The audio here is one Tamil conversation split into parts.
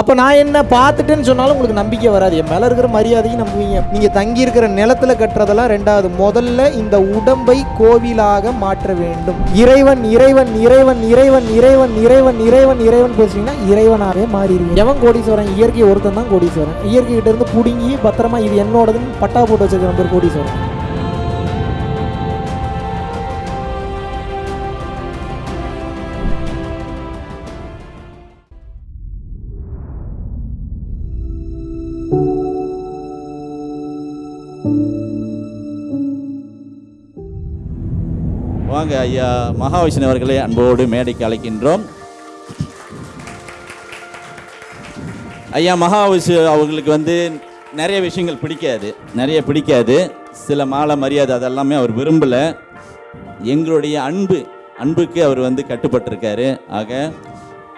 அப்போ நான் என்ன பார்த்துட்டேன்னு சொன்னாலும் உங்களுக்கு நம்பிக்கை வராது. என் மேலே இருக்கிற மரியாதையும் நம்புவீங்க. நீங்கள் தங்கி இருக்கிற கட்டுறதெல்லாம் ரெண்டாவது முதல்ல இந்த உடம்பை கோவிலாக மாற்ற வேண்டும். இறைவன் இறைவன் இறைவன் இறைவன் இறைவன் இறைவன் இறைவன் இறைவன் பேசுனீங்கன்னா இறைவனாகவே மாறிடுவீங்க. எவன் கோடீஸ்வரன்? இயற்கை ஒருத்தன் தான் கோடீஸ்வரன். இயற்கை இருந்து பிடுங்கி பத்திரமா இது என்னோடதுன்னு பட்டா போட்டு வச்சிருக்கிற பேர் கோடீஸ்வரன். வாங்க ஐயா மகாவிஷ்ணு அவர்களை அன்போடு மேடைக்கு அழைக்கின்றோம். ஐயா மகாவிஷ்ணு அவர்களுக்கு வந்து நிறைய விஷயங்கள் பிடிக்காது நிறைய பிடிக்காது. சில மாலை மரியாதை அதெல்லாமே அவர் விரும்பலை. எங்களுடைய அன்பு அன்புக்கு அவர் வந்து கட்டுப்பட்டிருக்காரு. ஆக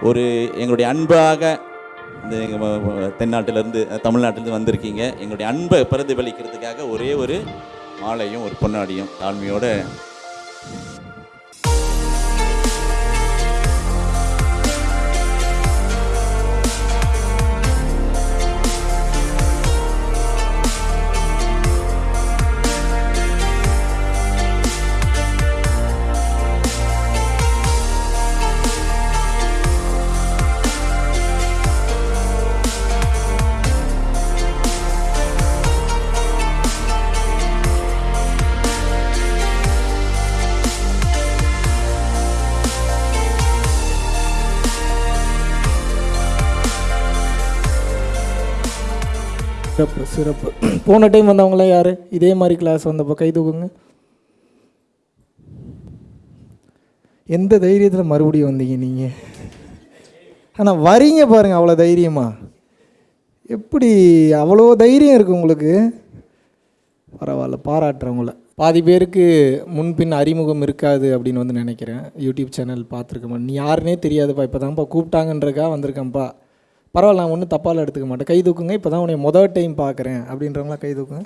ஒரு எங்களுடைய அன்பாக இந்த எங்கள் தென்னாட்டிலேருந்து தமிழ்நாட்டிலேருந்து வந்திருக்கீங்க. எங்களுடைய அன்பை பிரதிபலிக்கிறதுக்காக ஒரே ஒரு மாலையும் ஒரு பொன்னாடியும் தாழ்மையோடு சிறப்பு சிறப்பு. போன டைம் வந்தவங்களாம் யார்? இதே மாதிரி கிளாஸ் வந்தப்போ கை தூக்குங்க. எந்த தைரியத்தில் மறுபடியும் வந்தீங்க நீங்கள் ஆனால் வரீங்க பாருங்கள் அவ்வளோ தைரியமா. எப்படி அவ்வளோ தைரியம் இருக்குது உங்களுக்கு? பரவாயில்ல பாராட்டுறவங்கள. பாதி பேருக்கு முன்பின் அறிமுகம் இருக்காது அப்படின்னு வந்து நினைக்கிறேன். யூடியூப் சேனல் பார்த்துருக்க நீ யாருனே தெரியாதுப்பா இப்போ தான்ப்பா கூப்பிட்டாங்கன்றக்கா வந்திருக்கேன்ப்பா. பரவாயில்ல நான் ஒன்றும் தப்பால் எடுத்துக்க மாட்டேன். கை தூக்குங்க இப்போ தான் உன்னை மொதல் டைம் பார்க்குறேன். அப்படின்றவங்களாம் கை தூக்குங்க.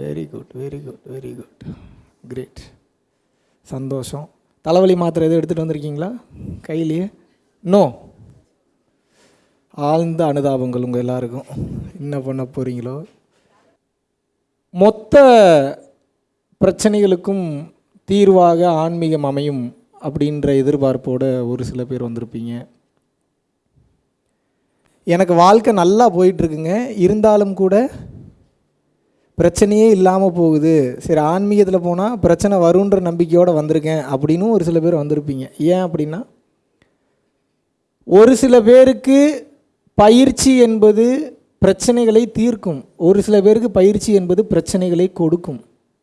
Very good very good very good great சந்தோஷம். தலைவலி மாத்திரை எதுவும் எடுத்துகிட்டு வந்திருக்கீங்களா? கையிலேயே? நோ ஆழ்ந்த அனுதாபங்கள் உங்கள் எல்லாருக்கும். என்ன பண்ண போகிறீங்களோ மொத்த பிரச்சனைகளுக்கும் தீர்வாக ஆன்மீகம் அமையும் அப்படின்ற எதிர்பார்ப்போட ஒரு சில பேர் வந்திருப்பீங்க. எனக்கு வாழ்க்கை நல்லா போயிட்டுருக்குங்க. இருந்தாலும் கூட பிரச்சனையே இல்லாமல் போகுது. சரி ஆன்மீகத்தில் போனால் பிரச்சனை வருன்ற நம்பிக்கையோடு வந்திருக்கேன் அப்படின்னும் ஒரு சில பேர் வந்திருப்பீங்க. ஏன் அப்படின்னா ஒரு சில பேருக்கு பயிற்சி என்பது பிரச்சனைகளை தீர்க்கும். ஒரு சில பேருக்கு பயிற்சி என்பது பிரச்சனைகளை கொடுக்கும்.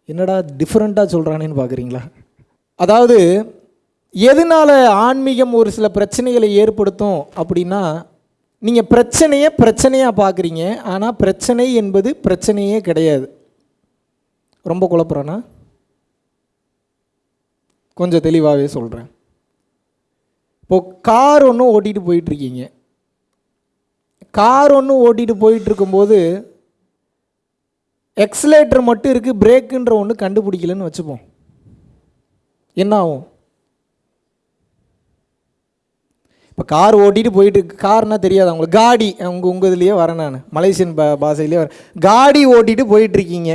என்னடா டிஃப்ரெண்ட்டாக சொல்கிறானேன்னு பார்க்குறீங்களா அதாவது எதனால் ஆன்மீகம் ஒரு சில பிரச்சனைகளை ஏற்படுத்தும் அப்படின்னா நீங்கள் பிரச்சனையை பிரச்சனையாக பார்க்குறீங்க ஆனால் பிரச்சனை என்பது பிரச்சனையே கிடையாது. ரொம்ப குழப்புறேன்னா கொஞ்சம் தெளிவாகவே சொல்கிறேன் இப்போது கார் ஒன்று ஓட்டிகிட்டு போயிட்டுருக்கீங்க. கார் ஒன்று ஓட்டிகிட்டு போயிட்டுருக்கும்போது எக்ஸலேட்டர் மட்டும் இருக்குது பிரேக்குன்ற ஒன்று கண்டுபிடிக்கலன்னு வச்சுப்போம். என்ன ஆகும்? இப்போ கார் ஓட்டிட்டு போயிட்டு கார்னால் தெரியாது அவங்களுக்கு. காடி உங்கள் உங்கள் இதுலேயே வரேன் நான். மலேசியன் பா பாஷையிலே வரேன். காடி ஓட்டிட்டு போயிட்டுருக்கீங்க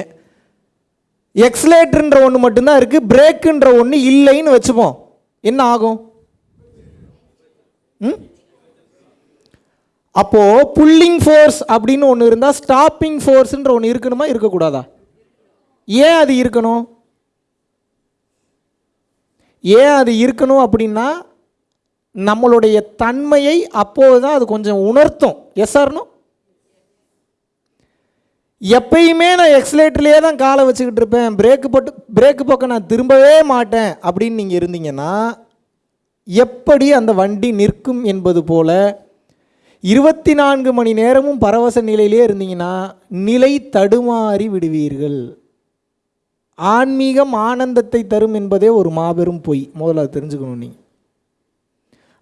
எக்ஸலேட்டர்ன்ற ஒன்று மட்டும்தான் இருக்குது பிரேக்குன்ற ஒன்று இல்லைன்னு வச்சுப்போம். என்ன ஆகும்? ம்? அப்போது புல்லிங் ஃபோர்ஸ் அப்படின்னு ஒன்று இருந்தால் ஸ்டாப்பிங் ஃபோர்ஸ்ன்ற ஒன்று இருக்கணுமா இருக்கக்கூடாதா? ஏன் அது இருக்கணும்? ஏன் அது இருக்கணும் அப்படின்னா நம்மளுடைய தன்மையை அப்போது தான் அது கொஞ்சம் உணர்த்தும். எஸ் ஆர்னோ எப்பயுமே நான் எக்ஸலேட்டர்லேயே தான் காலை வச்சுக்கிட்டு இருப்பேன். பிரேக்கு போட்டு பிரேக்கு பக்கம் நான் திரும்பவே மாட்டேன். அப்படின்னு நீங்கள் இருந்தீங்கன்னா எப்படி அந்த வண்டி நிற்கும் என்பது போல இருபத்தி நான்கு மணி நேரமும் பரவச நிலையிலே இருந்தீங்கன்னா நிலை தடுமாறி விடுவீர்கள். ஆன்மீகம் ஆனந்தத்தை தரும் என்பதே ஒரு மாபெரும் பொய். முதல்ல தெரிஞ்சுக்கணும் நீங்கள்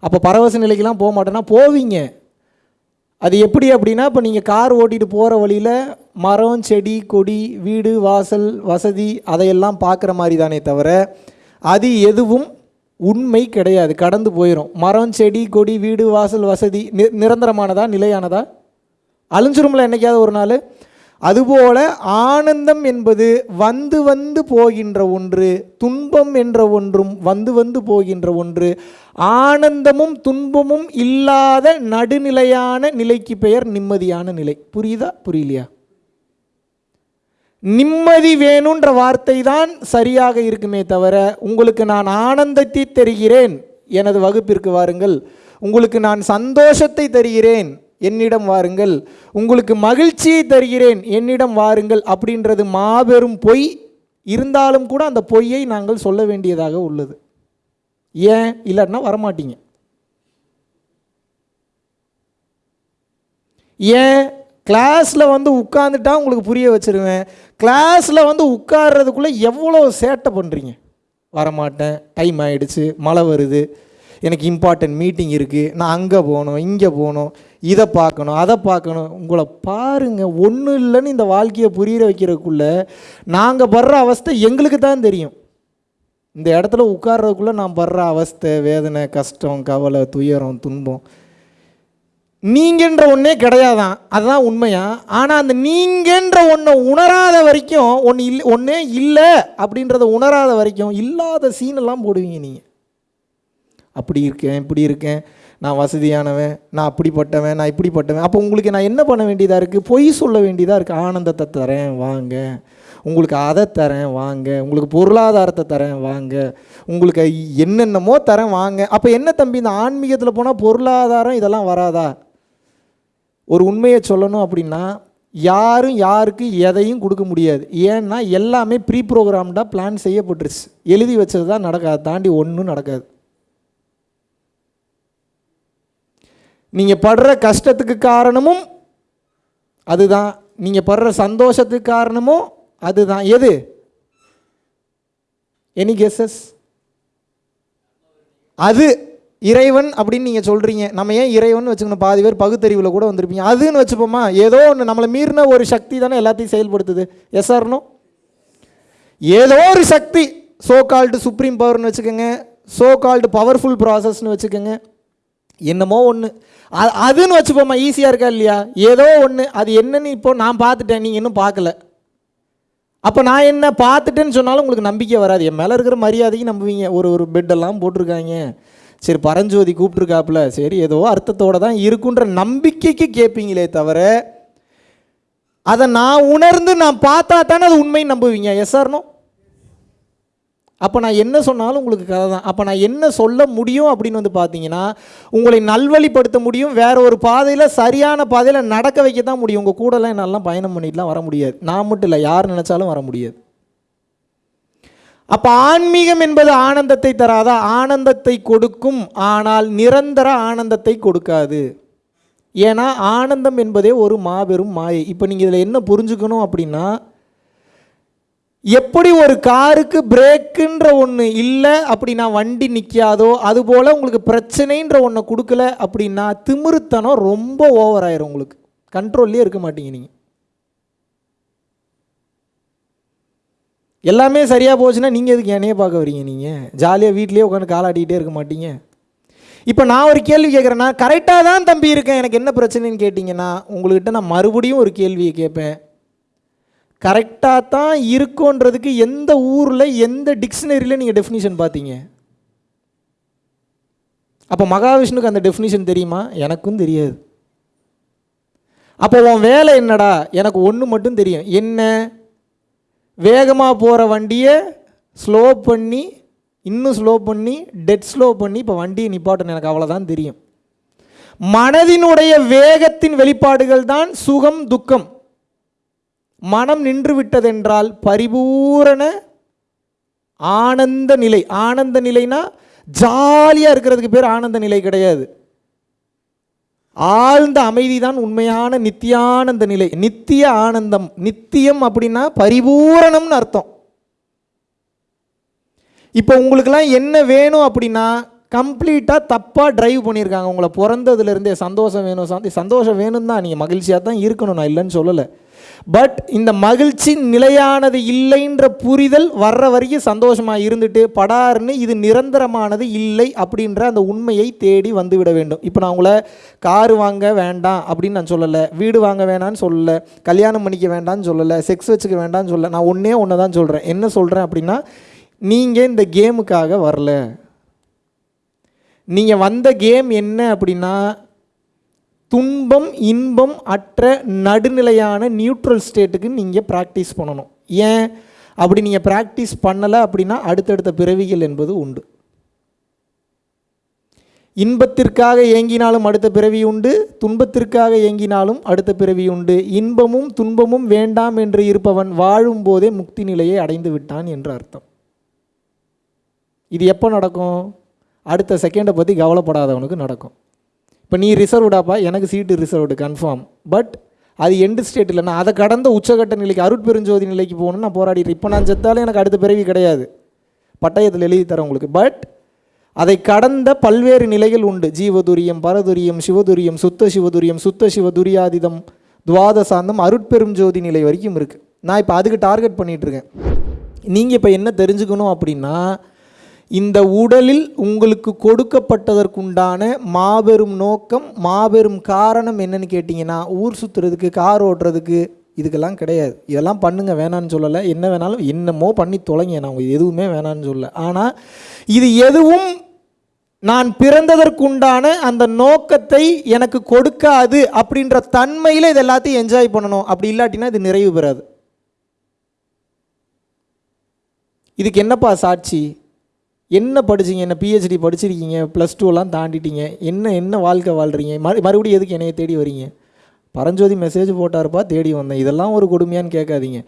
அப்போ பரவச நிலைக்கெலாம் போக மாட்டேன்னா போவீங்க. அது எப்படி அப்படின்னா இப்போ நீங்கள் கார் ஓட்டிகிட்டு போகிற வழியில் மரம் செடி கொடி வீடு வாசல் வசதி அதையெல்லாம் பார்க்குற மாதிரி தானே தவிர அது எதுவும் உண்மை கிடையாது. கடந்து போயிடும் மரம் செடி கொடி வீடு வாசல் வசதி நி நிரந்தரமானதா நிலையானதா? அழிஞ்சிரும்ல என்னைக்காவது ஒரு நாள்? அதுபோல ஆனந்தம் என்பது வந்து வந்து போகின்ற ஒன்று துன்பம் என்ற ஒன்றும் வந்து வந்து போகின்ற ஒன்று. ஆனந்தமும் துன்பமும் இல்லாத நடுநிலையான நிலைக்கு பெயர் நிம்மதியான நிலை. புரியுதா? புரியலையா? நிம்மதி வேணுன்ற வார்த்தை தான் சரியாக இருக்குமே தவிர உங்களுக்கு நான் ஆனந்தத்தை தருகிறேன் எனது வகுப்பிற்கு வாருங்கள். உங்களுக்கு நான் சந்தோஷத்தை தருகிறேன் என்னிடம் வாருங்கள் உங்களுக்கு மகிழ்ச்சியை தருகிறேன் என்னிடம் வாருங்கள் அப்படின்றது மாபெரும் பொய். இருந்தாலும் கூட அந்த பொய்யை நாங்கள் சொல்ல வேண்டியதாக உள்ளது. ஏன்? இல்லைன்னா வரமாட்டீங்க. ஏன்? கிளாஸில் வந்து உட்காந்துட்டா உங்களுக்கு புரிய வச்சுருவேன். கிளாஸில் வந்து உட்கார்றதுக்குள்ளே எவ்வளோ சேட்டை பண்ணுறீங்க வரமாட்டேன். டைம் ஆகிடுச்சு மழை வருது. எனக்கு இம்பார்ட்டன்ட் மீட்டிங் இருக்குது நான் அங்கே போகணும் இங்கே போகணும். இதை பார்க்கணும் அதை பார்க்கணும். உங்களை பாருங்கள் ஒன்றும் இல்லைன்னு இந்த வாழ்க்கையை புரியிற வைக்கிறதுக்குள்ள நாங்கள் படுற அவஸ்தை எங்களுக்கு தான் தெரியும். இந்த இடத்துல உட்கார்றதுக்குள்ளே நான் படுற அவஸ்தை வேதனை கஷ்டம் கவலை துயரம் துன்பம் நீங்கன்ற ஒன்றே கிடையாதான். அதுதான் உண்மையா? ஆனால் அந்த நீங்கன்ற ஒன்றை உணராத வரைக்கும் ஒன்று இல்லை ஒன்றே இல்லை அப்படின்றத உணராத வரைக்கும் இல்லாத சீனெல்லாம் போடுவீங்க நீங்கள் அப்படி இருக்கேன் இப்படி இருக்கேன். நான் வசதியானவன் நான் அப்படிப்பட்டவன் நான் இப்படிப்பட்டவன். அப்போ உங்களுக்கு நான் என்ன பண்ண வேண்டியதாக இருக்குது பொய் சொல்ல வேண்டியதாக இருக்குது ஆனந்தத்தை தரேன் வாங்க. உங்களுக்கு அதை தரேன் வாங்க. உங்களுக்கு பொருளாதாரத்தை தரேன் வாங்க. உங்களுக்கு என்னென்னமோ தரேன் வாங்க. அப்போ என்ன தம்பி இந்த ஆன்மீகத்தில் போனால் பொருளாதாரம் இதெல்லாம் வராதா? ஒரு உண்மையை சொல்லணும் அப்படின்னா யாரும் யாருக்கு எதையும் கொடுக்க முடியாது. ஏன்னா எல்லாமே ப்ரீ ப்ரோக்ராம்டாக பிளான் செய்யப்பட்டுருச்சு. எழுதி வச்சது தான் நடக்காது. தாண்டி ஒன்றும் நடக்காது. நீங்கள் படுற கஷ்டத்துக்கு காரணமும் அதுதான். நீங்கள் படுற சந்தோஷத்துக்கு காரணமும் அதுதான். எது? எனி கெஸஸ் அது இறைவன் அப்படின்னு நீங்கள் சொல்கிறீங்க நம்ம ஏன் இறைவன் வச்சுக்கணும்? பாதி பேர் பகுத்தறிவில் கூட வந்திருப்பீங்க. அதுன்னு வச்சுப்போமா? ஏதோ ஒன்று நம்மளை மீறின ஒரு சக்தி தானே எல்லாத்தையும் செயல்படுத்துது. எஸ் ஆர்னோ ஏதோ ஒரு சக்தி சோ கால்டு சுப்ரீம் பவர்னு வச்சுக்கோங்க. சோ கால்டு பவர்ஃபுல் ப்ராசஸ்னு வச்சுக்கோங்க. என்னமோ ஒன்று அதுன்னு வச்சுப்போமா ஈஸியாக இருக்கா இல்லையா? ஏதோ ஒன்று அது என்னன்னு இப்போ நான் பார்த்துட்டேன் நீங்கள் இன்னும் பார்க்கல. அப்போ நான் என்ன பார்த்துட்டேன்னு சொன்னாலும் உங்களுக்கு நம்பிக்கை வராது. என் மேலே இருக்கிற மரியாதைக்கு நம்புவீங்க. ஒரு ஒரு பெட்டெல்லாம் போட்டிருக்காங்க. சரி பரஞ்சோதி கூப்பிட்ருக்காப்புல சரி ஏதோ அர்த்தத்தோட தான் இருக்குன்ற நம்பிக்கைக்கு கேட்பீங்களே தவிர அதை நான் உணர்ந்து நான் பார்த்தா தானே அது உண்மைன்னு நம்புவீங்க. எஸ் ஆர்னோ அப்போ நான் என்ன சொன்னாலும் உங்களுக்கு கதை தான். அப்போ நான் என்ன சொல்ல முடியும் அப்படின்னு வந்து பார்த்தீங்கன்னா உங்களை நல்வழிப்படுத்த முடியும். வேற ஒரு பாதையில் சரியான பாதையில் நடக்க வைக்க தான் முடியும். உங்கள் கூடலாம் என்னாலாம் பயணம் பண்ணிட்டுலாம் வர முடியாது. நான் மட்டும் இல்லை யார் நினச்சாலும் வர முடியாது. அப்போ ஆன்மீகம் என்பது ஆனந்தத்தை தராதா? ஆனந்தத்தை கொடுக்கும் ஆனால் நிரந்தர ஆனந்தத்தை கொடுக்காது. ஏன்னா ஆனந்தம் என்பதே ஒரு மாபெரும் மாயை. இப்போ நீங்கள் இதில் என்ன புரிஞ்சுக்கணும் அப்படின்னா எப்படி ஒரு காருக்கு பிரேக்குன்ற ஒன்று இல்லை அப்படின்னா வண்டி நிற்காதோ அதுபோல் உங்களுக்கு பிரச்சனைன்ற ஒன்றை கொடுக்கல அப்படின்னா திமிருத்தனம் ரொம்ப ஓவர் ஆயிரும் உங்களுக்கு. கண்ட்ரோல்லே இருக்க மாட்டீங்க நீங்கள் எல்லாமே சரியாக போச்சுன்னா நீங்கள் எதுக்கு என்னையே பார்க்க வரீங்க நீங்கள் ஜாலியாக வீட்லேயே உட்காந்து காலாட்டிகிட்டே இருக்க மாட்டீங்க. இப்போ நான் ஒரு கேள்வி கேட்குறேன்னா கரெக்டாக தான் தம்பி இருக்கேன். எனக்கு என்ன பிரச்சனைன்னு கேட்டிங்கன்னா உங்கள்கிட்ட நான் மறுபடியும் ஒரு கேள்வியை கேட்பேன். கரெக்டாக தான் இருக்கோன்றதுக்கு எந்த ஊரில் எந்த டிக்ஷனரியில் நீங்கள் டெஃபினிஷன் பார்த்தீங்க? அப்போ மகாவிஷ்ணுக்கு அந்த டெஃபினிஷன் தெரியுமா? எனக்கும் தெரியாது. அப்போ உன் வேலை என்னடா? எனக்கு ஒன்று மட்டும் தெரியும். என்ன? வேகமாக போகிற வண்டியை ஸ்லோ பண்ணி இன்னும் ஸ்லோ பண்ணி டெட் ஸ்லோ பண்ணி இப்போ வண்டியை நிப்பாட்டணும். எனக்கு அவ்வளோதான் தெரியும். மனதினுடைய வேகத்தின் வெளிப்பாடுகள் தான் சுகம் துக்கம். மனம் நின்றுவிட்டதென்றால் பரிபூரண ஆனந்த நிலை. ஆனந்த நிலைனா ஜாலியாக இருக்கிறதுக்கு பேர் ஆனந்த நிலை கிடையாது. ஆழ்ந்த அமைதி தான் உண்மையான நித்தியானந்த நிலை. நித்திய ஆனந்தம். நித்தியம் அப்படின்னா பரிபூரணம்னு அர்த்தம். இப்போ உங்களுக்கெல்லாம் என்ன வேணும் அப்படின்னா கம்ப்ளீட்டாக தப்பாக டிரைவ் பண்ணியிருக்காங்க. உங்களை பிறந்ததுலேருந்தே சந்தோஷம் வேணும். சந்தோஷம் வேணும் தான் நீங்கள் மகிழ்ச்சியாக தான் இருக்கணும். நான் இல்லைன்னு சொல்லலை. பட் இந்த மகிழ்ச்சி நிலையானது இல்லைன்ற புரிதல் வர்ற வரைக்கும் சந்தோஷமாக இருந்துட்டு படார்னு இது நிரந்தரமானது இல்லை அப்படின்ற அந்த உண்மையை தேடி வந்துவிட வேண்டும். இப்போ நான் உங்களை கார் வாங்க வேண்டாம் அப்படின்னு நான் சொல்லலை வீடு வாங்க வேணாம்னு சொல்லலை கல்யாணம் பண்ணிக்க வேண்டாம்னு சொல்லலை செக்ஸ் வச்சுக்க வேண்டாம்னு சொல்லலை நான் ஒன்றே ஒன்று தான் சொல்கிறேன் என்ன சொல்கிறேன் அப்படின்னா நீங்கள் இந்த கேமுக்காக வரல. நீங்கள் வந்த கேம் என்ன அப்படின்னா துன்பம் இன்பம் அற்ற நடுநிலையான நியூட்ரல் ஸ்டேட்டுக்கு நீங்கள் ப்ராக்டிஸ் பண்ணணும். ஏன்? அப்படி நீங்கள் ப்ராக்டிஸ் பண்ணலை அப்படின்னா அடுத்தடுத்த பிறவிகள் என்பது உண்டு. இன்பத்திற்காக ஏங்கினாலும் அடுத்த பிறவி உண்டு துன்பத்திற்காக ஏங்கினாலும் அடுத்த பிறவி உண்டு. இன்பமும் துன்பமும் வேண்டாம் என்று இருப்பவன் வாழும் போதே முக்தி நிலையை அடைந்து விட்டான் என்று அர்த்தம். இது எப்போ நடக்கும்? அடுத்த செகண்டை பற்றி கவலைப்படாதவனுக்கு நடக்கும். இப்போ நீ ரிசர்வ்டாப்பா எனக்கு சீட்டு ரிசர்வ்டு கன்ஃபார்ம் பட் அது எண்டு ஸ்டேட் இல்லை. நான் அதை கடந்த உச்சகட்ட நிலைக்கு அருட்பெருஞ்சோதி நிலைக்கு போகணும்னு நான் போராடிட்டு இப்போ நான் செத்தாலும் எனக்கு அடுத்த பிறவி கிடையாது. பட்டயத்தில் எழுதி தரேன் உங்களுக்கு. பட் அதை கடந்த பல்வேறு நிலைகள் உண்டு. ஜீவதுரியம் பரதுரியம் சிவதுரியம் சுத்த சிவதுரியம் சுத்த சிவதுரியாதிதம் துவாதசாந்தம் அருட்பெரும் ஜோதி நிலை வரைக்கும் இருக்குது நான் இப்போ அதுக்கு டார்கெட் பண்ணிகிட்ருக்கேன் நீங்கள் இப்போ என்ன தெரிஞ்சுக்கணும் அப்படின்னா இந்த உடலில் உங்களுக்கு கொடுக்கப்பட்டதற்குண்டான மாபெரும் நோக்கம் மாபெரும் காரணம் என்னன்னு கேட்டிங்கன்னா ஊர் சுற்றுறதுக்கு கார் ஓட்டுறதுக்கு இதுக்கெல்லாம் கிடையாது. இதெல்லாம் பண்ணுங்க வேணான்னு சொல்லலை. என்ன வேணாலும் என்னமோ பண்ணி தொலைங்க. நான் உங்களுக்கு எதுவுமே வேணான்னு சொல்லலை. ஆனால் இது எதுவும் நான் பிறந்ததற்குண்டான அந்த நோக்கத்தை எனக்கு கொடுக்காது அப்படின்ற தன்மையில் இது எல்லாத்தையும் என்ஜாய் பண்ணணும். அப்படி இல்லாட்டினா இது நிறைவு பெறாது. இதுக்கு என்னப்பா சாட்சி? என்ன படிச்சிங்க? என்ன பிஹெச்டி படிச்சிருக்கீங்க? ப்ளஸ் டூலாம் தாண்டிட்டீங்க. என்ன என்ன வாழ்க்கை வாழ்கிறீங்க மறு மறுபடியும் எதுக்கு என்னைய தேடி வரீங்க? பரஞ்சோதி மெசேஜ் போட்டாருப்பா தேடி வந்தேன். இதெல்லாம் ஒரு கொடுமையான்னு கேட்காதீங்க.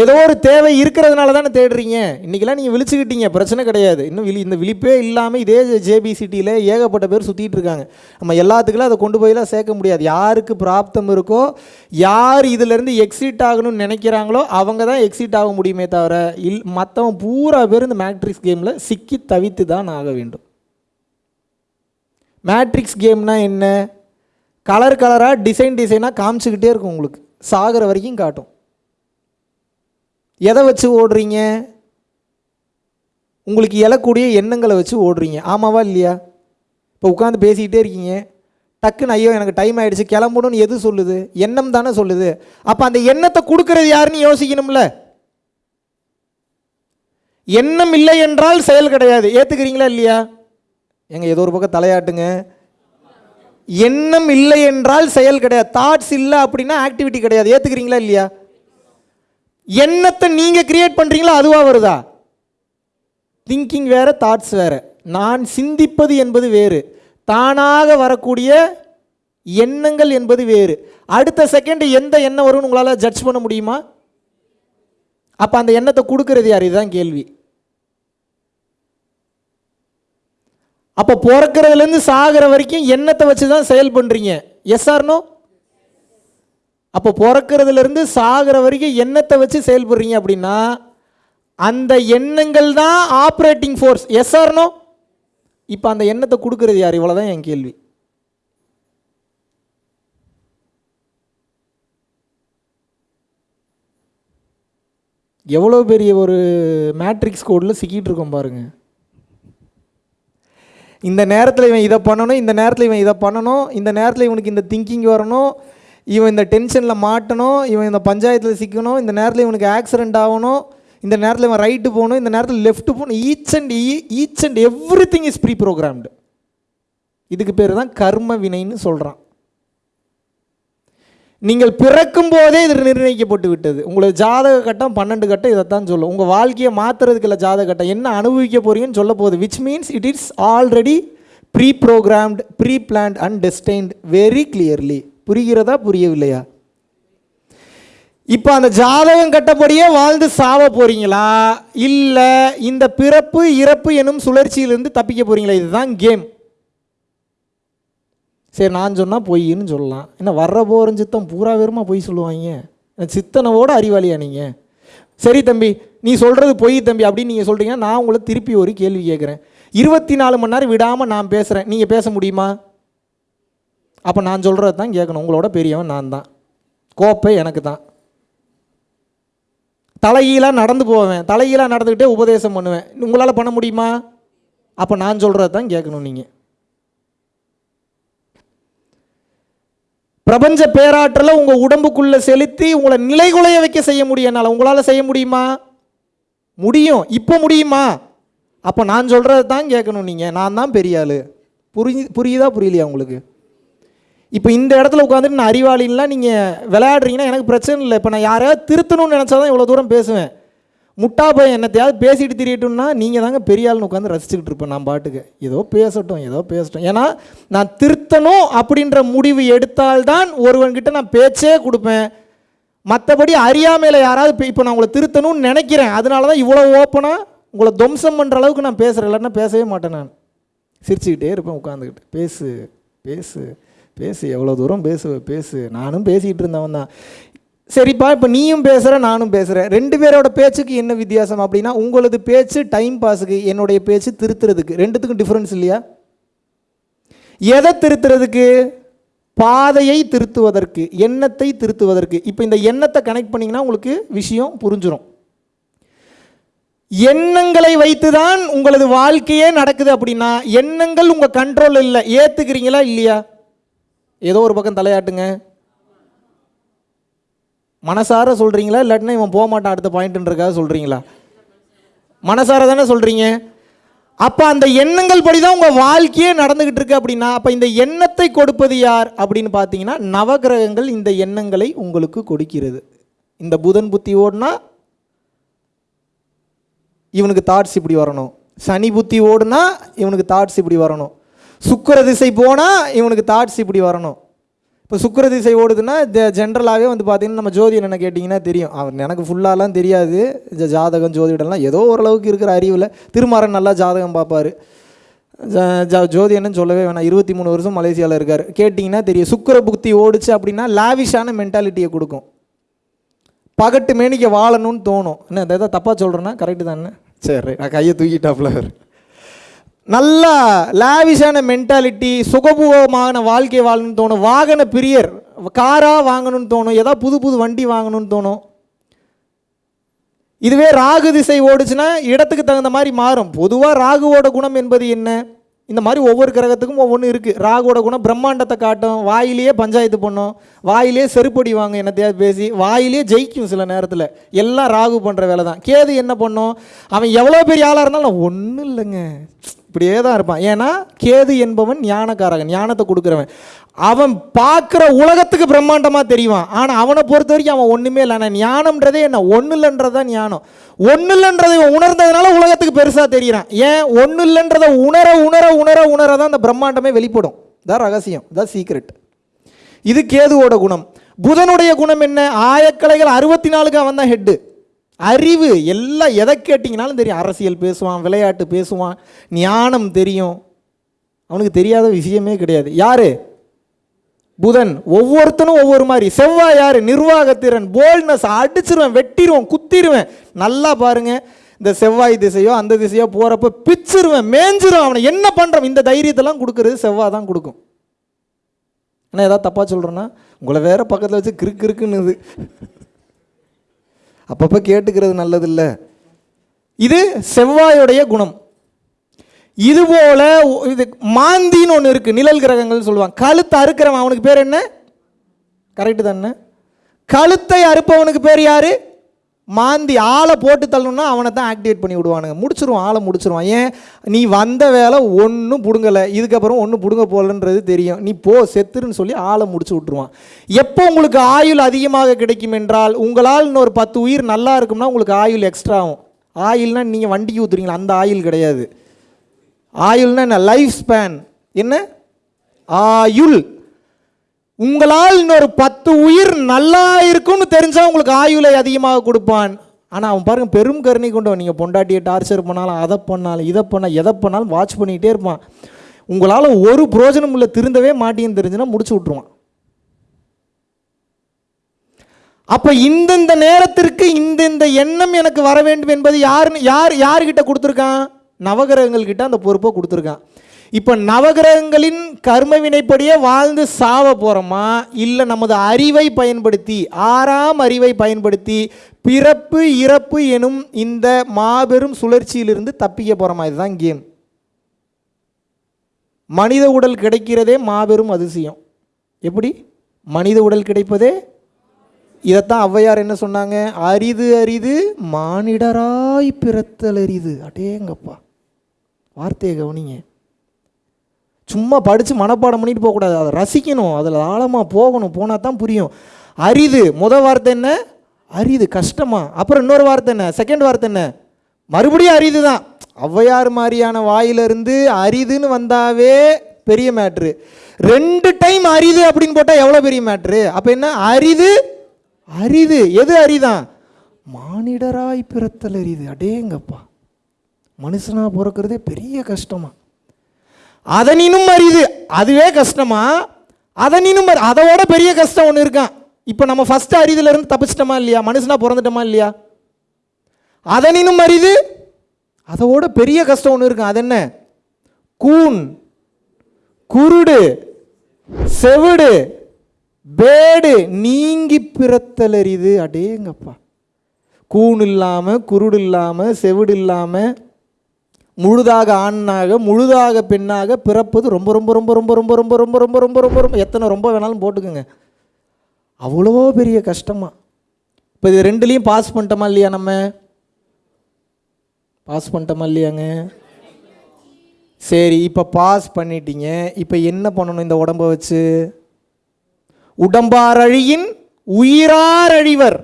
ஏதோ ஒரு தேவை இருக்கிறதுனால தானே தேடுறீங்க. இன்றைக்கெல்லாம் நீங்கள் விழிச்சுக்கிட்டீங்க. பிரச்சனை கிடையாது. இன்னும் விழி இந்த விழிப்பே இல்லாமல் இதே ஜேபிசிட்டியில் ஏகப்பட்ட பேர் சுற்றிட்டு இருக்காங்க. நம்ம எல்லாத்துக்கெல்லாம் அதை கொண்டு போயெல்லாம் சேர்க்க முடியாது. யாருக்கு பிராப்தம் இருக்கோ யார் இதிலேருந்து எக்ஸிட் ஆகணும்னு நினைக்கிறாங்களோ அவங்க தான் எக்ஸிட் ஆக முடியுமே தவிர இல் மற்றவன் பூரா பேர் இந்த மேட்ரிக்ஸ் கேமில் சிக்கி தவித்து தான் ஆக வேண்டும். மேட்ரிக்ஸ் கேம்னா என்ன? கலர் கலராக டிசைன் டிசைனாக காமிச்சிக்கிட்டே இருக்கும் உங்களுக்கு. சாகிற வரைக்கும் காட்டும். எதை வச்சு ஓடுறீங்க? உங்களுக்கு எழக்கூடிய எண்ணங்களை வச்சு ஓடுறீங்க. ஆமாவா இல்லையா? இப்போ உட்காந்து பேசிக்கிட்டே இருக்கீங்க. டக்குன்னு ஐயோ எனக்கு டைம் ஆகிடுச்சு கிளம்பணும்னு எது சொல்லுது? எண்ணம் தானே சொல்லுது. அப்போ அந்த எண்ணத்தை கொடுக்கறது யாருன்னு யோசிக்கணும்ல? எண்ணம் இல்லை என்றால் செயல் கிடையாது. ஏற்றுக்கிறீங்களா இல்லையா? எங்கள் ஏதோ ஒரு பக்கம் தலையாட்டுங்க. எண்ணம் இல்லை என்றால் செயல் கிடையாது. தாட்ஸ் இல்லை அப்படின்னா ஆக்டிவிட்டி கிடையாது. ஏற்றுக்கிறீங்களா இல்லையா? எண்ணத்தை நீங்கள் கிரியேட் பண்ணுறீங்களா அதுவாக வருதா? திங்கிங் வேற தாட்ஸ் வேற. நான் சிந்திப்பது என்பது வேறு. தானாக வரக்கூடிய எண்ணங்கள் என்பது வேறு. அடுத்த செகண்ட் எந்த எண்ணம் வரும்னு உங்களால் ஜட்ஜ் பண்ண முடியுமா? அப்போ அந்த எண்ணத்தை கொடுக்கறது யார்? இதுதான் கேள்வி. அப்போ பிறக்கிறதுலேருந்து சாகிற வரைக்கும் எண்ணத்தை வச்சு தான் செயல் பண்ணுறீங்க எஸ் ஆர்னோ அப்போ பிறக்கிறதுலேருந்து சாகிற வரைக்கும் எண்ணத்தை வச்சு செயல்படுறீங்க அப்படின்னா அந்த எண்ணங்கள் தான் ஆப்ரேட்டிங் ஃபோர்ஸ் எஸ் ஆர்னோ இப்போ அந்த எண்ணத்தை கொடுக்கறது யார்? இவ்வளோ தான் என் கேள்வி. எவ்வளோ பெரிய ஒரு மேட்ரிக்ஸ் கோடில் சிக்கிட்டு இருக்கோம் பாருங்கள் இந்த நேரத்தில் இவன் இதை பண்ணணும் இந்த நேரத்தில் இவன் இதை பண்ணணும் இந்த நேரத்தில் இவனுக்கு இந்த திங்கிங் வரணும் இவன் இந்த டென்ஷனில் மாட்டணும் இவன் இந்த பஞ்சாயத்தில் சிக்கணும் இந்த நேரத்தில் இவனுக்கு ஆக்சிடென்ட் ஆகணும் இந்த நேரத்தில் இவன் ரைட்டு போகணும் இந்த நேரத்தில் லெஃப்ட்டு போகணும் each and each and everything is pre programmed இதுக்கு பேர் தான் கர்ம வினைன்னு சொல்கிறான் நீங்கள் பிறக்கும் போதே இது நிர்ணயிக்கப்பட்டு விட்டது உங்களோட ஜாதக கட்டம் பன்னெண்டு கட்டம் இதைத்தான் சொல்லும். உங்கள் வாழ்க்கையை மாற்றுறதுக்கு இல்லை ஜாதக கட்டம். என்ன அனுபவிக்க போறீங்கன்னு சொல்ல போகுது. Which means it is already pre programmed pre planned and destined very clearly புரிகிறதா புரியவில்லையா? இப்போ அந்த ஜாதகம் கட்டப்படியே வாழ்ந்து சாவ போறீங்களா? இல்லை இந்த பிறப்பு இறப்பு எனும் சுழற்சியிலிருந்து தப்பிக்க போறீங்களா? இதுதான் கேம். சரி நான் சொன்னால் பொய்ன்னு சொல்லலாம். என்ன வர்ற போகிற சித்தம் பூரா வெறுமா பொய் சொல்லுவாங்க. சித்தனவோட அறிவாளியா நீங்கள் சரி தம்பி நீ சொல்கிறது பொய் தம்பி அப்படின்னு நீங்கள் சொல்கிறீங்கன்னா நான் உங்களை திருப்பி ஒரு கேள்வி கேட்குறேன். இருபத்தி நாலு மணி நேரம் விடாமல் நான் பேசுகிறேன் நீங்கள் பேச முடியுமா? அப்போ நான் சொல்கிறது தான் கேட்கணும். உங்களோட பெரியவன் நான் தான். கோப்பை எனக்கு தான். தலையீலாக நடந்து போவேன். தலையீலாக நடந்துக்கிட்டே உபதேசம் பண்ணுவேன். உங்களால் பண்ண முடியுமா? அப்போ நான் சொல்கிறது தான் கேட்கணும் நீங்கள் பிரபஞ்ச பேராற்றலை உங்கள் உடம்புக்குள்ளே செலுத்தி உங்களை நிலைகுலைய வைக்க செய்ய முடியும் என்னால். உங்களால் செய்ய முடியுமா? முடியும். இப்போ முடியுமா? அப்போ நான் சொல்கிறது தான் கேட்கணும் நீங்கள் நான் தான் பெரிய ஆள். புரிஞ்சு புரியுதா? புரியலையா உங்களுக்கு? இப்போ இந்த இடத்துல உட்காந்துட்டு நான் அறிவாளின்லாம் நீங்கள் விளையாடுறீங்கன்னா எனக்கு பிரச்சனை இல்லை. இப்போ நான் யாரையாவது திருத்தணும்னு நினச்சா தான் இவ்வளோ தூரம் பேசுவேன். முட்டா பையன் என்னத்தையாவது பேசிட்டு திரியட்டும்னா நீங்கள் தாங்க பெரிய ஆள்னு உட்காந்து ரசிச்சுக்கிட்டு இருப்பேன் நான் பாட்டுக்கு. ஏதோ பேசட்டும் ஏதோ பேசட்டும். ஏன்னா நான் திருத்தணும் அப்படின்ற முடிவு எடுத்தால்தான் ஒருவன்கிட்ட நான் பேச்சே கொடுப்பேன். மற்றபடி அறியாமையில் யாராவது இப்போ நான் உங்களை திருத்தணும்னு நினைக்கிறேன். அதனால தான் இவ்வளோ ஓப்பனாக உங்களை துவம்சம் பண்ணுற அளவுக்கு நான் பேசுகிறேன் இல்லைன்னா பேசவே மாட்டேன் நான். சிரிச்சுக்கிட்டே இருப்பேன் உட்காந்துக்கிட்டு பேசு பேசு பேசு. எவ்வளோ தூரம் பேசுவ பேசு. நானும் பேசிக்கிட்டு இருந்தவன் தான் சரிப்பா இப்போ நீயும் பேசுகிற நானும் பேசுகிறேன் ரெண்டு பேரோட பேச்சுக்கு என்ன வித்தியாசம் அப்படின்னா உங்களது பேச்சு டைம் பாஸுக்கு என்னுடைய பேச்சு திருத்துறதுக்கு. ரெண்டுத்துக்கும் டிஃப்ரென்ஸ் இல்லையா? எதை திருத்துறதுக்கு? பாதையை திருத்துவதற்கு எண்ணத்தை திருத்துவதற்கு. இப்போ இந்த எண்ணத்தை கனெக்ட் பண்ணிங்கன்னா உங்களுக்கு விஷயம் புரிஞ்சிடும் எண்ணங்களை வைத்து தான் உங்களது வாழ்க்கையே நடக்குது அப்படின்னா எண்ணங்கள் உங்கள் கண்ட்ரோல் இல்லை. ஏற்றுக்கிறீங்களா இல்லையா? ஏதோ ஒரு பக்கம் தலையாட்டுங்க. மனசார சொல்கிறீங்களா இல்லாட்டினா இவன் போக மாட்டான் அடுத்த பாயிண்ட்ன்றக்காக சொல்கிறீங்களா மனசார தானே சொல்கிறீங்க அப்போ அந்த எண்ணங்கள் படி தான் உங்கள் வாழ்க்கையே நடந்துக்கிட்டு இருக்கு அப்படின்னா அப்போ இந்த எண்ணத்தை கொடுப்பது யார் அப்படின்னு பார்த்தீங்கன்னா நவகிரகங்கள் இந்த எண்ணங்களை உங்களுக்கு கொடுக்கிறது. இந்த புதன் புத்தி ஓடுனா இவனுக்கு தாட்ஸ் இப்படி வரணும். சனி புத்தி ஓடுனா இவனுக்கு தாட்ஸ் இப்படி வரணும். சுக்கிர திசை போனால் இவனுக்கு தாட்ஸ் இப்படி வரணும். இப்போ சுக்கர திசை ஓடுதுன்னா ஜென்ரலாகவே வந்து பார்த்தீங்கன்னா நம்ம ஜோதிடன் என்ன கேட்டிங்கன்னா தெரியும். அவன் எனக்கு ஃபுல்லாலாம் தெரியாது. இந்த ஜாதகம் ஜோதிடம்லாம் ஏதோ ஓரளவுக்கு இருக்கிற அறிவில் திருமாறன் நல்லா ஜாதகம் பார்ப்பார். ஜ- சொல்லவே வேணாம். இருபத்தி மூணு வருஷம் மலேசியாவில் இருக்கார். கேட்டிங்கன்னா தெரியும். சுக்கிர புக்தி ஓடிச்சு அப்படின்னா லாவிஷான மென்டாலிட்டியை கொடுக்கும். பகட்டு மேனிக்க வாழணும்னு தோணும். என்ன இந்த எதாவது தப்பாக சொல்கிறேன்னா கரெக்டு தானே? சரி நான் கையை தூக்கிட்டாப்ல நல்லா லாவிஷான மென்டாலிட்டி சுகபூகமான வாழ்க்கை வாழணும்னு தோணும். வாகன பிரியர் காராக வாங்கணும்னு தோணும். ஏதாவது புது புது வண்டி வாங்கணும்னு தோணும். இதுவே ராகு திசை ஓடுச்சுன்னா இடத்துக்கு தகுந்த மாதிரி மாறும். பொதுவாக ராகுவோட குணம் என்பது என்ன? இந்த மாதிரி ஒவ்வொரு கிரகத்துக்கும் ஒவ்வொன்று இருக்குது ராகுவோட குணம் பிரம்மாண்டத்தை காட்டும். வாயிலேயே பஞ்சாயத்து பண்ணும். வாயிலே செருப்படி வாங்க என்னத்தையாவது பேசி வாயிலே ஜெயிக்கும் சில நேரத்தில். எல்லாம் ராகு பண்ணுற வேலை தான் கேது என்ன பண்ணும்? அவன் எவ்வளோ பெரிய ஆளாக இருந்தாலும் ஒன்றும் இல்லைங்க. இப்படியே தான் இருப்பான். ஏன்னா கேது என்பவன் ஞானக்காரகன் ஞானத்தை கொடுக்குறவன். அவன் பார்க்குற உலகத்துக்கு பிரம்மாண்டமாக தெரிவான். ஆனால் அவனை பொறுத்த வரைக்கும் அவன் ஒன்றுமே இல்லை. ஆனால் ஞானம்ன்றதே என்ன? ஒன்றும் இல்லைன்றது தான் ஞானம். ஒன்றும் இல்லைன்றதை உணர்ந்ததுனால உலகத்துக்கு பெருசாக தெரிகிறான் ஏன்? ஒன்றும் இல்லைன்றதை உணர உணர உணர உணர தான் அந்த பிரம்மாண்டமே வெளிப்படும். இதான் ரகசியம். இதான் சீக்ரெட் இது கேதுவோட குணம். புதனுடைய குணம் என்ன? ஆயக்கலைகள் அறுபத்தி நாலுக்கு அவன் தான் ஹெட்டு அறிவு எல்லாம் எதை கேட்டிங்கனாலும் தெரியும். அரசியல் பேசுவான் விளையாட்டு பேசுவான் ஞானம் தெரியும். அவனுக்கு தெரியாத விஷயமே கிடையாது. யார்? புதன். ஒவ்வொருத்தனும் ஒவ்வொரு மாதிரி. செவ்வாய் யார் நிர்வாகத்திறன் போல்ட்னஸ் அடிச்சிருவேன் வெட்டிடுவேன் குத்திடுவேன் நல்லா பாருங்கள் இந்த செவ்வாய் திசையோ அந்த திசையோ போகிறப்ப பிச்சிருவேன் மேஞ்சிரும் அவனை. என்ன பண்ணுறான் இந்த தைரியத்தெல்லாம் கொடுக்கறது செவ்வாய் தான் கொடுக்கும். ஆனால் ஏதாவது தப்பாக சொல்கிறேன்னா உங்களை வேறு பக்கத்தில் வச்சு கிறுக்கு இருக்குன்னுது அப்பப்போ கேட்டுக்கிறது நல்லதில்ல. இது செவ்வாயுடைய குணம். இது போல இது மாந்தின்னு ஒன்று இருக்குது நிழல் கிரகங்கள்னு சொல்லுவாங்க. கழுத்தை அறுக்கிறவன் அவனுக்கு பேர் என்ன? கரெக்டு தானே? கழுத்தை அறுப்பவனுக்கு பேர் யாரு? மாந்தி ஆளை போட்டு தள்ளணும்னா அவனை தான் ஆக்டிவேட் பண்ணி விடுவானுங்க. முடிச்சிருவான் ஆளை முடிச்சிருவான். ஏன்? நீ வந்த வேலை ஒன்றும் பிடுங்கலை. இதுக்கப்புறம் ஒன்றும் பிடுங்க போகலன்றது தெரியும். நீ போ செத்துருன்னு சொல்லி ஆளை முடிச்சு விட்ருவான் எப்போ உங்களுக்கு ஆயுள் அதிகமாக கிடைக்கும் என்றால் உங்களால் இன்னொரு பத்து உயிர் நல்லா இருக்கும்னா உங்களுக்கு ஆயுள் எக்ஸ்ட்ரா ஆகும். ஆயுள்னா நீங்கள் வண்டிக்கு ஊற்றுறீங்களா அந்த ஆயில் கிடையாது. ஆயுள்னா என்ன? லைஃப் ஸ்பேன் என்ன? ஆயுள். உங்களால் இன்னொரு பத்து உயிர் நல்லா இருக்கும்னு தெரிஞ்சால் உங்களுக்கு ஆயுளை அதிகமாக கொடுப்பான். ஆனால் அவன் பாருங்கள் பெரும் கருணை கொண்டவன். நீங்கள் பொண்டாட்டியை டார்ச்சர் பண்ணாலும் அதை பண்ணாலும் இதை பண்ணால் எதை பண்ணாலும் வாட்ச் பண்ணிக்கிட்டே இருப்பான். உங்களால் ஒரு புரோஜனம் இல்லை திருந்தவே மாட்டேன்னு தெரிஞ்சுன்னா முடிச்சு விட்ருவான் அப்போ இந்தந்த நேரத்திற்கு இந்தந்த எண்ணம் எனக்கு வர வேண்டும் என்பது யாருன்னு யார் யார்கிட்ட கொடுத்துருக்கான்? நவகிரகங்கள்கிட்ட அந்த பொறுப்பை கொடுத்துருக்கான். இப்போ நவகிரகங்களின் கர்ம வினைப்படியே வாழ்ந்து சாவ போகிறோமா இல்லை நமது அறிவை பயன்படுத்தி ஆறாம் அறிவை பயன்படுத்தி பிறப்பு இறப்பு எனும் இந்த மாபெரும் சுழற்சியிலிருந்து தப்பிக்க போகிறோமா இதுதான் கேம். மனித உடல் கிடைக்கிறதே மாபெரும் அதிசயம். எப்படி? மனித உடல் கிடைப்பதே? இதைத்தான் ஔவையார் என்ன சொன்னாங்க? அரிது அரிது மானிடராய் பிறத்தல் அரிது. அடேங்கப்பா. வார்த்தையை கவனிங்க. சும்மா படித்து மனப்பாடம் பண்ணிட்டு போகக்கூடாது. அதை ரசிக்கணும். அதில் ஆழமாக போகணும். போனால் தான் புரியும். அரிது. முத வார்த்தை என்ன? அரிது. கஷ்டமா. அப்புறம் இன்னொரு வார்த்தை என்ன? செகண்ட் வார்த்தை என்ன? மறுபடியும் அரிது தான். ஔவையார் மாதிரியான வாயிலிருந்து அரிதுன்னு வந்தாவே பெரிய மேட்ரு ரெண்டு டைம் அரிது அப்படின்னு போட்டால் எவ்வளோ பெரிய மேட்ரு அப்போ என்ன? அரிது. அரிது. எது அரிதான் மானிடராய் பிறத்தல் அரிது. அடேங்கப்பா. மனுஷனா பிறக்கிறதே பெரிய கஷ்டமா. அதனினும் அரிது. அதுவே கஷ்டமா? அதனினும் அதோட பெரிய கஷ்டம் ஒன்று இருக்கான். இப்போ நம்ம ஃபஸ்ட்டு அரிதுலேருந்து தப்பிச்சிட்டோமா இல்லையா? மனுஷனா பிறந்துட்டோமா இல்லையா? அதனினும் அரிது அதோட பெரிய கஷ்டம் ஒன்று இருக்கும் அது என்ன கூன் குருடு செவிடு பேடு நீங்கி பிறத்தல் அரிது. அடேங்கப்பா. கூன் இல்லாமல் குருடு இல்லாமல் செவிடு இல்லாமல் முழுதாக ஆணாக முழுதாக பெண்ணாக பிறப்பது ரொம்ப ரொம்ப ரொம்ப ரொம்ப ரொம்ப ரொம்ப ரொம்ப ரொம்ப ரொம்ப ரொம்ப ரொம்ப எத்தனை ரொம்ப வேணாலும் போட்டுக்கோங்க அவ்வளோ பெரிய கஷ்டமாக இப்போ இது ரெண்டுலேயும் பாஸ் பண்ணிட்டோமா இல்லையா நம்ம பாஸ் பண்ணிட்டோமா இல்லையாங்க சரி இப்போ பாஸ் பண்ணிட்டீங்க இப்போ என்ன பண்ணணும் இந்த உடம்பை வச்சு உடம்பாரழியின் உயிராரழிவர்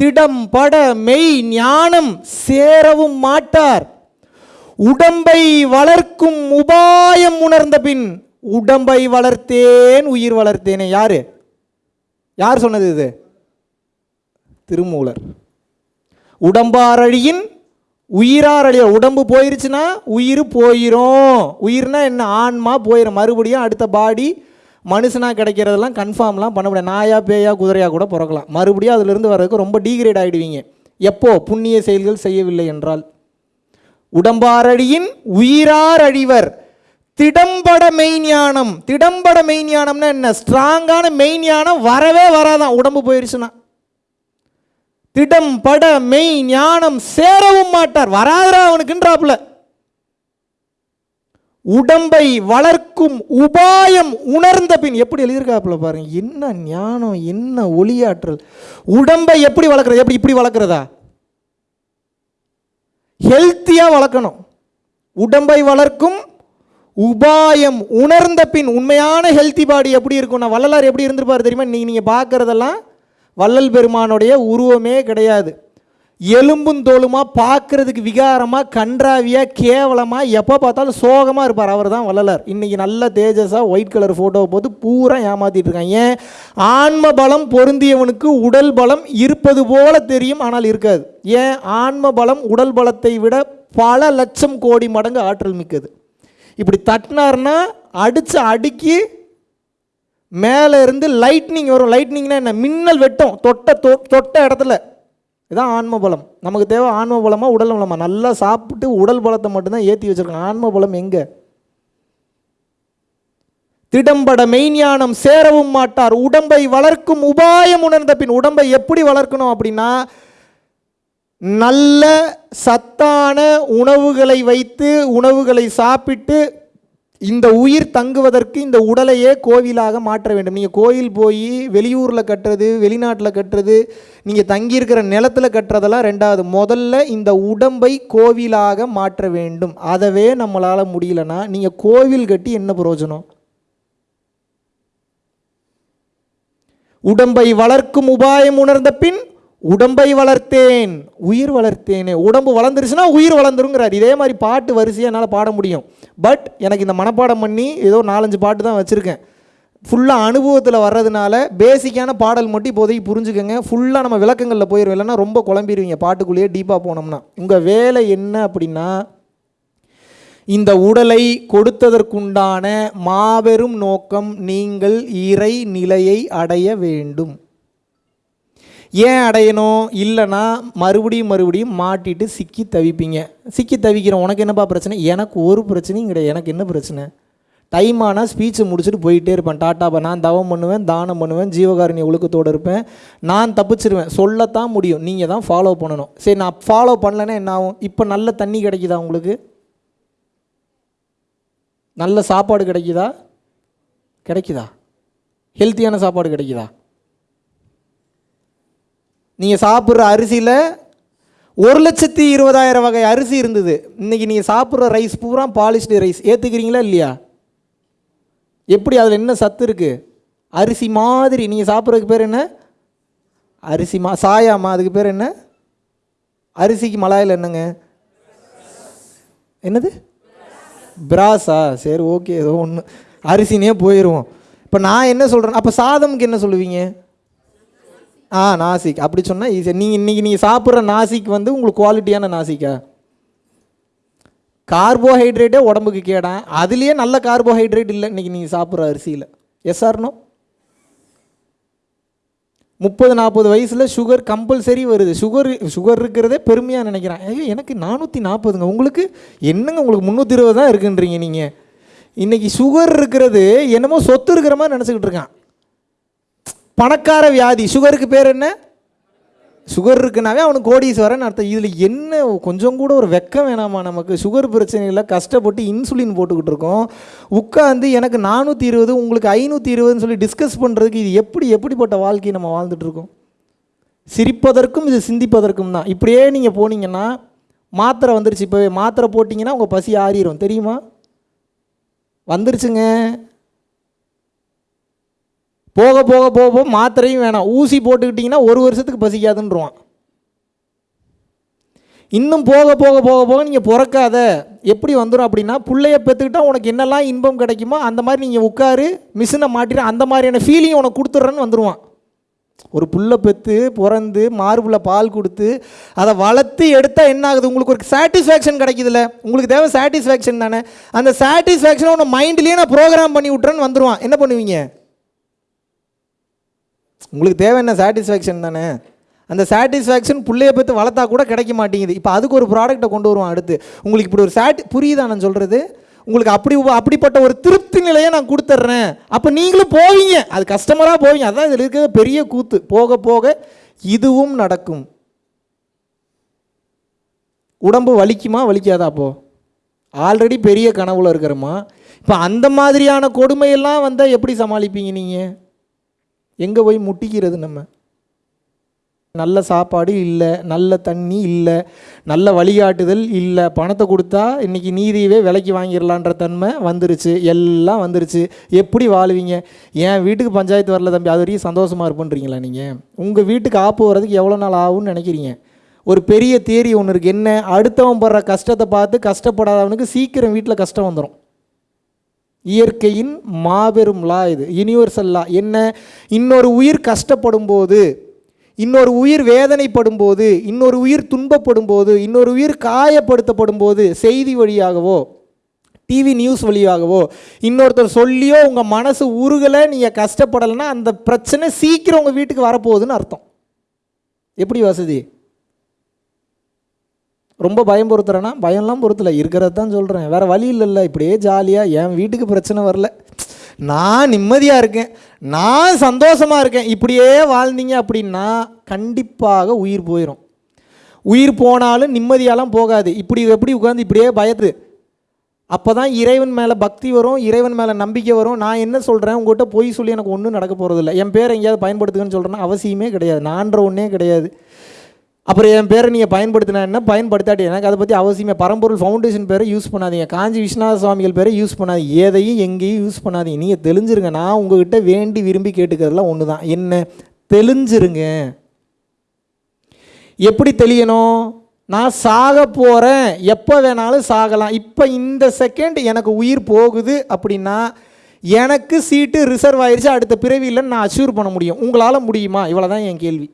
திடம் பட மெய் ஞானம் சேரவும் மாட்டார் உடம்பை வளர்க்கும் உபாயம் உணர்ந்த பின் உடம்பை வளர்த்தேன் உயிர் வளர்த்தேனே. யாரு? யார் சொன்னது இது? திருமூலர். உடம்பாரழியின் உயிராரழிய உடம்பு போயிருச்சுன்னா உயிர் போயிரும். உயிர்னா என்ன? ஆன்மா போயிடும் மறுபடியும் அடுத்த பாடி மனுஷனாக கிடைக்கிறதெல்லாம் கன்ஃபார்ம்லாம் பண்ண முடியாது. நாயா பேயா குதிரையாக கூட பிறக்கலாம். மறுபடியும் அதிலிருந்து வர்றதுக்கு ரொம்ப டீக்ரேட் ஆகிடுவீங்க எப்போ? புண்ணிய செயல்கள் செய்யவில்லை என்றால். உடம்பாரழியின் உயிரார் அழிவர் திடம்பட மெய்ஞானம் திடம்பட மெய்ஞானம்னா என்ன? ஸ்ட்ராங்கான மெய்ஞானம் வரவே வராதான். உடம்பு போயிடுச்சுன்னா திடம் பட மெய் ஞானம் சேரவும் மாட்டார். வராதரா அவனுக்குன்றாப்புல. உடம்பை வளர்க்கும் உபாயம் உணர்ந்த பின் எப்படி எழுதியிருக்காப்புல பாருங்க. என்ன ஞானம் என்ன ஒளியாற்றல். உடம்பை எப்படி வளர்க்குறது? எப்படி இப்படி வளர்க்குறதா? ஹெல்த்தியாக வளர்க்கணும். உடம்பை வளர்க்கும் உபாயம் உணர்ந்த பின் உண்மையான ஹெல்த்தி பாடி எப்படி இருக்கும்னா வள்ளலார் எப்படி இருந்திருப்பார் தெரியுமா? நீங்கள் நீங்கள் பார்க்குறதெல்லாம் வள்ளல் பெருமானுடைய உருவமே கிடையாது. எலும்பும் தோலுமா பார்க்கறதுக்கு விகாரமாக கன்றாவியாக கேவலமாக எப்போ பார்த்தாலும் சோகமாக இருப்பார். அவர் தான் வள்ளலார். இன்றைக்கி நல்ல தேஜஸாக ஒயிட் கலர் ஃபோட்டோவை போட்டு பூரா ஏமாற்றிட்டு இருக்காங்க. ஏன்? ஆன்ம பலம் பொருந்தியவனுக்கு உடல் பலம் இருப்பது போல தெரியும் ஆனால் இருக்காது. ஏன்? ஆன்ம பலம் உடல் பலத்தை விட பல லட்சம் கோடி மடங்கு ஆற்றல் மிக்கது. இப்படி தட்டினார்னா அடித்து அடுக்கி மேலே இருந்து லைட்னிங் வரும். லைட்னிங்னா என்ன? மின்னல் வெட்டும். தொட்ட தொ- தொட்ட இடத்துல. இதான் ஆன்ம பலம் நமக்கு தேவை ஆன்ம பலமாக உடல் பலமாக நல்லா சாப்பிட்டு உடல் பலத்தை மட்டும்தான் ஏற்றி வச்சுருக்கோம் ஆன்ம பலம் எங்கே? திடம்பட மெய்ஞானம் சேரவும் மாட்டார். உடம்பை வளர்க்கும் உபாயம் உணர்ந்த பின் உடம்பை எப்படி வளர்க்கணும் அப்படின்னா நல்ல சத்தான உணவுகளை வைத்து உணவுகளை சாப்பிட்டு இந்த உயிர் தங்குவதற்கு இந்த உடலையே கோவிலாக மாற்ற வேண்டும். நீங்கள் கோயில் போய் வெளியூரில் கட்டுறது வெளிநாட்டில் கட்டுறது நீங்கள் தங்கியிருக்கிற நிலத்தில் கட்டுறதெல்லாம் ரெண்டாவது. முதல்ல இந்த உடம்பை கோவிலாக மாற்ற வேண்டும். அதவே நம்மளால் முடியலன்னா நீங்கள் கோவில் கட்டி என்ன பிரயோஜனம்? உடம்பை வளர்க்கும் உபாயம் உணர்ந்த பின் உடம்பை வளர்த்தேன் உயிர் வளர்த்தேனே. உடம்பு வளர்ந்துருச்சுன்னா உயிர் வளர்ந்துருங்கிறார். இதே மாதிரி பாட்டு வரிசையாக என்னால் பாட முடியும். பட் எனக்கு இந்த மனப்பாடம் பண்ணி ஏதோ நாலஞ்சு பாட்டு தான் வச்சுருக்கேன். ஃபுல்லாக அனுபவத்தில் வர்றதுனால பேசிக்கான பாடல் மட்டும் இப்போதைக்கு புரிஞ்சுக்கோங்க. ஃபுல்லாக நம்ம விளக்கங்களில் போயிடும் இல்லைன்னா ரொம்ப குழம்பிடுவீங்க. பாட்டுக்குள்ளேயே டீப்பாக போனோம்னா. உங்கள் வேலை என்ன அப்படின்னா இந்த உடலை கொடுத்ததற்குண்டான மாபெரும் நோக்கம் நீங்கள் இறை நிலையை அடைய வேண்டும். ஏன் அடையணும்? இல்லைன்னா மறுபடியும் மறுபடியும் மாட்டிட்டு சிக்கி தவிப்பீங்க. சிக்கி தவிக்கிறோம் உனக்கு என்னப்பா பிரச்சனை? எனக்கு ஒரு பிரச்சனையும் கிடையாது. எனக்கு என்ன பிரச்சனை? டைம் ஆனால் ஸ்பீச்சை முடிச்சுட்டு போயிட்டே இருப்பேன். டாட்டாப்பா நான் தவம் பண்ணுவேன் தானம் பண்ணுவேன் ஜீவகாருண்ய ஒழுக்கத்தோடு இருப்பேன். நான் தப்பிச்சிருவேன். சொல்லத்தான் முடியும். நீங்கள் தான் ஃபாலோ பண்ணணும். சரி நான் ஃபாலோ பண்ணலைன்னா என்ன ஆகும்? இப்போ நல்ல தண்ணி கிடைக்குதா உங்களுக்கு? நல்ல சாப்பாடு கிடைக்குதா? கிடைக்குதா? ஹெல்த்தியான சாப்பாடு கிடைக்குதா? நீங்கள் சாப்பிட்ற அரிசியில் ஒரு லட்சத்தி இருபதாயிரம் வகை அரிசி இருந்தது. இன்றைக்கி நீங்கள் சாப்பிட்ற ரைஸ் பூரா பாலிஷ்டு ரைஸ் ஏற்றுக்கிறீங்களா இல்லையா? எப்படி அதில் என்ன சத்து இருக்குது அரிசி மாதிரி. நீங்கள் சாப்பிட்றதுக்கு பேர் என்ன? அரிசி மா சாயாமா அதுக்கு பேர் என்ன? அரிசிக்கு மலாயில் என்னங்க? என்னது? பிராஸா சரி ஓகே ஏதோ ஒன்று அரிசினே போயிடுவோம் இப்போ நான் என்ன சொல்கிறேன் அப்போ சாதமுக்கு என்ன சொல்லுவீங்க? ஆ நாசிக். அப்படி சொன்னால் ஈஸியாக நீங்கள் இன்றைக்கி நீங்கள் சாப்பிட்ற நாசிக் வந்து உங்களுக்கு குவாலிட்டியான நாசிக்கா? கார்போஹைட்ரேட்டே உடம்புக்கு கேடான் அதுலேயே நல்ல கார்போஹைட்ரேட் இல்லை இன்றைக்கி நீங்கள் சாப்பிட்ற அரிசியில். எஸ் ஆர்னோ முப்பது நாற்பது வயசில் சுகர் கம்பல்சரி வருது. சுகர் சுகர் இருக்கிறதே பெருமையாக நினைக்கிறேன். ஐயோ எனக்கு நானூற்றி நாற்பதுங்க உங்களுக்கு என்னங்க உங்களுக்கு முந்நூற்றி இருபது தான் இருக்குன்றீங்க நீங்கள் இன்றைக்கி சுகர் இருக்கிறது என்னமோ சொத்து இருக்கிற மாதிரி நினச்சிக்கிட்டு இருக்கான். பணக்கார வியாதி. சுகருக்கு பேர் என்ன? சுகர் இருக்குனாவே அவனுக்கு கோடீஸ்வரன் அர்த்தம். இதில் என்ன கொஞ்சம் கூட ஒரு வெக்கம் வேணாமா நமக்கு? சுகர் பிரச்சனையில் கஷ்டப்பட்டு இன்சுலின் போட்டுக்கிட்டு இருக்கோம். உட்காந்து எனக்கு நானூற்றி இருபது உங்களுக்கு ஐநூற்றி இருபதுன்னு சொல்லி டிஸ்கஸ் பண்ணுறதுக்கு இது எப்படி எப்படிப்பட்ட வாழ்க்கையை நம்ம வாழ்ந்துட்டுருக்கோம் சிரிப்பதற்கும் இது சிந்திப்பதற்கும் தான். இப்படியே நீங்கள் போனீங்கன்னா மாத்திரை வந்துருச்சு. இப்போவே மாத்திரை போட்டிங்கன்னா உங்கள் பசி ஆறிடும் தெரியுமா? வந்துருச்சுங்க. போக போக போக போக மாத்திரையும் வேணாம். ஊசி போட்டுக்கிட்டிங்கன்னா ஒரு வருஷத்துக்கு பசிக்காதுன்றான் இன்னும் போக போக போக போக நீங்கள் பிறக்காத எப்படி வந்துடும் அப்படின்னா பிள்ளைய பெற்றுக்கிட்டால் உனக்கு என்னெல்லாம் இன்பம் கிடைக்குமோ அந்த மாதிரி நீங்கள் உட்காரு மிஷினை மாட்டிட்டு அந்த மாதிரியான ஃபீலிங் உனக்கு கொடுத்துட்றேன்னு வந்துடுவான் ஒரு புல்லை பெற்று பிறந்து மார்புல பால் கொடுத்து அதை வளர்த்து எடுத்தால் என்ன ஆகுது? உங்களுக்கு ஒரு சாட்டிஸ்ஃபேக்ஷன் கிடைக்குதுல்ல உங்களுக்கு தேவை சாட்டிஸ்ஃபேக்ஷன் தானே. அந்த சாட்டிஸ்ஃபேக்ஷனை உன்னை மைண்ட்லேயே நான் ப்ரோக்ராம் பண்ணி விட்றேன்னு வந்துடுவான் என்ன பண்ணுவீங்க? உங்களுக்கு தேவை என்ன சாட்டிஸ்ஃபேக்ஷன் தானே? அந்த சாட்டிஸ்ஃபேக்ஷன் பிள்ளைய பற்றி வளர்த்தா கூட கிடைக்க மாட்டேங்குது. இப்போ அதுக்கு ஒரு ப்ராடக்ட்டை கொண்டு வருவான் அடுத்து. உங்களுக்கு இப்படி ஒரு சாட்டி புரியுதா நான் சொல்கிறது உங்களுக்கு அப்படி அப்படிப்பட்ட ஒரு திருப்தி நிலையை நான் கொடுத்துட்றேன். அப்போ நீங்களும் போவீங்க. அது கஸ்டமராக போவீங்க. அதான் இதில் இருக்கிற பெரிய கூத்து. போக போக இதுவும் நடக்கும். உடம்பு வலிக்குமா? வலிக்காதா அப்போ? ஆல்ரெடி பெரிய கனவுல இருக்கிறோமா? இப்போ அந்த மாதிரியான கொடுமையெல்லாம் வந்தால் எப்படி சமாளிப்பீங்க நீங்கள் எங்கே போய் முட்டிக்கிறது நம்ம? நல்ல சாப்பாடு இல்லை நல்ல தண்ணி இல்லை நல்ல வழிகாட்டுதல் இல்லை. பணத்தை கொடுத்தா இன்றைக்கி நீதியவே விலைக்கு வாங்கிடலான்ற தன்மை வந்துருச்சு. எல்லாம் வந்துருச்சு. எப்படி வாழுவீங்க? என் வீட்டுக்கு பஞ்சாயத்து வரல தம்பி. அது வரைக்கும் சந்தோஷமாக இருப்புன்றீங்களா நீங்கள் உங்கள் வீட்டுக்கு ஆப்பு வர்றதுக்கு எவ்வளோ நாள் ஆகும்னு நினைக்கிறீங்க? ஒரு பெரிய தேரி ஒன்று இருக்குது என்ன? அடுத்தவன் படுற கஷ்டத்தை பார்த்து கஷ்டப்படாதவனுக்கு சீக்கிரம் வீட்டில் கஷ்டம் வந்துடும் இயற்கையின் மாபெரும் லா இது யூனிவர்சல் லா. என்ன? இன்னொரு உயிர் கஷ்டப்படும் போது இன்னொரு உயிர் வேதனைப்படும் போது இன்னொரு உயிர் துன்பப்படும் போது இன்னொரு உயிர் காயப்படுத்தப்படும் போது செய்தி வழியாகவோ டிவி நியூஸ் வழியாகவோ இன்னொருத்தர் சொல்லியோ உங்கள் மனசு உருகலை நீங்கள் கஷ்டப்படலைன்னா அந்த பிரச்சனை சீக்கிரம் உங்கள் வீட்டுக்கு வரப்போகுதுன்னு அர்த்தம். எப்படி வசதி? ரொம்ப பயம் பொறுத்துறேன்னா பயம்லாம் பொறுத்தல. இருக்கிறது தான் சொல்கிறேன் வேறு வழி இல்லைல்ல. இப்படியே ஜாலியாக என் வீட்டுக்கு பிரச்சனை வரல. நான் நிம்மதியாக இருக்கேன். நான் சந்தோஷமாக இருக்கேன். இப்படியே வாழ்ந்தீங்க அப்படின்னா கண்டிப்பாக உயிர் போயிடும் உயிர் போனாலும் நிம்மதியாலாம் போகாது. இப்படி எப்படி உட்காந்து இப்படியே பயத்து. அப்போ தான் இறைவன் மேலே பக்தி வரும் இறைவன் மேலே நம்பிக்கை வரும். நான் என்ன சொல்கிறேன் உங்கள்கிட்ட பொய் சொல்லி எனக்கு ஒன்றும் நடக்க போகிறதில்ல என் பேரை எங்கேயாவது பயன்படுத்துங்கன்னு சொல்கிறேன்னா அவசியமே கிடையாது. நான்ற ஒன்றே கிடையாது. அப்புறம் என் பேரை நீங்கள் பயன்படுத்தினா என்ன? பயன்படுத்தாட்டி எனக்கு அதை பற்றி அவசியமே. பரம்பொருள் ஃபவுண்டேஷன் பேரை யூஸ் பண்ணாதீங்க. காஞ்சி விஸ்வநாத சுவாமிகள் பேரை யூஸ் பண்ணாதீங்க. எதையும் எங்கேயும் யூஸ் பண்ணாதீங்க. நீங்கள் தெளிஞ்சிருங்க. நான் உங்ககிட்ட வேண்டி விரும்பி கேட்டுக்கிறதுலாம் ஒன்று தான் என்ன? தெளிஞ்சிருங்க. எப்படி தெளியணும்? நான் சாக போகிறேன் எப்போ வேணாலும் சாகலாம். இப்போ இந்த செகண்ட் எனக்கு உயிர் போகுது அப்படின்னா எனக்கு சீட்டு ரிசர்வ் ஆயிடுச்சு அடுத்த பிறவியில் நான் அச்சூர் பண்ண முடியும். உங்களால் முடியுமா? இவ்வளோ தான் என் கேள்வி.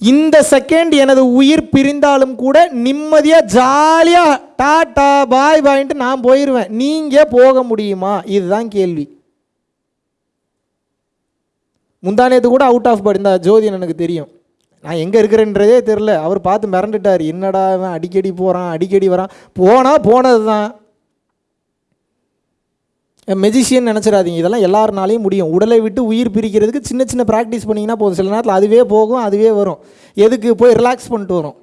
இந்த செகண்ட் எனது உயிர் பிரிந்தாலும் கூட நிம்மதியாக ஜாலியாக டாட்டா பாய் பாயின்ட்டு நான் போயிடுவேன் நீங்கள் போக முடியுமா? இதுதான் கேள்வி. முந்தானேத்து கூட அவுட் ஆஃப் படிந்தா இந்த ஜோதியன் எனக்கு தெரியும். நான் எங்கே இருக்கிறேன்றதே தெரில அவர் பார்த்து மிரண்டுட்டார். என்னடா அவன் அடிக்கடி போகிறான் அடிக்கடி வரான். போனால் போனது தான் மெஜிஷியன் நினச்சிடாதீங்க. இதெல்லாம் எல்லாருனாலையும் முடியும். உடலை விட்டு உயிர் பிரிக்கிறதுக்கு சின்ன சின்ன ப்ராக்டிஸ் பண்ணிங்கன்னா போதும். சில நேரத்தில் அதுவே போகும் அதுவே வரும். எதுக்கு? போய் ரிலாக்ஸ் பண்ணிட்டு வரும்.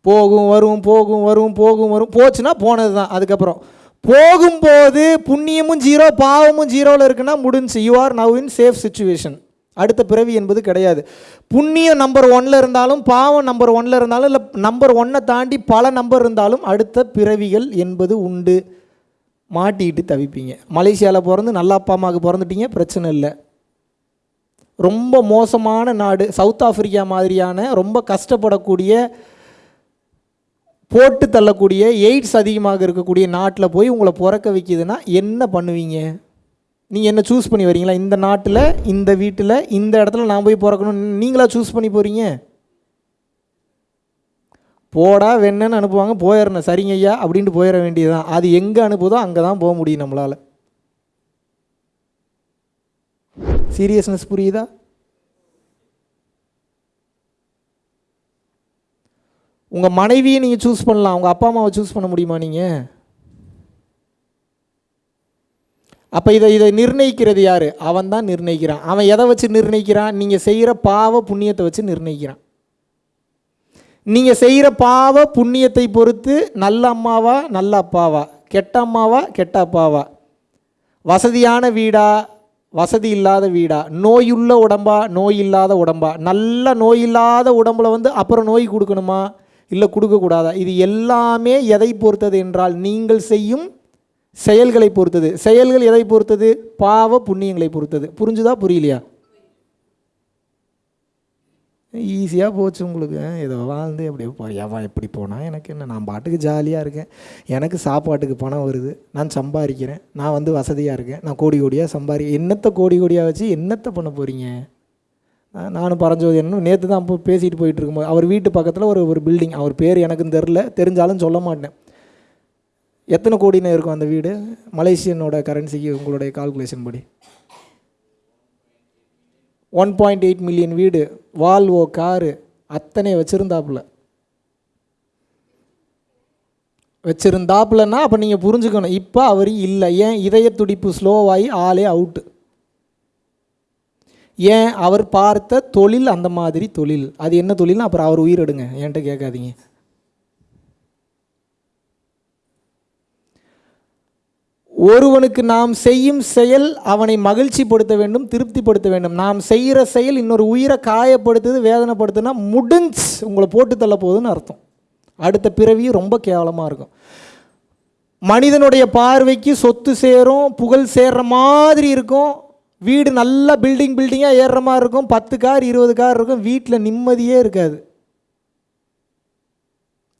போகும் வரும் போகும் வரும் போகும் வரும். போச்சுன்னா போனது தான் அதுக்கப்புறம் போகும்போது புண்ணியமும் ஜீரோ பாவமும் ஜீரோவில் இருக்குன்னா முடிஞ்சு. You are now in safe situation அடுத்த பிறவி என்பது கிடையாது. புண்ணியம் நம்பர் ஒன்ல இருந்தாலும் பாவம் நம்பர் ஒன்ல இருந்தாலும் இல்லை நம்பர் ஒன்னை தாண்டி பல நம்பர் இருந்தாலும் அடுத்த பிறவிகள் என்பது உண்டு. மாட்டிக்கிட்டு தவிப்பீங்க. மலேசியாவில் பிறந்து நல்ல அப்பா அம்மாவுக்கு பிறந்துட்டீங்க பிரச்சனை இல்லை. ரொம்ப மோசமான நாடு. சவுத் ஆஃப்ரிக்கா மாதிரியான ரொம்ப கஷ்டப்படக்கூடிய போட்டு தள்ளக்கூடிய எய்ட்ஸ் அதிகமாக இருக்கக்கூடிய நாட்டில் போய் உங்களை பிறக்க வைக்குதுன்னா என்ன பண்ணுவீங்க? நீங்கள் என்ன சூஸ் பண்ணி வரீங்களா? இந்த நாட்டில் இந்த வீட்டில் இந்த இடத்துல நான் போய் பிறக்கணும் நீங்களா சூஸ் பண்ணி போகிறீங்க போடா வெண்ணன்னு அனுப்புவாங்க போயிடணும் சரிங்க ஐயா அப்படின்ட்டு போயிட வேண்டியதுதான். அது எங்கே அனுப்புதோ அங்கே தான் போக முடியும் நம்மளால். சீரியஸ்னஸ் புரியுதா? உங்கள் மனைவியை நீங்கள் சூஸ் பண்ணலாம். உங்கள் அப்பா அம்மாவை சூஸ் பண்ண முடியுமா நீங்கள் அப்போ இதை இதை நிர்ணயிக்கிறது யார்? அவன் தான் நிர்ணயிக்கிறான். அவன் எதை வச்சு நிர்ணயிக்கிறான்? நீங்கள் செய்கிற பாவ புண்ணியத்தை வச்சு நிர்ணயிக்கிறான். நீங்கள் செய்கிற பாவ புண்ணியத்தை பொறுத்து நல்ல அம்மாவா நல்ல அப்பாவா? கெட்ட அம்மாவா கெட்ட அப்பாவா? வசதியான வீடா? வசதி இல்லாத வீடா? நோயுள்ள உடம்பா? நோய் இல்லாத உடம்பா? நல்ல நோய் இல்லாத உடம்புல வந்து அப்புறம் நோய் கொடுக்கணுமா? இல்லை கொடுக்கக்கூடாதா? இது எல்லாமே எதை பொறுத்தது என்றால் நீங்கள் செய்யும் செயல்களை பொறுத்தது. செயல்கள் எதை பொறுத்தது? பாவ புண்ணியங்களை பொறுத்தது. புரிஞ்சுதா? புரியலையா? ஈஸியாக போச்சு உங்களுக்கு. ஏதோ வாழ்ந்து அப்படியே போ எவன் எப்படி போனால் எனக்கு என்ன நான் பாட்டுக்கு ஜாலியாக இருக்கேன். எனக்கு சாப்பாட்டுக்கு பணம் வருது. நான் சம்பாதிக்கிறேன். நான் வந்து வசதியாக இருக்கேன். நான் கோடி கோடியாக சம்பாதி என்னத்தை கோடி கோடியாக வச்சு என்னத்தை பண்ண போகிறீங்க நானும் பரஞ்சோதி என்ன நேற்று தான் இப்போ பேசிட்டு போயிட்டு இருக்கும்போது அவர் வீட்டு பக்கத்தில் ஒரு ஒரு பில்டிங் அவர் பேர் எனக்கும் தெரில தெரிஞ்சாலும் சொல்ல மாட்டேன். எத்தனை கோடின்னு இருக்கும் அந்த வீடு? மலேசியனோட கரன்சிக்கு உங்களுடைய கால்குலேஷன் படி? ஒன் பாயிண்ட் எயிட் மில்லியன் வீடு வால்வோ காரு அத்தனை வச்சுருந்தாப்புல. வச்சுருந்தாப்புலன்னா அப்போ நீங்கள் புரிஞ்சுக்கணும். இப்போ அவர் இல்லை. ஏன் இதய துடிப்பு ஸ்லோவாகி ஆளே அவுட்டு? ஏன் அவர் பார்த்த தொழில் அந்த மாதிரி தொழில்? அது என்ன தொழில்னா அப்புறம் அவர் உயிரிடுங்க என்கிட்ட கேட்காதீங்க. ஒருவனுக்கு நாம் செய்யும் செயல் அவனை மகிழ்ச்சிப்படுத்த வேண்டும் திருப்திப்படுத்த வேண்டும். நாம் செய்கிற செயல் இன்னொரு உயிரை காயப்படுத்துது வேதனைப்படுத்துனா முடிஞ்ச் உங்களை போட்டு தள்ள போகுதுன்னு அர்த்தம். அடுத்த பிறவியும் ரொம்ப கேவலமாக இருக்கும். மனிதனுடைய பார்வைக்கு சொத்து சேரும் புகழ் சேர்ற மாதிரி இருக்கும். வீடு நல்லா பில்டிங் பில்டிங்காக ஏறுற மாதிரி இருக்கும். பத்து கார் இருபது கார் இருக்கும். வீட்டில் நிம்மதியே இருக்காது.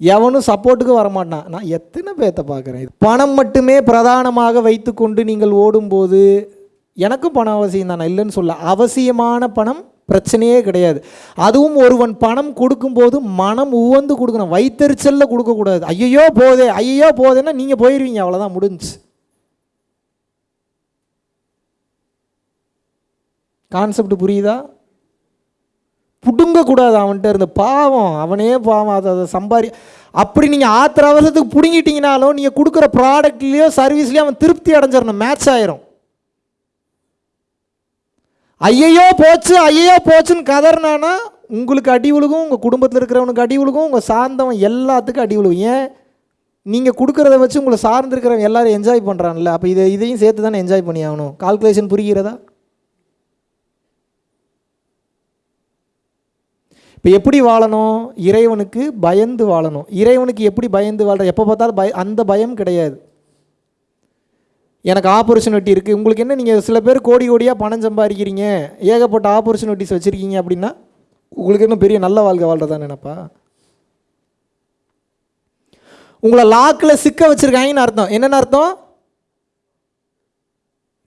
எவனும் சப்போர்ட்டுக்கு வரமாட்டான். நான் எத்தனை பேர்த்த பார்க்குறேன்? பணம் மட்டுமே பிரதானமாக வைத்துக்கொண்டு நீங்கள் ஓடும்போது எனக்கும் பணம் அவசியம் தான். நான் இல்லைன்னு சொல்ல அவசியமான பணம் பிரச்சனையே கிடையாது. அதுவும் ஒருவன் பணம் கொடுக்கும்போது மனம் உவந்து கொடுக்கணும். வைத்தறிச்சலில் கொடுக்கக்கூடாது. ஐயையோ போதே ஐயையோ போதேன்னா நீங்கள் போயிடுவீங்க அவ்வளோதான் முடிஞ்சு. கான்செப்ட் புரியுதா? பிடுங்கக்கூடாது அவன்கிட்ட இருந்து. பாவம் அவனே பாவம் அதை அதை சம்பாரி அப்படி நீங்கள் ஆத்திர அவசரத்துக்கு பிடுங்கிட்டீங்கனாலும் நீங்கள் கொடுக்குற ப்ராடக்ட்லேயோ சர்வீஸ்லேயோ அவன் திருப்தி அடைஞ்சிடணும். மேட்ச் ஆயிரும். ஐயையோ போச்சு ஐயையோ போச்சுன்னு கதறினானா உங்களுக்கு அடி விழுகும் உங்கள் குடும்பத்தில் இருக்கிறவனுக்கு அடி விழுகும் உங்கள் சார்ந்தவன் எல்லாத்துக்கும் அடி விழுகும் ஏன்? நீங்கள் கொடுக்குறத வச்சு உங்களை சார்ந்திருக்கிறவன் எல்லாரும் என்ஜாய் பண்ணுறான்ல அப்போ இதை இதையும் சேர்த்து தானே என்ஜாய் பண்ணி ஆகணும் கால்குலேஷன் புரிகிறதா? இப்போ எப்படி வாழணும்? இறைவனுக்கு பயந்து வாழணும். இறைவனுக்கு எப்படி பயந்து வாழ்கிற எப்போ பார்த்தாலும் பய அந்த பயம் கிடையாது. எனக்கு ஆப்பர்ச்சுனிட்டி இருக்குது உங்களுக்கு என்ன நீங்கள் சில பேர் கோடி கோடியாக பணம் சம்பாதிக்கிறீங்க. ஏகப்பட்ட ஆப்பர்ச்சுனிட்டிஸ் வச்சுருக்கீங்க அப்படின்னா உங்களுக்கு என்ன பெரிய நல்ல வாழ்க்கை வாழ்றதா நினைப்பா? உங்களை லாக்கில் சிக்க வச்சுருக்காங்கன்னு அர்த்தம். என்னென்ன அர்த்தம்?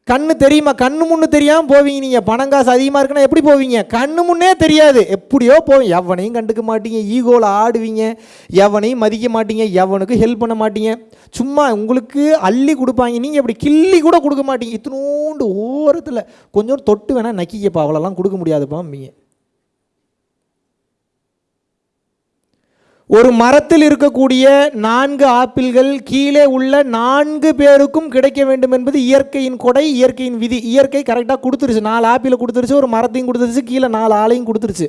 கண்ணு தெரியுமா? கண்ணு முன்னு தெரியாமல் போவீங்க நீங்கள் பணம் காசு அதிகமாக இருக்குன்னா எப்படி போவீங்க? கண்ணு முன்னே தெரியாது. எப்படியோ போவீங்க. எவனையும் கண்டுக்க மாட்டீங்க. ஈகோவில் ஆடுவீங்க. எவனையும் மதிக்க மாட்டீங்க. எவனுக்கு ஹெல்ப் பண்ண மாட்டீங்க. சும்மா உங்களுக்கு அள்ளி கொடுப்பாங்க. நீங்கள் எப்படி கிள்ளி கூட கொடுக்க மாட்டீங்க. இத்தினோண்டு ஓரத்தில் கொஞ்சம் தொட்டு வேணால் நக்கிக்கப்பா. அவ்வளோலாம் கொடுக்க முடியாதுப்பாம்பீங்க ஒரு மரத்தில் இருக்கக்கூடிய நான்கு ஆப்பிள்கள் கீழே உள்ள நான்கு பேருக்கும் கிடைக்க வேண்டும் என்பது இயற்கையின் கொடை இயற்கையின் விதி. இயற்கை கரெக்டாக கொடுத்துருச்சு. நாலு ஆப்பிளை கொடுத்துருச்சு ஒரு மரத்தையும் கொடுத்துருச்சு கீழே நாலு ஆளையும் கொடுத்துருச்சு.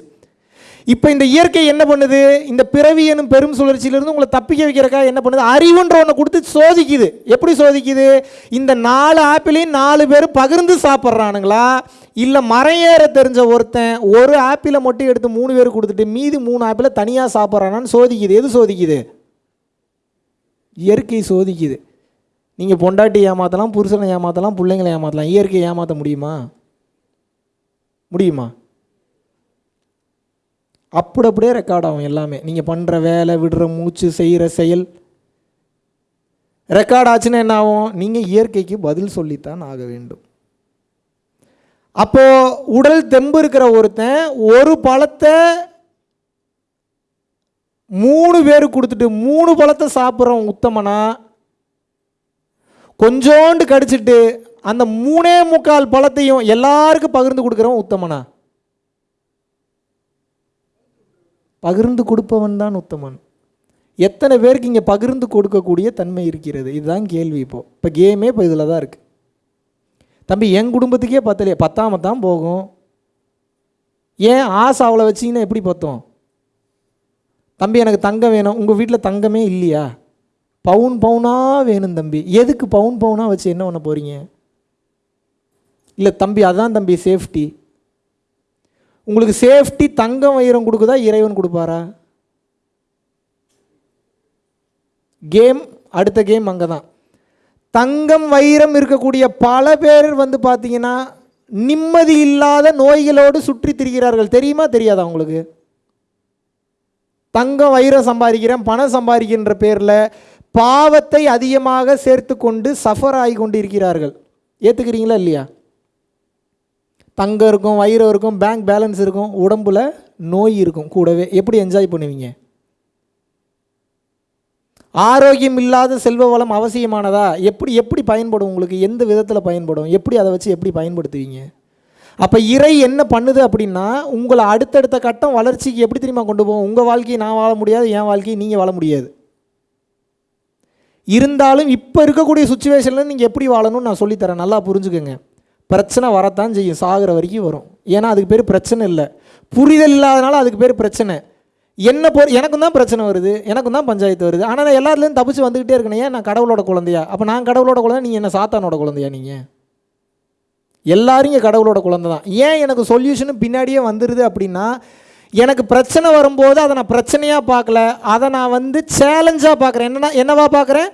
இப்போ இந்த இயற்கை என்ன பண்ணுது? இந்த பிறவி எனும் பெரும் சுழற்சியிலிருந்து உங்களை தப்பிக்க வைக்கிறக்கா என்ன பண்ணுது? அறிவுன்ற ஒன்று கொடுத்து சோதிக்குது. எப்படி சோதிக்குது? இந்த நாலு ஆப்பிளையும் நாலு பேர் பகிர்ந்து சாப்பிட்றானுங்களா? இல்லை மரம் ஏற தெரிஞ்ச ஒருத்தன் ஒரு ஆப்பிளை மட்டும் எடுத்து மூணு பேர் கொடுத்துட்டு மீதி மூணு ஆப்பிளை தனியாக சாப்பிட்றானான்னு சோதிக்குது. எது சோதிக்குது? இயற்கை சோதிக்குது. நீங்கள் பொண்டாட்டி ஏமாற்றலாம் புருஷனை ஏமாற்றலாம் பிள்ளைங்களை ஏமாற்றலாம் இயற்கையை ஏமாற்ற முடியுமா? முடியுமா? அப்படி அப்படியே ரெக்கார்ட் ஆகும் எல்லாமே. நீங்கள் பண்ணுற வேலை விடுற மூச்சு செய்கிற செயல். ரெக்கார்ட் ஆச்சுன்னா என்ன ஆகும்? நீங்கள் இயற்கைக்கு பதில் சொல்லித்தான் ஆக வேண்டும். அப்போது உடல் தெம்பு இருக்கிற ஒருத்தன் ஒரு பழத்தை மூணு பேருக்கு கொடுத்துட்டு மூணு பழத்தை சாப்பிட்றவன் உத்தமனா? கொஞ்சோண்டு கடிச்சிட்டு அந்த மூணே முக்கால் பழத்தையும் எல்லாருக்கும் பகிர்ந்து கொடுக்குறவன் உத்தமனா? பகிர்ந்து கொடுப்பவன் தான் உத்தமன். எத்தனை பேருக்கு இங்கே பகிர்ந்து கொடுக்கக்கூடிய தன்மை இருக்கிறது? இதுதான் கேள்வி இப்போது இப்போ கேமே இப்போ இதில் தான் இருக்குது தம்பி என் குடும்பத்துக்கே பத்தலையே. பத்தாம தான் போகும். ஏன் ஆசை அவளை வச்சிங்கன்னா எப்படி பத்தோம்? தம்பி எனக்கு தங்கம் வேணும். உங்கள் வீட்டில் தங்கமே இல்லையா? பவுன் பவுனாக வேணும் தம்பி. எதுக்கு பவுன் பவுனாக வச்சு என்ன பண்ண போகிறீங்க இல்லை தம்பி அதான் தம்பி சேஃப்டி உங்களுக்கு சேஃப்டி தங்கம் வைரம் கொடுக்குதா இறைவன் கொடுப்பாரா? கேம் அடுத்த கேம் அங்கே தான் தங்கம் வைரம் இருக்கக்கூடிய பல பேர் வந்து பார்த்தீங்கன்னா நிம்மதி இல்லாத நோய்களோடு சுற்றி திரிகிறார்கள். தெரியுமா? தெரியாதா உங்களுக்கு? தங்கம் வைரம் சம்பாதிக்கிறேன் பணம் சம்பாதிக்கின்ற பேரில் பாவத்தை அதிகமாக சேர்த்து கொண்டு சஃபர் ஆகி கொண்டு இருக்கிறார்கள் ஏற்றுக்கிறீங்களா இல்லையா? தங்கம் இருக்கும் வயிறு இருக்கும் பேங்க் பேலன்ஸ் இருக்கும் உடம்புல நோய் இருக்கும் கூடவே. எப்படி என்ஜாய் பண்ணுவீங்க? ஆரோக்கியம் இல்லாத செல்வ வளம் அவசியமானதா? எப்படி எப்படி பயன்படும் உங்களுக்கு? எந்த விதத்தில் பயன்படும்? எப்படி அதை வச்சு எப்படி பயன்படுத்துவீங்க? அப்போ இறை என்ன பண்ணுது அப்படின்னா உங்களை அடுத்தடுத்த கட்டம் வளர்ச்சிக்கு எப்படி தெரியுமா கொண்டு போகும்? உங்கள் வாழ்க்கையை நான் வாழ முடியாது என் வாழ்க்கையை நீங்கள் வாழ முடியாது. இருந்தாலும் இப்போ இருக்கக்கூடிய சுச்சுவேஷனில் நீங்கள் எப்படி வாழணும்னு நான் சொல்லித்தரேன். நல்லா புரிஞ்சுக்கோங்க. பிரச்சனை வரத்தான் செய்யும் சாகிற வரைக்கும் வரும். ஏன்னா அதுக்கு பேர் பிரச்சனை இல்லை. புரிதல் இல்லாதனால அதுக்கு பேர் பிரச்சனை. என்ன பொ எனக்கும் தான் பிரச்சனை வருது எனக்கும் தான் பஞ்சாயத்து வருது. ஆனால் நான் எல்லாத்துலேயும் தப்பிச்சு வந்துக்கிட்டே இருக்கேன் ஏன் நான் கடவுளோட குழந்தையா? அப்போ நான் கடவுளோட குழந்தை நீங்கள் என்ன சாத்தானோட குழந்தையா நீங்கள் எல்லாரும் இங்கே கடவுளோட குழந்தை தான். ஏன் எனக்கு சொல்யூஷனும் பின்னாடியே வந்துடுது அப்படின்னா எனக்கு பிரச்சனை வரும்போது அதை நான் பிரச்சனையாக பார்க்கல அதை நான் வந்து சேலஞ்சாக பார்க்குறேன். என்னன்னா என்னவா பார்க்குறேன்?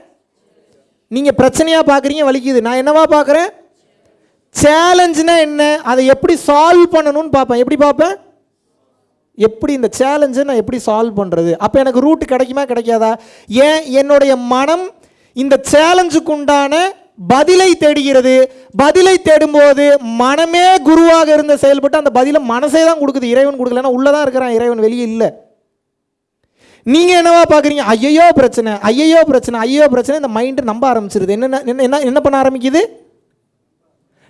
நீங்கள் பிரச்சனையாக பார்க்குறீங்க வலிக்குது. நான் என்னவா பார்க்குறேன்? சேலஞ்சுனா என்ன? அதை எப்படி சால்வ் பண்ணணும்னு பார்ப்பேன். எப்படி பார்ப்பேன்? எப்படி இந்த சேலஞ்சை நான் எப்படி சால்வ் பண்ணுறது அப்போ எனக்கு ரூட் கிடைக்குமா கிடைக்காதா? ஏன் என்னுடைய மனம் இந்த சேலஞ்சுக்கு உண்டான பதிலை தேடுகிறது? பதிலை தேடும்போது மனமே குருவாக இருந்த செயல்பட்டு அந்த பதிலை மனசே தான் கொடுக்குது. இறைவன் கொடுக்கலன்னா உள்ளே தான் இருக்கிறான். இறைவன் வெளியே இல்லை. நீங்கள் என்னவா பார்க்குறீங்க? ஐயையோ பிரச்சனை. ஐயையோ பிரச்சனை. ஐயோ பிரச்சனை. இந்த மைண்டு நம்ப ஆரம்பிச்சிருது. என்னென்ன என்ன என்ன என்ன பண்ண ஆரம்பிக்குது?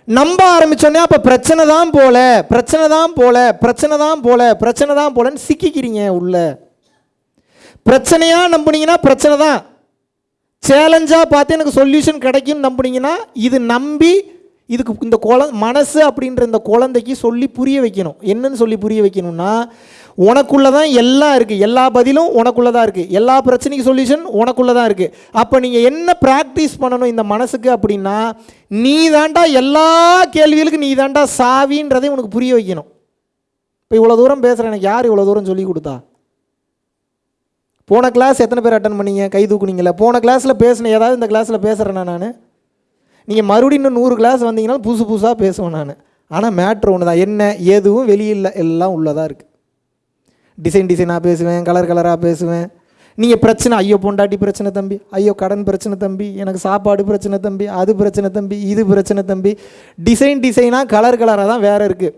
நம்ப ஆரம்பிச்சோன்னே அப்போ பிரச்சனை தான் போல பிரச்சனை தான் போல பிரச்சனை தான் போல பிரச்சனை தான் போலன்னு சிக்கிக்கிறீங்க உள்ள. பிரச்சனையாக நம்புனீங்கன்னா பிரச்சனை தான். சேலஞ்சாக பார்த்து எனக்கு சொல்யூஷன் கிடைக்கும்னு நம்புனீங்கன்னா இது நம்பி இதுக்கு இந்த குழ மனசு அப்படின்ற இந்த குழந்தைக்கு சொல்லி புரிய வைக்கணும். என்னன்னு சொல்லி புரிய வைக்கணும்னா உனக்குள்ளே தான் எல்லாம் இருக்குது எல்லா பதிலும் உனக்குள்ளே தான் இருக்குது எல்லா பிரச்சனைக்கு சொல்யூஷன் உனக்குள்ளே தான் இருக்குது அப்போ நீங்கள் என்ன ப்ராக்டிஸ் பண்ணணும் இந்த மனசுக்கு அப்படின்னா நீ தாண்டா எல்லா கேள்விகளுக்கும் நீ தாண்டா சாவின்றதை உனக்கு புரிய வைக்கணும். இப்போ இவ்வளோ தூரம் பேசுகிறேன் எனக்கு யார் இவ்வளோ தூரம் சொல்லி கொடுத்தா? போன கிளாஸ் எத்தனை பேர் அட்டன் பண்ணீங்க? கை தூக்குனீங்களே போன கிளாஸில் பேசினேன் ஏதாவது இந்த கிளாஸில் பேசுகிறேன்னா நான்? நீங்கள் மறுபடியும் இன்னும் நூறு கிளாஸ் வந்தீங்கன்னா புதுசு புதுசாக பேசுவேன் நான். ஆனால் மேட்ரு ஒன்று தான் என்ன எதுவும் வெளியில் எல்லாம் உள்ளதாக இருக்குது டிசைன் டிசைனாக பேசுவேன் கலர் கலராக பேசுவேன். நீங்கள் பிரச்சனை ஐயோ பொண்டாட்டி பிரச்சனை தம்பி ஐயோ கடன் பிரச்சனை தம்பி எனக்கு சாப்பாடு பிரச்சனை தம்பி அது பிரச்சனை தம்பி இது பிரச்சனை தம்பி. டிசைன் டிசைனாக கலர் கலராக தான் வேறு இருக்குது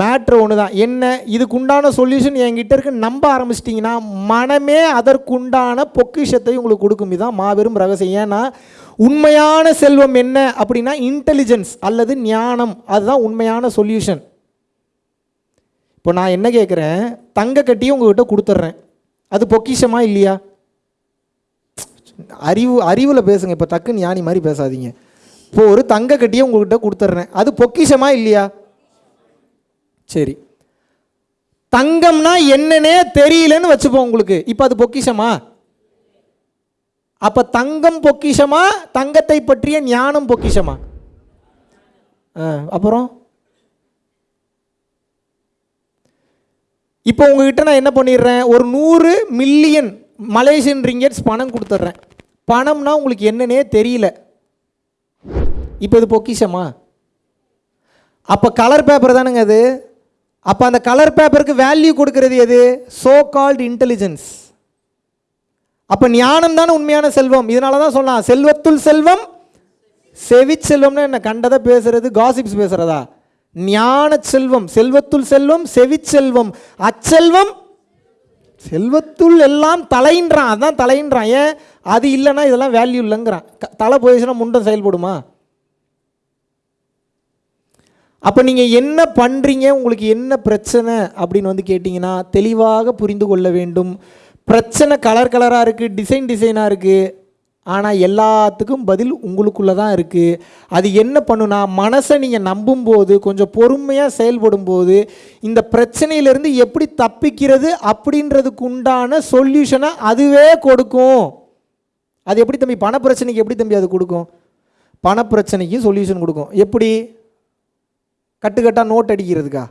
மேட்ரு ஒன்று தான். என்ன? இதுக்குண்டான சொல்யூஷன் என்கிட்ட இருக்கு. நம்ப ஆரம்பிச்சிட்டிங்கன்னா மனமே அதற்குண்டான பொக்கிஷத்தை உங்களுக்கு கொடுக்கும். இதுதான் மாபெரும் ரகசியம். ஏன்னா உண்மையான செல்வம் என்ன அப்படின்னா இன்டெலிஜென்ஸ் அல்லது ஞானம். அதுதான் உண்மையான சொல்யூஷன் இப்போ நான் என்ன கேட்குறேன் தங்க கட்டியும் உங்ககிட்ட கொடுத்துட்றேன். அது பொக்கிஷமா இல்லையா? அறிவு அறிவில் பேசுங்க. இப்போ டக்குன்னு ஞானி மாதிரி பேசாதீங்க. இப்போ ஒரு தங்க கட்டியை உங்ககிட்ட கொடுத்துட்றேன். அது பொக்கிஷமா இல்லையா? சரி. தங்கம்னா என்னன்னே தெரியலன்னு வச்சுப்போம் உங்களுக்கு. இப்போ அது பொக்கிஷமா? அப்போ தங்கம் பொக்கிஷமா? தங்கத்தை பற்றிய ஞானம் பொக்கிஷமா? ஆ அப்புறம்? இப்போ உங்ககிட்ட நான் என்ன பண்ணிடுறேன்? ஒரு நூறு மில்லியன் மலேசியன் ரிங்கெட்ஸ் பணம் கொடுத்துட்றேன். பணம்னா உங்களுக்கு என்னன்னே தெரியல. இப்போ இது பொக்கிஷமா? அப்போ கலர் பேப்பர் தானுங்க அது? அப்போ அந்த கலர் பேப்பருக்கு வேல்யூ கொடுக்கறது எது? சோ கால்டு இன்டெலிஜென்ஸ் அப்போ ஞானம் தானே உண்மையான செல்வம். இதனால தான் சொல்லலாம் செல்வத்துள் செல்வம் செவிச்செல்வம்னு என்ன கண்டதை பேசுறது காசிப்ஸ் பேசுறதா? ஞான செல்வம் செல்வத்துள் செல்வம் செவிச்செல்வம் அச்செல்வம் செல்வத்துள் எல்லாம் தலைன்றான் அதான் தலைன்றான் ஏன்? அது இல்லைன்னா இதெல்லாம் வேல்யூ இல்லைங்கிறான். க- தலை போயிடுச்சுன்னா முண்டம் செயல்படுமா? அப்போ நீங்கள் என்ன பண்ணுறீங்க உங்களுக்கு என்ன பிரச்சனை? அப்படின்னு வந்து கேட்டிங்கன்னா தெளிவாக புரிந்து கொள்ள வேண்டும். பிரச்சனை கலர் கலராக இருக்குது டிசைன் டிசைனாக இருக்குது ஆனால் எல்லாத்துக்கும் பதில் உங்களுக்குள்ளே தான் இருக்குது அது என்ன பண்ணுனா மனசை நீங்கள் நம்பும்போது கொஞ்சம் பொறுமையாக செயல்படும் போது இந்த பிரச்சனையிலேருந்து எப்படி தப்பிக்கிறது அப்படின்றதுக்கு உண்டான சொல்யூஷனை அதுவே கொடுக்கும். அது எப்படி தம்பி பண பிரச்சனைக்கு எப்படி தம்பி அது கொடுக்கும்? பண பிரச்சனைக்கு சொல்யூஷன் கொடுக்கும். எப்படி? கட்டுக்கட்டாக நோட் அடிக்கிறதுக்கா?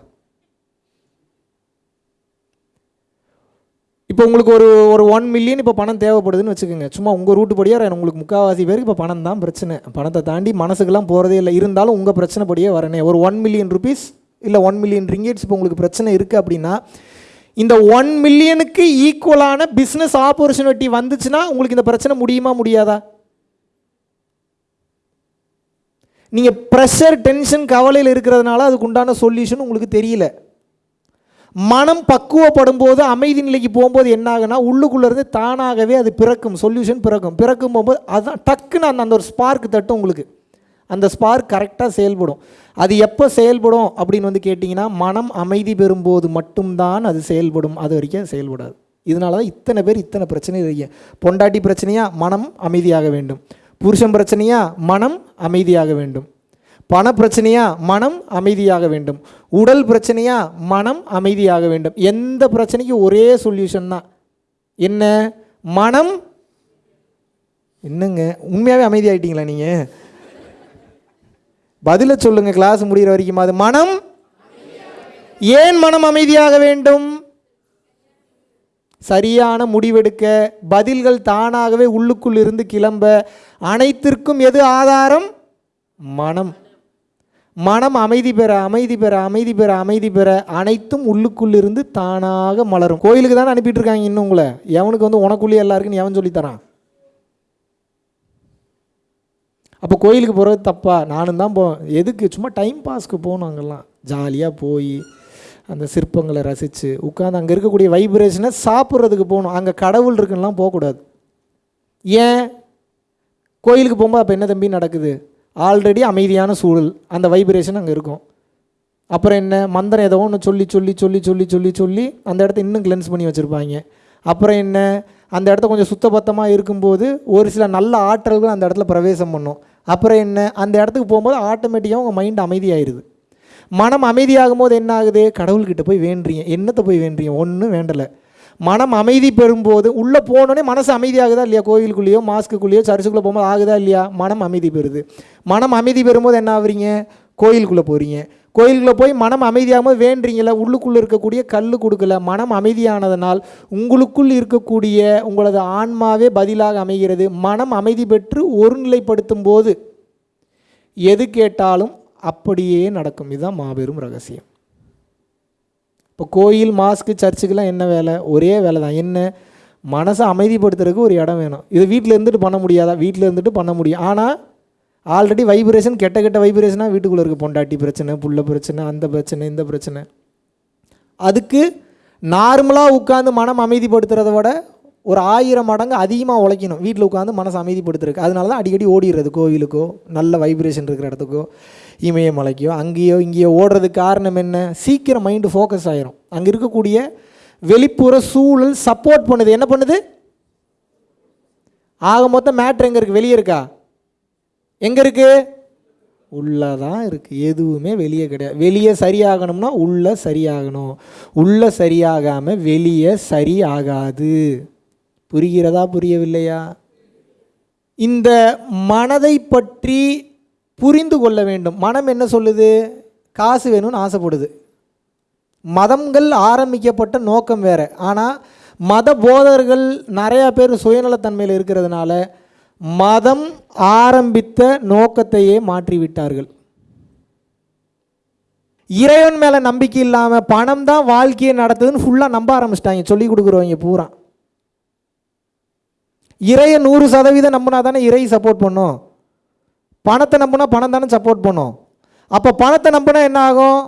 இப்போ உங்களுக்கு ஒரு ஒரு ஒன் மில்லியன் இப்போ பணம் தேவைப்படுதுன்னு வச்சுக்கோங்க. சும்மா உங்கள் ரூட்டு படியாக உங்களுக்கு முக்கால்வாசி பேருக்கு இப்போ பணம் தான் பிரச்சனை. பணத்தை தாண்டி மனசுக்கெல்லாம் போகிறதே இல்லை. இருந்தாலும் உங்கள் பிரச்சனை படியே வரனே. ஒரு ஒன் மில்லியன் ருபீஸ் இல்லை ஒன் மில்லியன் ரிங்கெட்ஸ் இப்போ உங்களுக்கு பிரச்சனை இருக்குது அப்படின்னா இந்த ஒன் மில்லியனுக்கு ஈக்குவலான பிஸ்னஸ் ஆப்பர்ச்சுனிட்டி வந்துச்சுன்னா உங்களுக்கு இந்த பிரச்சனை முடியுமா முடியாதா? நீங்கள் ப்ரெஷர் டென்ஷன் கவலையில் இருக்கிறதுனால அதுக்கு உண்டான சொல்யூஷன் உங்களுக்கு தெரியல. மனம் பக்குவப்படும் போது அமைதி நிலைக்கு போகும்போது என்ன ஆகுனா உள்ளுக்குள்ளேருந்து தானாகவே அது பிறக்கும் சொல்யூஷன் பிறக்கும். பிறக்கும் போகும்போது அதுதான் டக்குன்னு அந்த அந்த ஒரு ஸ்பார்க் தட்டும் உங்களுக்கு. அந்த ஸ்பார்க் கரெக்டாக செயல்படும். அது எப்போ செயல்படும் அப்படின்னு வந்து கேட்டிங்கன்னா மனம் அமைதி பெறும்போது மட்டும்தான் அது செயல்படும். அது வரைக்கும் செயல்படாது. இதனால தான் இத்தனை பேர் இத்தனை பிரச்சனை இருக்கீங்க. பொண்டாட்டி பிரச்சனையாக மனம் அமைதியாக வேண்டும். புருஷன் பிரச்சனையாக மனம் அமைதியாக வேண்டும். பண பிரச்சனையா மனம் அமைதியாக வேண்டும். உடல் பிரச்சனையா மனம் அமைதியாக வேண்டும். எந்த பிரச்சனைக்கும் ஒரே சொல்யூஷன் தான். என்ன? மனம். என்னங்க? உண்மையாகவே அமைதியாகிட்டீங்களா நீங்கள் பதிலை சொல்லுங்க. கிளாஸ் முடிகிற வரைக்கும்? அது மனம். ஏன் மனம் அமைதியாக வேண்டும்? சரியான முடிவெடுக்க. பதில்கள் தானாகவே உள்ளுக்குள் இருந்து கிளம்ப. அனைத்திற்கும் எது ஆதாரம்? மனம். மனம் அமைதி பெற அமைதி பெற அமைதி பெற அமைதி பெற அனைத்தும் உள்ளுக்குள்ளிருந்து தானாக மலரும். கோயிலுக்கு தானே அனுப்பிட்டு இருக்காங்க இன்னும் உங்களை? எவனுக்கு வந்து உனக்குள்ளே எல்லாருக்குன்னு எவன் சொல்லித்தரான்? அப்போ கோயிலுக்கு போகிறது தப்பா? நானும் தான் போ எதுக்கு? சும்மா டைம் பாஸ்க்கு போகணும் அங்கெல்லாம். ஜாலியாக போய் அந்த சிற்பங்களை ரசித்து உட்காந்து அங்கே இருக்கக்கூடிய வைப்ரேஷனை சாப்பிட்றதுக்கு போகணும். அங்கே கடவுள் இருக்குன்னெலாம் போகக்கூடாது. ஏன்? கோயிலுக்கு போகும்போது அப்போ என்ன தம்பி நடக்குது? ஆல்ரெடி அமைதியான சூழல். அந்த வைப்ரேஷன் அங்கே இருக்கும். அப்புறம் என்ன? மந்திரம் ஏதோ ஒன்று சொல்லி சொல்லி சொல்லி சொல்லி சொல்லி சொல்லி அந்த இடத்த இன்னும் கிளென்ஸ் பண்ணி வச்சுருப்பாங்க. அப்புறம் என்ன? அந்த இடத்த கொஞ்சம் சுத்தபத்தமாக இருக்கும்போது ஒரு சில நல்ல ஆற்றல்கள் அந்த இடத்துல பிரவேசம் பண்ணும். அப்புறம் என்ன? அந்த இடத்துக்கு போகும்போது ஆட்டோமேட்டிக்காக உங்கள் மைண்ட் அமைதியாயிருது. மனம் அமைதியாகும் போது என்ன ஆகுது? கடவுள்கிட்ட போய் வேண்டுறீங்க. என்னத்தை போய் வேண்டுறீங்க? ஒன்றும் வேண்டலை. மனம் அமைதி பெறும்போது உள்ளே போனோடனே மனசு அமைதியாகுதா இல்லையா? கோயிலுக்குள்ளேயோ மாஸ்க்குள்ளேயோ சர்ச்சுக்குள்ளே போகும்போது ஆகுதா இல்லையா? மனம் அமைதி பெறுது. மனம் அமைதி பெறும்போது என்ன ஆகுறீங்க கோயிலுக்குள்ளே போகிறீங்க கோயிலுக்குள்ளே போய் மனம் அமைதியாகும் வேண்டுறீங்கள உள்ளுக்குள்ளே இருக்கக்கூடிய கல் கொடுக்கல. மனம் அமைதியானதனால் உங்களுக்குள் இருக்கக்கூடிய உங்களது ஆன்மாவே பதிலாக அமைகிறது. மனம் அமைதி பெற்று ஒருநிலைப்படுத்தும் போது எது கேட்டாலும் அப்படியே நடக்கும். இதுதான் மாபெரும் ரகசியம். இப்போ கோயில் மாஸ்க்கு சர்ச்சுக்கெலாம் என்ன வேலை? ஒரே வேலை தான். என்ன? மனசை அமைதிப்படுத்துறதுக்கு ஒரு இடம் வேணும். இது வீட்டில் இருந்துட்டு பண்ண முடியாதா? வீட்டில் இருந்துட்டு பண்ண முடியும். ஆனால் ஆல்ரெடி வைப்ரேஷன் கெட்ட கெட்ட வைப்ரேஷனாக வீட்டுக்குள்ளே இருக்குது பொண்டாட்டி பிரச்சனை புள்ள பிரச்சனை அந்த பிரச்சனை இந்த பிரச்சனை. அதுக்கு நார்மலாக உட்காந்து மனம் அமைதிப்படுத்துறத விட ஒரு ஆயிரம் மடங்கு அதிகமாக உழைக்கணும். வீட்டில் உட்காந்து மனசை அமைதிப்படுத்துறதுக்கு. அதனால தான் அடிக்கடி ஓடிடுறது. கோவிலுக்கோ நல்ல வைப்ரேஷன் இருக்கிற இடத்துக்கோ இமயமலைக்கோ அங்கேயோ இங்கேயோ ஓடுறதுக்கு காரணம் என்ன? சீக்கிரம் மைண்டு ஃபோக்கஸ் ஆயிரும். அங்கே இருக்கக்கூடிய வெளிப்புற சூழல் சப்போர்ட் பண்ணுது. என்ன பண்ணுது? ஆக மொத்தம் மேட்ரு எங்கே இருக்குது வெளியே இருக்கா? எங்கே இருக்குது உள்ளே தான் இருக்குது எதுவுமே வெளியே கிடையாது. வெளியே சரியாகணும்னா உள்ளே சரியாகணும். உள்ளே சரியாகாமல் வெளியே சரி ஆகாது புரிகிறதா புரியவில்லையா? இந்த மனதை பற்றி புரிந்து கொள்ள வேண்டும். மனம் என்ன சொல்லுது? காசு வேணும்னு ஆசைப்படுது. மதங்கள் ஆரம்பிக்கப்பட்ட நோக்கம் வேறு. ஆனால் மத போதர்கள் நிறையா பேர் சுயநலத்தன்மையில் இருக்கிறதுனால மதம் ஆரம்பித்த நோக்கத்தையே மாற்றிவிட்டார்கள். இறைவன் மேலே நம்பிக்கை இல்லாமல் பணம் தான் வாழ்க்கையை நடத்துதுன்னு ஃபுல்லாக நம்ப ஆரம்பிச்சிட்டாங்க. சொல்லி கொடுக்குறவங்க பூரா. இறையை நூறு சதவீதம் நம்பினா தானே இறை சப்போர்ட் பண்ணும். பணத்தை நம்பினா பணம் தானே சப்போர்ட் பண்ணும். அப்போ பணத்தை நம்பினா என்ன ஆகும்?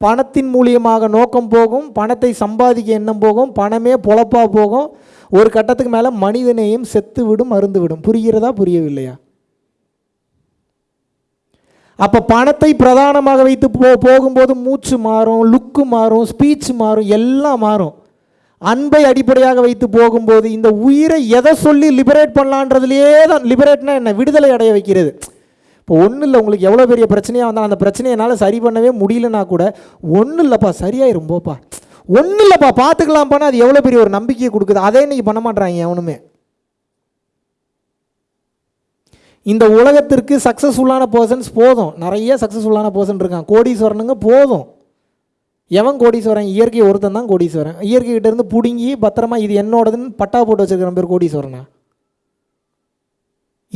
பணத்தின் மூலியமாக நோக்கம் போகும் பணத்தை சம்பாதிக்க எண்ணம் போகும் பணமே பொழப்பாக போகும். ஒரு கட்டத்துக்கு மேலே மனிதனையும் செத்து விடும் மருந்து விடும் புரிகிறதா புரியவில்லையா? அப்போ பணத்தை பிரதானமாக வைத்து போ போகும்போது மூச்சு மாறும் லுக்கு மாறும் ஸ்பீச் மாறும் எல்லாம் மாறும். அன்பை அடிப்படையாக வைத்து போகும்போது இந்த உயிரை எதை சொல்லி லிபரேட் பண்ணலான்றதுலையே தான் லிபரேட்னா என்ன? விடுதலை அடைய வைக்கிறது. இப்போ ஒன்றும் இல்லை உங்களுக்கு எவ்வளோ பெரிய பிரச்சனையாக வந்தால் அந்த பிரச்சனையை என்னால் சரி பண்ணவே முடியலனா கூட ஒன்றும் இல்லைப்பா சரியாயிரும் போப்பா ஒன்றும் இல்லைப்பா பார்த்துக்கலாம்ப்பானா அது எவ்வளோ பெரிய ஒரு நம்பிக்கையை கொடுக்குது. அதே இன்றைக்கி பண்ண மாட்றாங்க எவனுமே. இந்த உலகத்திற்கு சக்ஸஸ்ஃபுல்லான பர்சன்ஸ் போதும். நிறைய சக்ஸஸ்ஃபுல்லான பர்சன் இருக்கான் கோடீஸ்வரனுங்க போதும். எவன் கோடீஸ்வரன்? இயற்கை ஒருத்தன் தான் கோடீஸ்வரன். இயற்கை இருந்து பிடுங்கி பத்திரமா இது என்னோடதுன்னு பட்டா போட்டு வச்சிருக்கிற பேர் கோடீஸ்வரனா?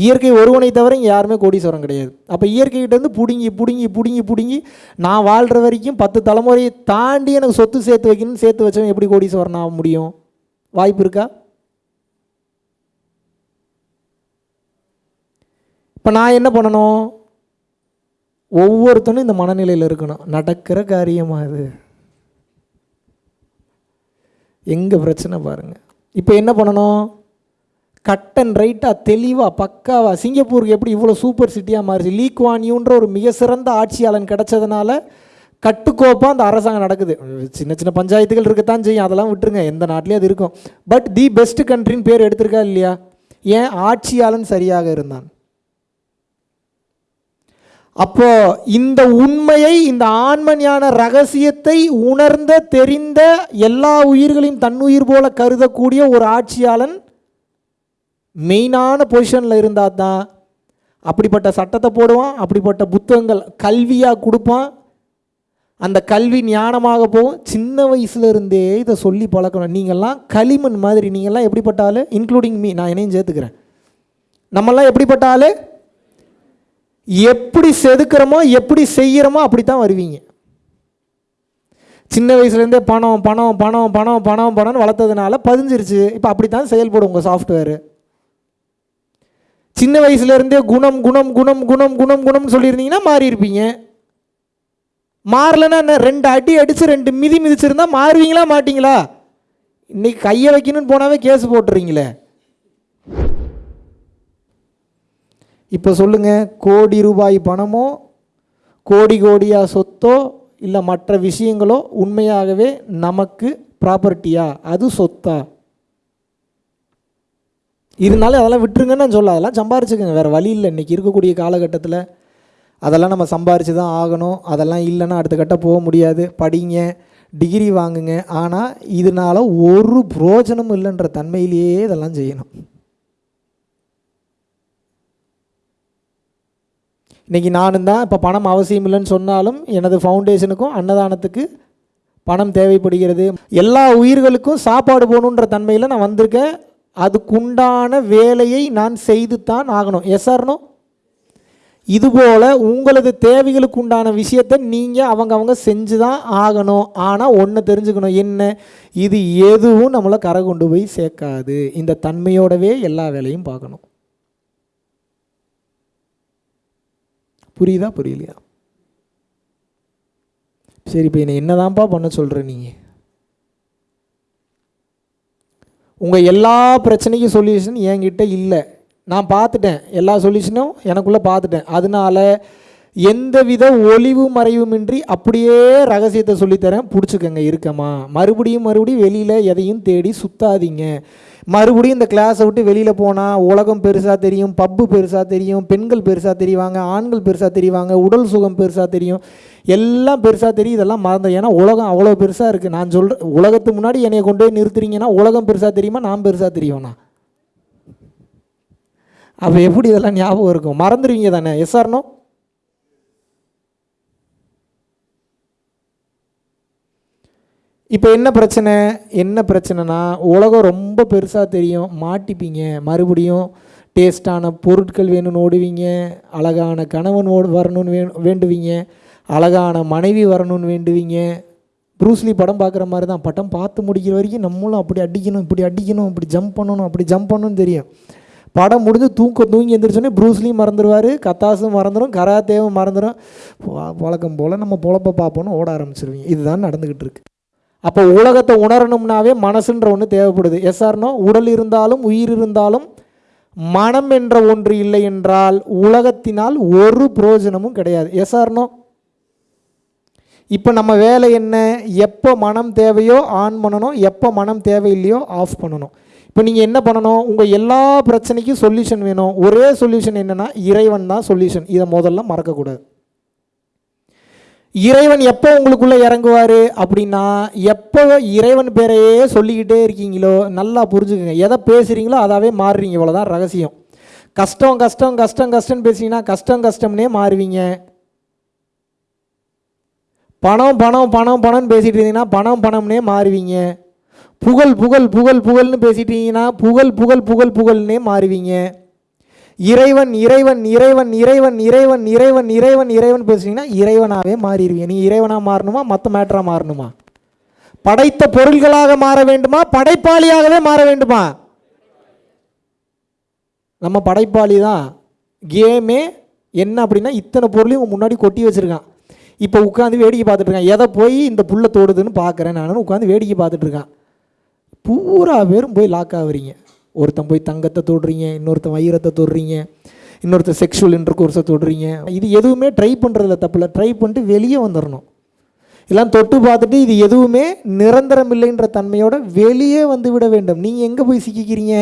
இயற்கை ஒருவனை தவிர இங்கே யாருமே கோடீஸ்வரம் கிடையாது. அப்போ இயற்கைகிட்டேருந்து பிடுங்கி பிடுங்கி பிடுங்கி பிடுங்கி நான் வாழ்கிற வரைக்கும் பத்து தலைமுறையை தாண்டி எனக்கு சொத்து சேர்த்து வைக்கணும்னு சேர்த்து வச்சவன் எப்படி கோடீஸ்வரன் ஆக முடியும்? வாய்ப்பு இருக்கா? இப்போ நான் என்ன பண்ணணும்? ஒவ்வொருத்தனும் இந்த மனநிலையில் இருக்கணும். நடக்கிற காரியமாக இது எங்கே பிரச்சனை பாருங்கள் இப்போ என்ன பண்ணணும்? கட் அண்ட் ரைட்டாக தெளிவாக பக்காவாக சிங்கப்பூருக்கு எப்படி இவ்வளோ சூப்பர் சிட்டியாக மாறிச்சு? லீக் வான்யூன்ற ஒரு மிக சிறந்த ஆட்சியாளன் கிடைச்சதுனால கட்டுக்கோப்பாக அந்த அரசாங்கம் நடக்குது. சின்ன சின்ன பஞ்சாயத்துகள் இருக்கத்தான் செய்யும். அதெல்லாம் விட்டுருங்க. எந்த நாட்டிலையும் அது இருக்கும். பட் தி பெஸ்ட் கண்ட்ரின்னு பேர் எடுத்திருக்கா இல்லையா? ஏன்? ஆட்சியாளன் சரியாக இருந்தான். அப்போ இந்த உண்மையை இந்த ஆண்மஞான ரகசியத்தை உணர்ந்த தெரிந்த எல்லா உயிர்களையும் தன்னுயிர் போல கருதக்கூடிய ஒரு ஆட்சியாளன் மெயினான பொசிஷனில் இருந்தால் தான் அப்படிப்பட்ட சட்டத்தை போடுவான் அப்படிப்பட்ட புத்தகங்கள் கல்வியாக கொடுப்பான். அந்த கல்வி ஞானமாக போகும். சின்ன வயசுலேருந்தே இதை சொல்லி பழக்கணும். நீங்கள்லாம் களிமண் மாதிரி நீங்கள்லாம் எப்படிப்பட்ட இன்க்ளூடிங் மீ நான் என்னையும் சேர்த்துக்கிறேன். நம்மெல்லாம் எப்படிப்பட்ட எப்படி செதுக்கிறோமோ எப்படி செய்கிறோமோ அப்படி தான் வருவீங்க. சின்ன வயசுலேருந்தே பணம் பணம் பணம் பணம் பணம் பணம்னு வளர்த்ததுனால பதிஞ்சிருச்சு. இப்போ அப்படி தான் செயல்படும் உங்கள் சாஃப்ட்வேரு சின்ன வயசுலேருந்தே குணம் குணம் குணம் குணம் குணம் குணம்னு சொல்லியிருந்தீங்கன்னா மாறி இருப்பீங்க. மாறலைன்னா என்ன? ரெண்டு அடி அடித்து ரெண்டு மிதி மிதிச்சிருந்தா மாறுவீங்களா மாட்டிங்களா? இன்றைக்கி கையை வைக்கணும்னு போனாவே கேஸ் போட்டுறீங்களே. இப்போ சொல்லுங்கள் கோடி ரூபாய் பணமோ கோடி கோடியாக சொத்தோ இல்லை மற்ற விஷயங்களோ உண்மையாகவே நமக்கு ப்ராப்பர்ட்டியா அது சொத்தா? இருந்தாலும் அதெல்லாம் விட்டுருங்கன்னு நான் சொல்ல அதெல்லாம் சம்பாரிச்சுக்கோங்க. வேறு வழி இல்லை. இன்றைக்கி இருக்கக்கூடிய காலகட்டத்தில் அதெல்லாம் நம்ம சம்பாரித்து தான் ஆகணும். அதெல்லாம் இல்லைன்னா அடுத்த கட்ட போக முடியாது. படிங்க டிகிரி வாங்குங்க. ஆனால் இதனால் ஒரு புரோஜனமும் இல்லைன்ற தன்மையிலேயே இதெல்லாம் செய்யணும். இன்றைக்கி நானும் தான் இப்போ பணம் அவசியம் இல்லைன்னு சொன்னாலும் எனது ஃபவுண்டேஷனுக்கும் அன்னதானத்துக்கு பணம் தேவைப்படுகிறது. எல்லா உயிர்களுக்கும் சாப்பாடு போகணுன்ற தன்மையில் நான் வந்திருக்கேன். அதுக்குண்டான வேலையை நான் செய்து தான் ஆகணும் எஸ் ஆர்னோ இதுபோல் உங்களது தேவைகளுக்கு உண்டான விஷயத்தை நீங்கள் அவங்க அவங்க செஞ்சு தான் ஆகணும். ஆனால் ஒன்று தெரிஞ்சுக்கணும். என்ன? இது எதுவும் நம்மளை கரை கொண்டு போய் சேர்க்காது. இந்த தன்மையோடவே எல்லா வேலையும் பார்க்கணும். புரியுதா புரியலையா? சரி இப்போ என்னை என்னதான்ப்பா பண்ண சொல்கிற நீங்கள் உங்கள் எல்லா பிரச்சனைக்கும் சொல்யூஷன் என்கிட்ட இல்லை. நான் பார்த்துட்டேன். எல்லா சொல்யூஷனும் எனக்குள்ளே பார்த்துட்டேன். அதனால எந்தவித ஒளிவு மறைவுமின்றி அப்படியே ரகசியத்தை சொல்லித்தரேன். பிடிச்சிக்கங்க இருக்கமா மறுபடியும் மறுபடியும் வெளியில் எதையும் தேடி சுத்தாதீங்க. மறுபடியும் இந்த கிளாஸை விட்டு வெளியில் போனால் உலகம் பெருசாக தெரியும் பப்பு பெருசாக தெரியும் பெண்கள் பெருசாக தெரிவாங்க ஆண்கள் பெருசாக தெரிவாங்க உடல் சுகம் பெருசாக தெரியும். எல்லாம் பெருசாக தெரியும் இதெல்லாம் மறந்து. ஏன்னா உலகம் அவ்வளோ பெருசாக இருக்குது நான் சொல்கிறேன் உலகத்துக்கு முன்னாடி என்னை கொண்டு போய் நிறுத்துறீங்கன்னா உலகம் பெருசாக தெரியுமா நான் பெருசாக தெரியும்ண்ணா அப்போ எப்படி இதெல்லாம் ஞாபகம் இருக்கும்? மறந்துடுவீங்க தானே. எஸ்ஆர்னோ இப்போ என்ன பிரச்சனை? என்ன பிரச்சனைனா உலகம் ரொம்ப பெருசாக தெரியும். மாட்டிப்பீங்க. மறுபடியும் டேஸ்டான பொருட்கள் வேணும்னு ஓடுவீங்க. அழகான கணவன் ஓடு வரணும்னு வே வேண்டுவீங்க. அழகான மனைவி வரணும்னு வேண்டுவீங்க. ப்ரூஸ்லி படம் பார்க்குற மாதிரி தான். படம் பார்த்து முடிக்கிற வரைக்கும் நம்மளும் அப்படி அடிக்கணும் இப்படி அடிக்கணும் இப்படி ஜம்ப் பண்ணணும் அப்படி ஜம்ப் பண்ணணும்னு தெரியும். படம் முடிஞ்சு தூக்க தூங்கி எந்திரிச்சோன்னே ப்ரூஸ்லியும் மறந்துடுவார் கத்தாஸும் மறந்துடும் கராத்தேவும் மறந்துடும் வழக்கம் போல் நம்ம பொழப்ப பார்ப்போன்னு ஓட ஆரம்பிச்சிருவீங்க. இதுதான் நடந்துக்கிட்டு இருக்குது அப்போ உலகத்தை உணரணும்னாவே மனசுன்ற ஒன்று தேவைப்படுது. எஸ்ஆர்னோ உடல் இருந்தாலும் உயிர் இருந்தாலும் மனம் என்ற ஒன்று இல்லை என்றால் உலகத்தினால் ஒரு புரோஜனமும் கிடையாது. எஸ்ஆர்னோ இப்போ நம்ம வேலை என்ன? எப்போ மனம் தேவையோ ஆன் பண்ணணும். எப்போ மனம் தேவையில்லையோ ஆஃப் பண்ணணும். இப்போ நீங்கள் என்ன பண்ணணும்? உங்கள் எல்லா பிரச்சனைக்கும் சொல்யூஷன் வேணும். ஒரே சொல்யூஷன் என்னென்னா இறைவன் தான் சொல்யூஷன் இதை முதல்ல மறக்கக்கூடாது. இறைவன் எப்போ உங்களுக்குள்ளே இறங்குவார் அப்படின்னா எப்போ இறைவன் பேரையே சொல்லிக்கிட்டே இருக்கீங்களோ நல்லா புரிஞ்சுக்கோங்க. எதை பேசுகிறீங்களோ அதாவே மாறுறீங்க. இவ்வளோதான் ரகசியம். கஷ்டம் கஷ்டம் கஷ்டம் கஷ்டம்னு பேசுனீங்கன்னா கஷ்டம் கஷ்டம்னே மாறுவீங்க. பணம் பணம் பணம் பணம்னு பேசிகிட்டு இருந்தீங்கன்னா பணம் பணம்னே மாறுவீங்க. புகழ் புகழ் புகழ் புகழ்னு பேசிட்டீங்கன்னா புகழ் புகழ் புகழ் புகழ்னே மாறுவீங்க. இறைவன் இறைவன் இறைவன் இறைவன் இறைவன் இறைவன் இறைவன் இறைவன் பேசுனீங்கன்னா இறைவனாகவே மாறிடுவீங்க. நீ இறைவனாக மாறணுமா? மற்ற மேட்டராக மாறணுமா? படைத்த பொருள்களாக மாற வேண்டுமா? படைப்பாளியாகவே மாற வேண்டுமா? நம்ம படைப்பாளி தான். கேமே என்ன அப்படின்னா இத்தனை பொருளையும் முன்னாடி கொட்டி வச்சுருக்கான். இப்போ உட்காந்து வேடிக்கை பார்த்துட்ருக்கான் எதை போய் இந்த புல்லை தோடுதுன்னு பார்க்குறேன் நான். உட்காந்து வேடிக்கை பார்த்துட்ருக்கான் பூரா பேரும் போய் லாக் ஆகுறீங்க. ஒருத்தன் போய் தங்கத்தை தொடுறீங்க இன்னொருத்தன் வைரத்தை தொடுறீங்க இன்னொருத்தர் செக்ஷுவல் இன்டர் கோர்ஸை தொடுறீங்க. இது எதுவுமே ட்ரை பண்ணுறதில்ல தப்பில்ல ட்ரை பண்ணிட்டு வெளியே வந்துடணும் எல்லாம் தொட்டு பார்த்துட்டு இது எதுவுமே நிரந்தரம் இல்லைன்ற தன்மையோட வெளியே வந்து விட வேண்டும். நீங்கள் எங்கே போய் சிக்கிக்கிறீங்க?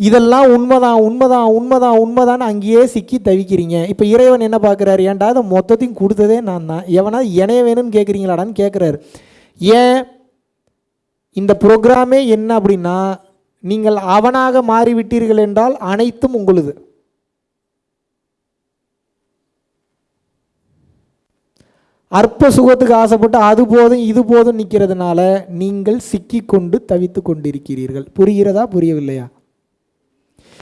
இதெல்லாம் உண்மைதான் உண்மைதான் உண்மைதான் உண்மைதான் அங்கேயே சிக்கி தவிக்கிறீங்க. இப்போ இறைவன் என்ன பார்க்குறாரு? ஏன்டா அதை மொத்தத்தையும் கொடுத்ததே நான் தான். எவனா இணைய வேணும்னு கேட்குறீங்களாடான்னு கேட்குறாரு ஏன் இந்த ப்ரோக்ராமே என்ன அப்படின்னா நீங்கள் அவனாக மாறிவிட்டீர்கள் என்றால் அனைத்தும் உங்களுது. அற்ப சுகத்துக்கு ஆசைப்பட்டு அது போதும் இது போதும் நிற்கிறதுனால நீங்கள் சிக்கி கொண்டு தவித்து கொண்டிருக்கிறீர்கள். புரிகிறதா புரியவில்லையா?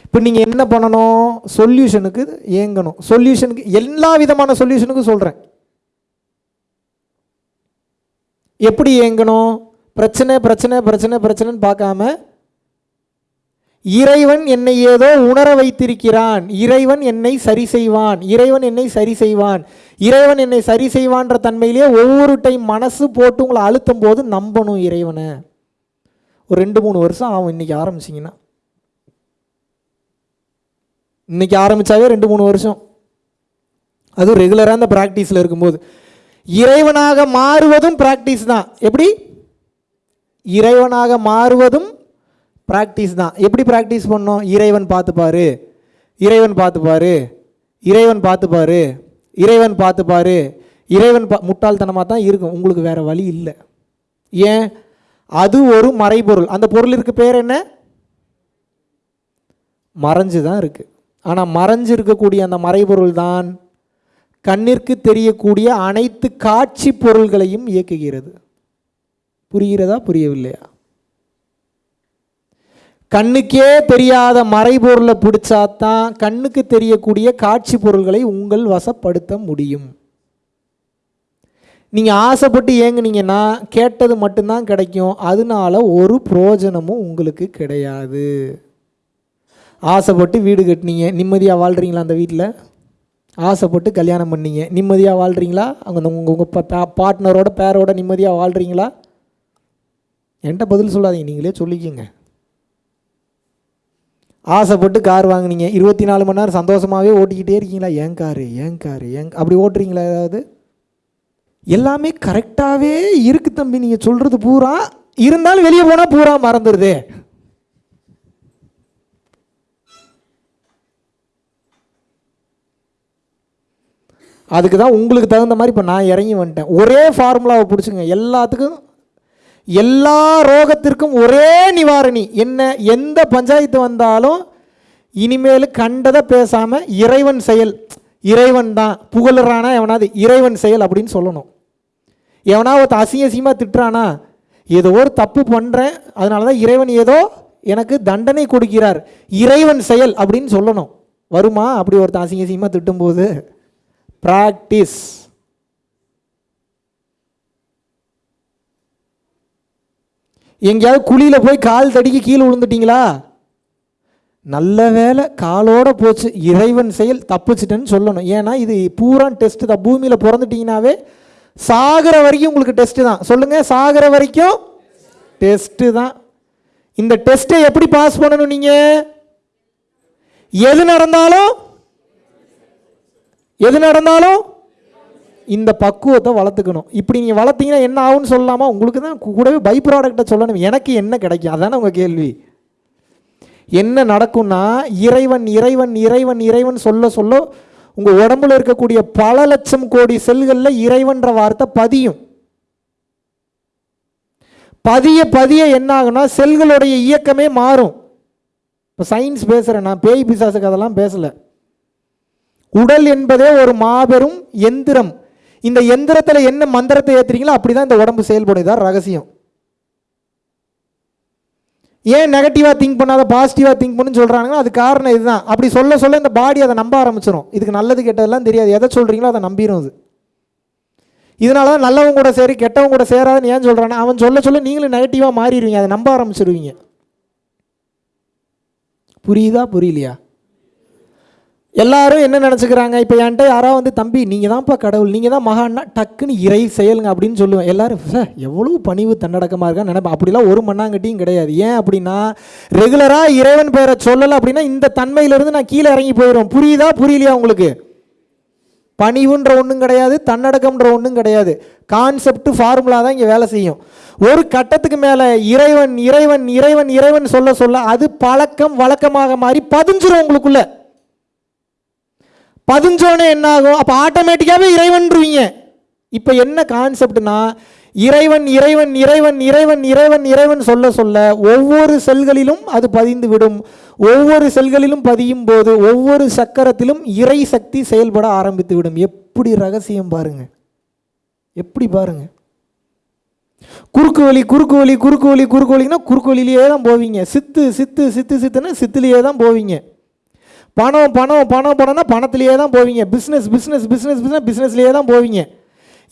இப்போ நீங்கள் என்ன பண்ணணும்? சொல்யூஷனுக்கு ஏங்கணும் சொல்யூஷனுக்கு எல்லா விதமான சொல்யூஷனுக்கும் சொல்கிறேன் எப்படி ஏங்கணும் பிரச்சனை பிரச்சனை பிரச்சனை பிரச்சனைன்னு பார்க்காம இறைவன் என்னை ஏதோ உணர வைத்திருக்கிறான். இறைவன் என்னை சரி செய்வான். இறைவன் என்னை சரி செய்வான். இறைவன் என்னை சரி செய்வான்ற தன்மையிலே ஒவ்வொரு டைம் மனசு போட்டு உங்களை அழுத்தும் போது நம்பணும் இறைவனை. ஒரு ரெண்டு மூணு வருஷம் ஆகும் இன்னைக்கு ஆரம்பிச்சிங்கன்னா. இன்னைக்கு ஆரம்பித்தாவே ரெண்டு மூணு வருஷம். அதுவும் ரெகுலராக அந்த ப்ராக்டிஸில் இருக்கும்போது. இறைவனாக மாறுவதும் ப்ராக்டிஸ் தான். எப்படி? இறைவனாக மாறுவதும் ப்ராக்டிஸ் தான். எப்படி ப்ராக்டிஸ் பண்ணோம் இறைவன் பார்த்துப்பாரு இறைவன் பார்த்துப்பாரு இறைவன் பார்த்துப்பாரு இறைவன் பார்த்துப்பாரு இறைவன் பா முட்டாள்தனமாக தான் இருக்கும். உங்களுக்கு வேறு வழி இல்லை. ஏன்? அது ஒரு மறைபொருள். அந்த பொருளிற்கு பேர் என்ன? மறைஞ்சு தான் இருக்குது ஆனால் மறைஞ்சு இருக்கக்கூடிய அந்த மறைபொருள் தான் கண்ணிற்கு தெரியக்கூடிய அனைத்து காட்சி பொருள்களையும் இயக்குகிறது. புரிகிறதா? புரியவில்லையா? கண்ணுக்கே தெரியாத மறைபொருளை பிடிச்சாதான் கண்ணுக்கு தெரியக்கூடிய காட்சி பொருள்களை உங்கள் வசப்படுத்த முடியும். நீங்கள் ஆசைப்பட்டு ஏங்குனீங்கன்னா கேட்டது மட்டும்தான் கிடைக்கும். அதனால ஒரு புரோஜனமும் உங்களுக்கு கிடையாது. ஆசைப்பட்டு வீடு கட்டினீங்க. நிம்மதியாக வாழ்கிறீங்களா அந்த வீட்டில் ஆசைப்பட்டு கல்யாணம் பண்ணீங்க. நிம்மதியாக வாழ்கிறீங்களா அங்கே உங்கள் உங்கள் பார்ட்னரோட பேரோட நிம்மதியாக வாழ்கிறீங்களா என்கிட்ட பதில் சொல்லாதீங்க. நீங்களே சொல்லிக்கோங்க. ஆசைப்பட்டு கார் வாங்கினீங்க. இருபத்தி நாலு மணி நேரம் சந்தோஷமாகவே ஓட்டிக்கிட்டே இருக்கீங்களா? ஏன் காரு? ஏன் காரு? ஏன் அப்படி ஓட்டுறீங்களா ஏதாவது? எல்லாமே கரெக்டாகவே இருக்கு தம்பி. நீங்கள் சொல்கிறது பூரா இருந்தாலும் வெளியே போனால் பூரா மறந்துடுதே அதுக்கு தான் உங்களுக்கு தகுந்த மாதிரி இப்போ நான் இறங்கி வந்துட்டேன். ஒரே ஃபார்முலாவை பிடிச்சிங்க எல்லாத்துக்கும் எல்லா ரோகத்திற்கும் ஒரே நிவாரணி. என்ன எந்த பஞ்சாயத்து வந்தாலும் இனிமேல் கண்டதை பேசாமல் இறைவன் செயல். இறைவன் தான் புகழுறானா எவனாவது இறைவன் செயல் அப்படின்னு சொல்லணும். எவனா ஒருத்த அசிங்க அசிங்கமாக திட்டுறானா ஏதோ ஒரு தப்பு பண்ணுறேன் அதனால தான் இறைவன் ஏதோ எனக்கு தண்டனை கொடுக்கிறார். இறைவன் செயல் அப்படின்னு சொல்லணும். வருமா? அப்படி ஒருத்தன் அசிங்க அசிங்கமாக திட்டும்போது? ப்ராக்டிஸ் எங்கேயாவது குழியில் போய் கால் தடிக்கி கீழே விழுந்துட்டீங்களா? நல்ல வேலை காலோட போச்சு. இறைவன் செயல் தப்பிச்சிட்டேன்னு சொல்லணும். ஏன்னா இது பூரா டெஸ்ட்டு தான். பூமியில் பிறந்துட்டிங்கனாவே சாகிற வரைக்கும் உங்களுக்கு டெஸ்ட்டு தான். சொல்லுங்கள் சாகிற வரைக்கும் டெஸ்ட்டு தான். இந்த டெஸ்ட்டை எப்படி பாஸ் பண்ணணும் நீங்கள் எது நடந்தாலும் எது நடந்தாலும் இந்த பக்குவத்தை வளர்த்துக்கணும். இப்படி நீங்கள் வளர்த்தீங்கன்னா என்ன ஆகும்னு சொல்லலாமா? உங்களுக்கு தான் கூடவே பை ப்ராடக்டை சொல்லணும். எனக்கு என்ன கிடைக்கும்? அதானே உங்கள் கேள்வி. என்ன நடக்கும்னா இறைவன் இறைவன் இறைவன் இறைவன் சொல்ல சொல்ல உங்கள் உடம்புல இருக்கக்கூடிய பல லட்சம் கோடி செல்களில் இறைவன்ற வார்த்தை பதியும். பதிய பதிய என்ன ஆகுனா செல்களுடைய இயக்கமே மாறும். இப்போ சயின்ஸ் பேசுகிறேன் நான். பேய் பிசாசுக்கு அதெல்லாம் பேசலை. உடல் என்பதே ஒரு மாபெரும் எந்திரம். இந்த எந்திரத்தில் என்ன மந்திரத்தை ஏற்றுறீங்களோ அப்படி தான் இந்த உடம்பு செயல்படும் இதான் ரகசியம். ஏன் நெகட்டிவாக திங்க் பண்ணாத பாசிட்டிவாக திங்க் பண்ணுன்னு சொல்கிறாங்கன்னா அது காரணம் இதுதான். அப்படி சொல்ல சொல்ல இந்த பாடி அதை நம்ப ஆரம்பிச்சிடும் இதுக்கு நல்லது கெட்டதெல்லாம் தெரியாது. எதை சொல்கிறீங்களோ அதை நம்பிடும் அது. இதனால தான் நல்லவங்க கூட சரி கெட்டவங்க கூட சேராதுன்னு ஏன் சொல்கிறான்னா அவன் சொல்ல சொல்ல நீங்களும் நெகட்டிவாக மாறிடுவீங்க. அதை நம்ப ஆரம்பிச்சிடுவீங்க புரியுதா புரியலையா? எல்லாரும் என்ன நினச்சிக்கிறாங்க? இப்போ என்கிட்ட யாராவது வந்து தம்பி நீங்கள் தான்ப்பா கடவுள். நீங்கள் தான் மகான்னா டக்குன்னு இறை செயலுங்க அப்படின்னு சொல்லுவேன். எல்லாரும் சார் எவ்வளோ பணிவு தன்னடக்கமாக இருக்கான்னு நினைப்பேன். அப்படிலாம் ஒரு மண்ணாங்கட்டியும் கிடையாது. ஏன் அப்படின்னா ரெகுலராக இறைவன் பெயரை சொல்லலை அப்படின்னா இந்த தன்மையிலேருந்து நான் கீழே இறங்கி போயிடும் புரியுதா? புரியலையா உங்களுக்கு? பணிவுன்ற ஒன்றும் கிடையாது தன்னடக்கம்ன்ற ஒன்றும் கிடையாது. கான்செப்ட் ஃபார்முலா தான் இங்கே வேலை செய்யும். ஒரு கட்டத்துக்கு மேலே இறைவன் இறைவன் இறைவன் இறைவன் சொல்ல சொல்ல அது பழக்கம் வழக்கமாக மாறி பதிஞ்சிரும் உங்களுக்குள்ளே. பதிஞ்சோன்னே என்ன ஆகும் அப்போ ஆட்டோமேட்டிக்காகவே இறைவன்ருவீங்க இப்போ என்ன கான்செப்ட்னா இறைவன் இறைவன் இறைவன் இறைவன் இறைவன் இறைவன் சொல்ல சொல்ல ஒவ்வொரு செல்களிலும் அது பதிந்து விடும் ஒவ்வொரு செல்களிலும் பதியும் போது ஒவ்வொரு சக்கரத்திலும் இறை சக்தி செயல்பட ஆரம்பித்து விடும் எப்படி ரகசியம் பாருங்க. எப்படி பாருங்க. குறுக்கு வழி குறுக்கு வழி குறுக்கு வழி குறுக்கு வழின்னா குறுக்கு வழியிலேயே தான் போவீங்க. சித்து சித்து சித்து சித்துன்னா சித்துலேயே தான் போவீங்க. பணம் பணம் பணம் பணம்னா பணத்திலேயே தான் போவீங்க. பிஸ்னஸ் பிஸ்னஸ் பிஸ்னஸ் பிஸ்னஸ் பிஸ்னஸ்லேயே தான் போவீங்க.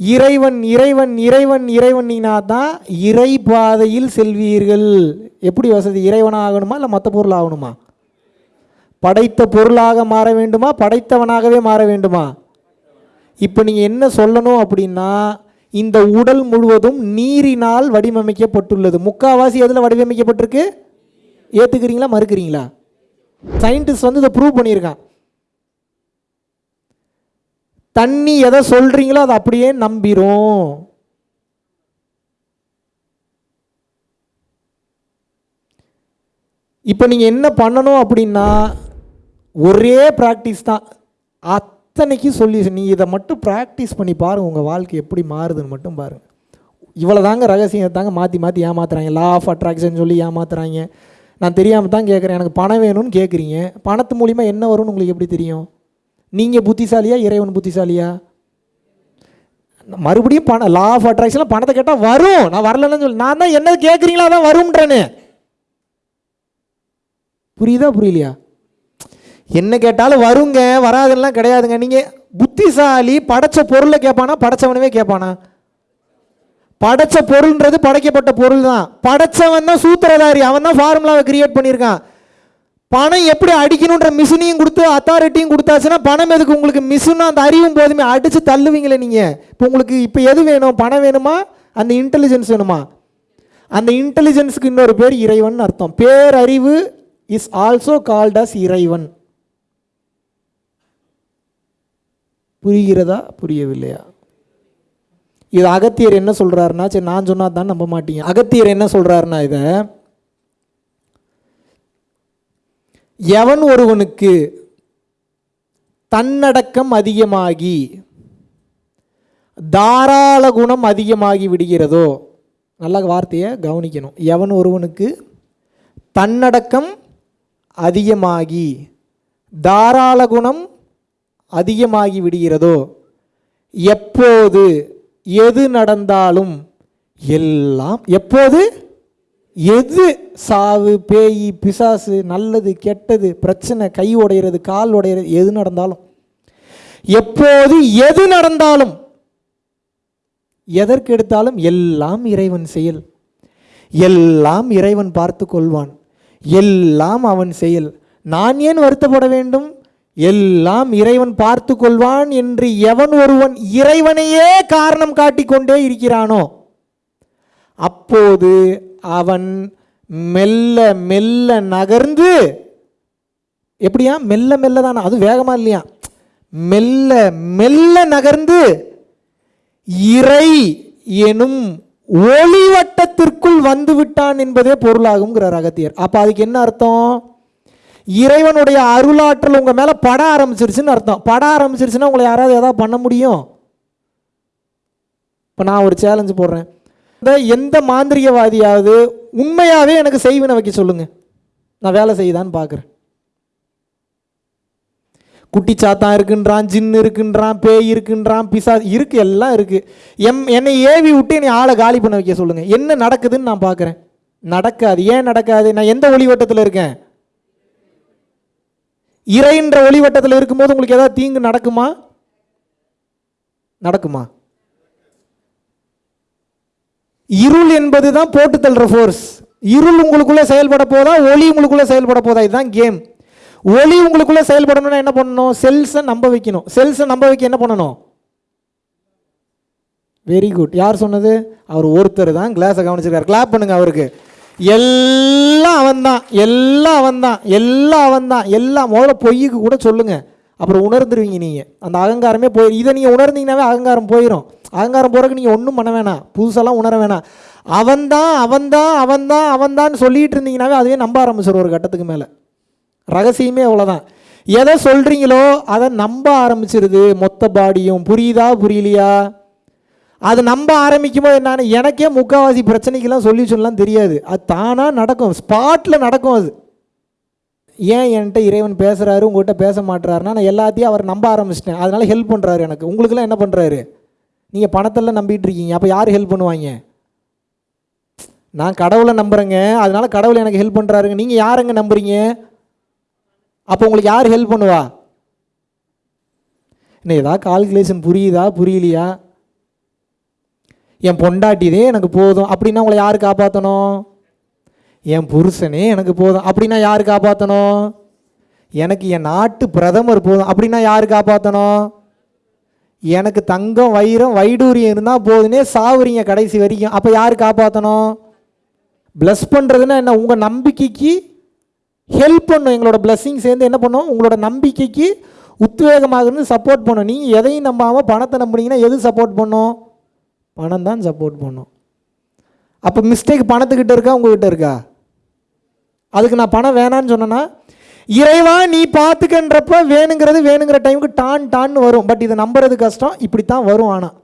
இறைவன் இறைவன் இறைவன் இறைவன்னா தான் இறை பாதையில் செல்வீர்கள். எப்படி வசதி? இறைவனாக ஆகணுமா இல்லை மற்ற பொருள் ஆகணுமா? படைத்த பொருளாக மாற வேண்டுமா? படைத்தவனாகவே மாற வேண்டுமா? இப்போ நீங்கள் என்ன சொல்லணும் அப்படின்னா இந்த உடல் முழுவதும் நீரினால் வடிவமைக்கப்பட்டுள்ளது. முக்காவாசி எதில் வடிவமைக்கப்பட்டிருக்கு? ஏற்றுக்கிறீங்களா மறுக்கிறீங்களா? சயின்டிஸ்ட் வந்து இதை ப்ரூவ் பண்ணியிருக்கான். தண்ணி எதை சொல்கிறீங்களோ அதை அப்படியே நம்பிரும். இப்போ நீங்கள் என்ன பண்ணணும் அப்படின்னா ஒரே ப்ராக்டிஸ் தான். அத்தனைக்கும் சொல்லி நீ இதை மட்டும் ப்ராக்டிஸ் பண்ணி பாருங்கள் உங்கள் வாழ்க்கை எப்படி மாறுதுன்னு மட்டும் பாருங்கள் இவ்வளோ தாங்க ரகசியம் தாங்க மாற்றி மாற்றி ஏமாத்துறாங்க. லா ஆஃப் அட்ராக்ஷன் சொல்லி ஏமாத்துறாங்க. நான் தெரியாமல் தான் கேட்குறேன் எனக்கு பணம் வேணும்னு கேட்குறீங்க பணத்து மூலிமா என்ன வரும்னு உங்களுக்கு எப்படி தெரியும்? நீங்கள் புத்திசாலியா இறைவன் புத்திசாலியா? மறுபடியும் பணம் லா ஆஃப் அட்ராக்ஷனில் பணத்தை கேட்டால் வரும். நான் வரலன்னு சொல்லி. நான் தான் என்ன கேட்குறீங்களா தான் வரும்ன்றேன்னு. புரியுதா புரியலையா? என்ன கேட்டாலும் வருங்க. வராதுலாம் கிடையாதுங்க. நீங்கள் புத்திசாலி படைச்ச பொருளை கேட்பானா படைச்சவனவே கேட்பானா படைச்ச பொருள்ன்றது படைக்கப்பட்ட பொருள் தான் படைச்சவன் தான் சூத்திரதாரி அவன் தான் ஃபார்முலாவை கிரியேட் பண்ணியிருக்கான். பணம் எப்படி அடிக்கணுன்ற மிஷினையும் கொடுத்து அத்தாரிட்டியும் கொடுத்தாச்சுன்னா பணம் எதுக்கு? உங்களுக்கு மிஷினும் அந்த அறிவும் போதுமே அடித்து தள்ளுவீங்களே நீங்கள் இப்போ உங்களுக்கு இப்போ எது வேணும்? பணம் வேணுமா? அந்த இன்டெலிஜென்ஸ் வேணுமா? அந்த இன்டெலிஜென்ஸுக்கு இன்னொரு பேர் இறைவன் அர்த்தம். பேரறிவு இஸ் ஆல்சோ கால்ட் அஸ் இறைவன். புரிகிறதா? புரியவில்லையா? இது அகத்தியர் என்ன சொல்கிறாருன்னா சரி நான் சொன்னால் தான் நம்ப மாட்டீங்க. அகத்தியர் என்ன சொல்கிறாருன்னா இதை எவன் ஒருவனுக்கு தன்னடக்கம் அதிகமாகி தாராள குணம் அதிகமாகி விடுகிறதோ நல்ல வார்த்தையை கவனிக்கணும். எவன் ஒருவனுக்கு தன்னடக்கம் அதிகமாகி தாராள குணம் அதிகமாகி விடுகிறதோ எப்போது எது நடந்தாலும் எல்லாம் எப்போது? எது? சாவு பேய் பிசாசு நல்லது கெட்டது பிரச்சனை கை உடையிறது கால் உடையிறது எது நடந்தாலும். எப்போது எது நடந்தாலும் எதற்கு எடுத்தாலும் எல்லாம் இறைவன் செயல். எல்லாம் இறைவன் பார்த்து கொள்வான். எல்லாம் அவன் செயல். நான் ஏன் வருத்தப்பட வேண்டும்? எல்லாம் இறைவன் பார்த்து கொள்வான் என்று எவன் ஒருவன் இறைவனையே காரணம் காட்டிக்கொண்டே இருக்கிறானோ அப்போது அவன் மெல்ல மெல்ல நகர்ந்து எப்படியா? மெல்ல மெல்ல தானா? அது வேகமா இல்லையா? மெல்ல மெல்ல நகர்ந்து இறை எனும் ஒளிவட்டத்திற்குள் வந்துவிட்டான் என்பதே பொருளாகுங்கிறார் அகத்தியர் அப்போ அதுக்கு என்ன அர்த்தம்? இறைவனுடைய அருளாற்றல் உங்கள் மேலே பட ஆரம்பிச்சிருச்சுன்னு அர்த்தம். பட ஆரம்பிச்சிருச்சுன்னா உங்களை யாராவது எதாவது பண்ண முடியும்? இப்போ நான் ஒரு சேலஞ்சு போடுறேன். இந்த எந்த மாந்திரிகவாதியாவது உண்மையாகவே எனக்கு செய்வினை வைக்க சொல்லுங்கள் நான் வேலை செய்யுதான்னு பார்க்குறேன் குட்டி சாத்தான் இருக்குன்றான் ஜின்னு இருக்குன்றான் பேய் இருக்குன்றான் பிசா இருக்கு எல்லாம் இருக்கு. எம் என்னை ஏவி விட்டு என்னை ஆளை காலி பண்ண வைக்க சொல்லுங்க. என்ன நடக்குதுன்னு நான் பார்க்குறேன் நடக்காது. ஏன் நடக்காது? நான் எந்த ஒளிவட்டத்தில் இருக்கேன்? இறைன்ற ஒளிவட்டத்தில் இருக்கும்போது உங்களுக்கு ஏதாவது தீங்கு நடக்குமா? நடக்குமா? இருள் என்பது தான் போட்டு தள்ளுற ஃபோர்ஸ் இருள் உங்களுக்குள்ள செயல்பட போதா ஒளி உங்களுக்குள்ள செயல்பட போதா? இதுதான் கேம் ஒளி உங்களுக்குள்ள செயல்படணும்னா என்ன பண்ணணும்? செல்ஸை நம்ப வைக்கணும். செல்ஸை நம்ப வைக்க என்ன பண்ணணும்? வெரி குட் யார் சொன்னது? அவர் ஒருத்தர் தான். கிளாஸை கவனிச்சிருக்காரு. கிளாப் பண்ணுங்க அவருக்கு. எல்லாம் அவன் தான் எல்லாம் அவன் தான் எல்லாம் அவன் தான் எல்லாம். முதல்ல பொய்யுக்கு கூட சொல்லுங்க. அப்புறம் உணர்ந்துருவீங்க நீங்கள் அந்த அகங்காரமே போய் இதை நீங்கள் உணர்ந்தீங்கன்னாவே அகங்காரம் போயிடும் அகங்காரம் போகிறதுக்கு நீங்கள் ஒன்றும் பண்ண வேணாம். புதுசெல்லாம் உணர வேணாம். அவன்தான் அவன்தான் அவன்தான் அவன்தான் சொல்லிட்டு இருந்தீங்கன்னாவே அதுவே நம்ப ஆரம்பிச்சிடும் ஒரு கட்டத்துக்கு மேலே. ரகசியமே அவ்வளோதான் எதை சொல்கிறீங்களோ அதை நம்ப ஆரம்பிச்சிருது. மொத்த பாடியும் புரியுதா புரியலையா? அது நம்ப ஆரம்பிக்கும் போது என்னன்னு எனக்கே முக்கால்வாசி பிரச்சனைக்கெல்லாம் சொல்யூஷன்லாம் தெரியாது. அது தானாக நடக்கும். ஸ்பாட்டில் நடக்கும் அது. ஏன் என்கிட்ட இறைவன் பேசுகிறாரு உங்கள்கிட்ட பேச மாட்டுறாருன்னா நான் எல்லாத்தையும் அவர் நம்ப ஆரம்பிச்சிட்டேன். அதனால் ஹெல்ப் பண்ணுறாரு எனக்கு. உங்களுக்குலாம் என்ன பண்ணுறாரு நீங்கள் பணத்தெல்லாம் நம்பிட்டு இருக்கீங்க. அப்போ யார் ஹெல்ப் பண்ணுவாங்க? நான் கடவுளை நம்புகிறேங்க அதனால் கடவுள் எனக்கு ஹெல்ப் பண்ணுறாருங்க நீங்கள் யாருங்க நம்புறீங்க? அப்போ உங்களுக்கு யார் ஹெல்ப் பண்ணுவா? இன்னும் ஏதாவது கால்குலேஷன் புரியுதா? புரியலையா? என் பொண்டாட்டிதே எனக்கு போதும். அப்படின்னா உங்களை யார் காப்பாற்றணும் என் புருஷனே எனக்கு போதும். அப்படின்னா யார் காப்பாற்றணும் எனக்கு என் நாட்டு பிரதமர் போதும். அப்படின்னா யார் காப்பாற்றணும் எனக்கு தங்கம் வைரம் வைடூரியம் இருந்தால் போதுனே சாவுறீங்க கடைசி வரைக்கும். அப்போ யார் காப்பாற்றணும் ப்ளஸ் பண்ணுறதுன்னா என்ன? உங்கள் நம்பிக்கைக்கு ஹெல்ப் பண்ணும். எங்களோட பிளஸ்ஸிங் சேர்ந்து என்ன பண்ணும்? உங்களோட நம்பிக்கைக்கு உத்வேகமாக இருந்து சப்போர்ட் பண்ணும். நீங்கள் எதையும் நம்பாமல் பணத்தை நம்புனீங்கன்னா எது சப்போர்ட் பண்ணும்? பணம் தான் சப்போர்ட் பண்ணும். அப்போ மிஸ்டேக் பணத்துக்கிட்ட இருக்கா உங்ககிட்ட இருக்கா? அதுக்கு நான் பணம் வேணான்னு சொன்னேன்னா இறைவா நீ பார்த்துக்கன்றப்ப வேணுங்கிறது வேணுங்கிற டைமுக்கு டான் டான்னு வரும். பட் இதை நம்புறது கஷ்டம் இப்படி தான் வரும் ஆனால்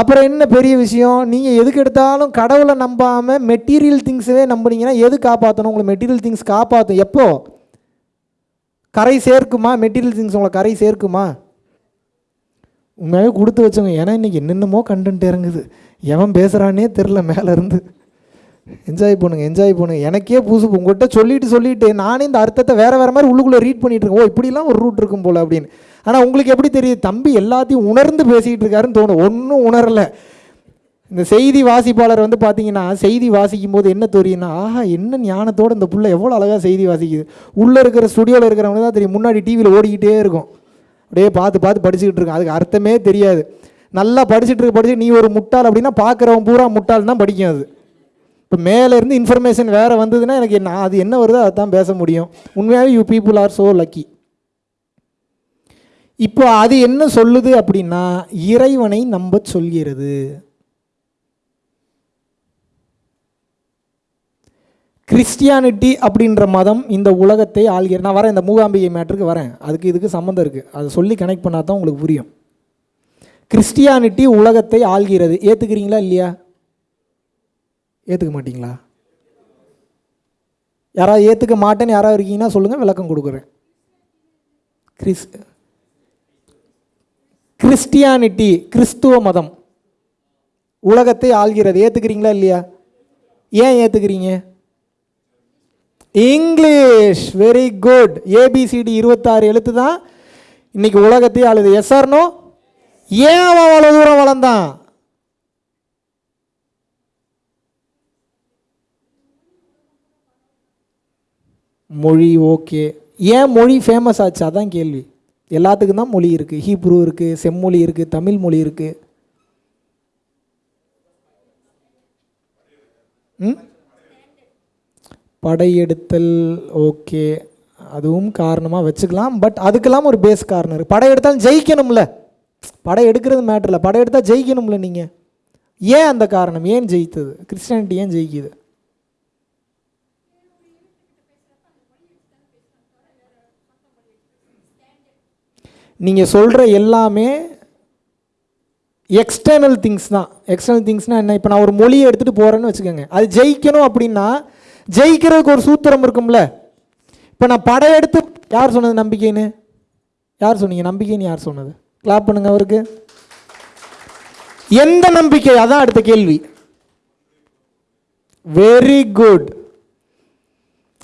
அப்புறம் என்ன பெரிய விஷயம்? நீங்கள் எதுக்கு எடுத்தாலும் கடவுளை நம்பாமல் மெட்டீரியல் திங்ஸவே நம்புனீங்கன்னா எது காப்பாற்றணும் உங்களை மெட்டீரியல் திங்ஸ் காப்பாற்றும் எப்போ? கரை சேர்க்குமா? மெட்டீரியல் திங்ஸ் உங்களை கரை சேர்க்குமா? உண்மையாகவே கொடுத்து வச்சவங்க ஏன்னா இன்றைக்கி என்னென்னமோ கண்டென்ட் இறங்குது. எவன் பேசுகிறானே தெரில மேலேருந்து. என்ஜாய் பண்ணுங்க என்ஜாய் பண்ணுங்க. எனக்கே புதுசு உங்கள்கிட்ட சொல்லிட்டு சொல்லிட்டு நானே இந்த அர்த்தத்தை வேறு வேறு மாதிரி உள்ளுக்குள்ளே ரீட் பண்ணிகிட்டு இருக்கேன். ஓ இப்படிலாம் ஒரு ரூட் இருக்கும் போல் அப்படின்னு. ஆனால் உங்களுக்கு எப்படி தெரியுது? தம்பி எல்லாத்தையும் உணர்ந்து பேசிகிட்டு இருக்காருன்னு தோணும். ஒன்றும் உணரலை. இந்த செய்தி வாசிப்பாளர் வந்து பார்த்தீங்கன்னா செய்தி வாசிக்கும் போது என்ன தெரியும்னா ஆஹா என்ன ஞானத்தோட இந்த பிள்ளை எவ்வளோ அழகாக செய்தி வாசிக்குது. உள்ளே இருக்கிற ஸ்டுடியோவில் இருக்கிறவங்க தான் தெரியும். முன்னாடி டிவியில் ஓடிக்கிட்டே இருக்கும். அப்படியே பார்த்து பார்த்து படிச்சுக்கிட்டு இருக்கேன். அதுக்கு அர்த்தமே தெரியாது. நல்லா படிச்சுட்டு இருக்க படிச்சு நீ ஒரு முட்டாள் அப்படின்னா பார்க்குறவன் பூரா முட்டாள் தான் படிக்கும் அது. இப்போ மேலேருந்து இன்ஃபர்மேஷன் வேறு வந்ததுன்னா எனக்கு என்ன அது என்ன வருதோ அதை தான் பேச முடியும். உண்மையாகவே you people are so lucky இப்போ அது என்ன சொல்லுது அப்படின்னா இறைவனை நம்ப சொல்கிறது. கிறிஸ்டியானிட்டி அப்படின்ற மதம் இந்த உலகத்தை ஆள்கிற நான் வரேன் இந்த மூகாம்பிகை மேட்ருக்கு வரேன். அதுக்கு இதுக்கு சம்மந்தம் இருக்குது அதை சொல்லி கனெக்ட் பண்ணால் தான் உங்களுக்கு புரியும். கிறிஸ்டியானிட்டி உலகத்தை ஆள்கிறது. ஏற்றுக்கிறீங்களா இல்லையா? ஏற்றுக்க மாட்டிங்களா? யாராவது ஏற்றுக்க மாட்டேன்னு யாராவது இருக்கீங்கன்னா சொல்லுங்கள் விளக்கம் கொடுக்குறேன். கிறிஸ் கிறிஸ்டியானிட்டி கிறிஸ்துவ மதம் உலகத்தை ஆள்கிறது. ஏற்றுக்கிறீங்களா இல்லையா? ஏன் ஏற்றுக்கிறீங்க English very good A B C D இருபத்தாறு எழுத்து தான் இன்னைக்கு உலகத்தையே அழுது எஸ்ஆர்னோ ஏன் அவன் அவ்வளோ தூரம் வளர்ந்தான்? மொழி ஓகே ஏன் மொழி ஃபேமஸ் ஆச்சு? அதான் கேள்வி. எல்லாத்துக்கும் தான் மொழி இருக்குது ஹீப்ரூ இருக்குது செம்மொழி இருக்குது தமிழ் மொழி இருக்குது ம்? படையெடுத்தல் ஓகே அதுவும் காரணமாக வச்சுக்கலாம். பட் அதுக்கெல்லாம் ஒரு பேஸ் காரணம் இருக்குது படையெடுத்தாலும் ஜெயிக்கணும்ல. படை எடுக்கிறது மேட்டர் இல்லை. படையெடுத்தால் ஜெயிக்கணும்ல நீங்கள் ஏன் அந்த காரணம்? ஏன் ஜெயித்தது? கிறிஸ்டியானிட்டி ஏன் ஜெயிக்குது? நீங்கள் சொல்கிற எல்லாமே எக்ஸ்டர்னல் திங்ஸ் தான். எக்ஸ்டர்னல் திங்ஸ்னால் என்ன? இப்போ நான் ஒரு மொழியை எடுத்துகிட்டு போகிறேன்னு வச்சுக்கோங்க. அது ஜெயிக்கணும் அப்படின்னா ஜெயிக்கிறதுக்கு ஒரு சூத்திரம் இருக்கும்ல. இப்போ நான் படையெடுத்து யார் சொன்னது நம்பிக்கைன்னு? யார் சொன்னீங்க? நம்பிக்கைன்னு யார் சொன்னது? கிளாப் பண்ணுங்க அவருக்கு. எந்த நம்பிக்கை? அதான் அடுத்த கேள்வி. வெரி குட்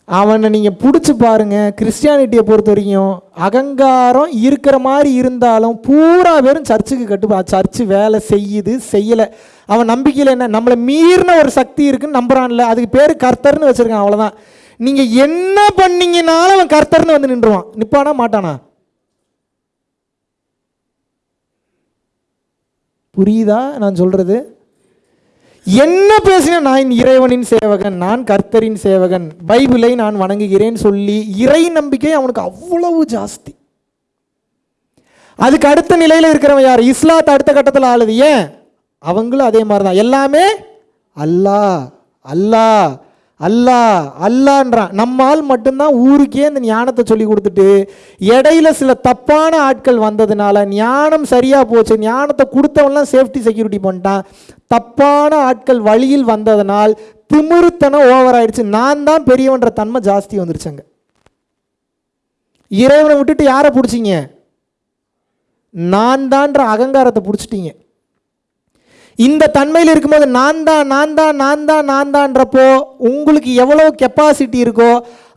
அவனை நீங்கள் பிடிச்சி பாருங்க. கிறிஸ்டியானிட்டியை பொறுத்த வரைக்கும் அகங்காரம் இருக்கிற மாதிரி இருந்தாலும் பூரா பேரும் சர்ச்சுக்கு கட்டுப்பா சர்ச்சு வேலை செய்யுது செய்யலை. அவன் நம்பிக்கையில் என்ன? நம்மளை மீறின ஒரு சக்தி இருக்குன்னு நம்புறான்ல. அதுக்கு பேர் கர்த்தர்னு வச்சுருக்கான் அவ்வளோதான் நீங்கள் என்ன பண்ணீங்கனாலும் அவன் கர்த்தர்னு வந்து நின்றுவான். நிற்பானா மாட்டானா? புரியுதா நான் சொல்கிறது என்ன பேசின நான் இறைவனின் சேவகன் நான் கர்த்தரின் சேவகன் பைபிளை நான் வணங்குகிறேன் சொல்லி இறை நம்பிக்கை அவனுக்கு அவ்வளவு ஜாஸ்தி. அதுக்கு அடுத்த நிலையில் இருக்கிறவன் யார்? இஸ்லாத் அடுத்த கட்டத்தில் ஆளுது. ஏன்? அவங்களும் அதே மாதிரி தான் எல்லாமே அல்லாஹ் அல்லாஹ் அல்லாஹ் அல்லான்றான். நம்மால் மட்டும்தான் ஊருக்கே இந்த ஞானத்தை சொல்லி கொடுத்துட்டு இடையில சில தப்பான ஆட்கள் வந்ததுனால ஞானம் சரியா போச்சு ஞானத்தை கொடுத்தவன்லாம் சேஃப்டி செக்யூரிட்டி பண்ணிட்டான். தப்பான ஆட்கள் வழியில் வந்ததனால் திமிருத்தனம் ஓவர் ஆயிடுச்சு. நான் தான் பெரியவன்ற தன்மை ஜாஸ்தி வந்துருச்சுங்க. இறைவனை விட்டுட்டு யாரை பிடிச்சிங்க? நான் தான்ற அகங்காரத்தை பிடிச்சிட்டீங்க. இந்த தன்மையில் இருக்கும்போது நான் தான் நான் தான் நான் தான் நான் தான்றப்போ உங்களுக்கு எவ்வளோ கெப்பாசிட்டி இருக்கோ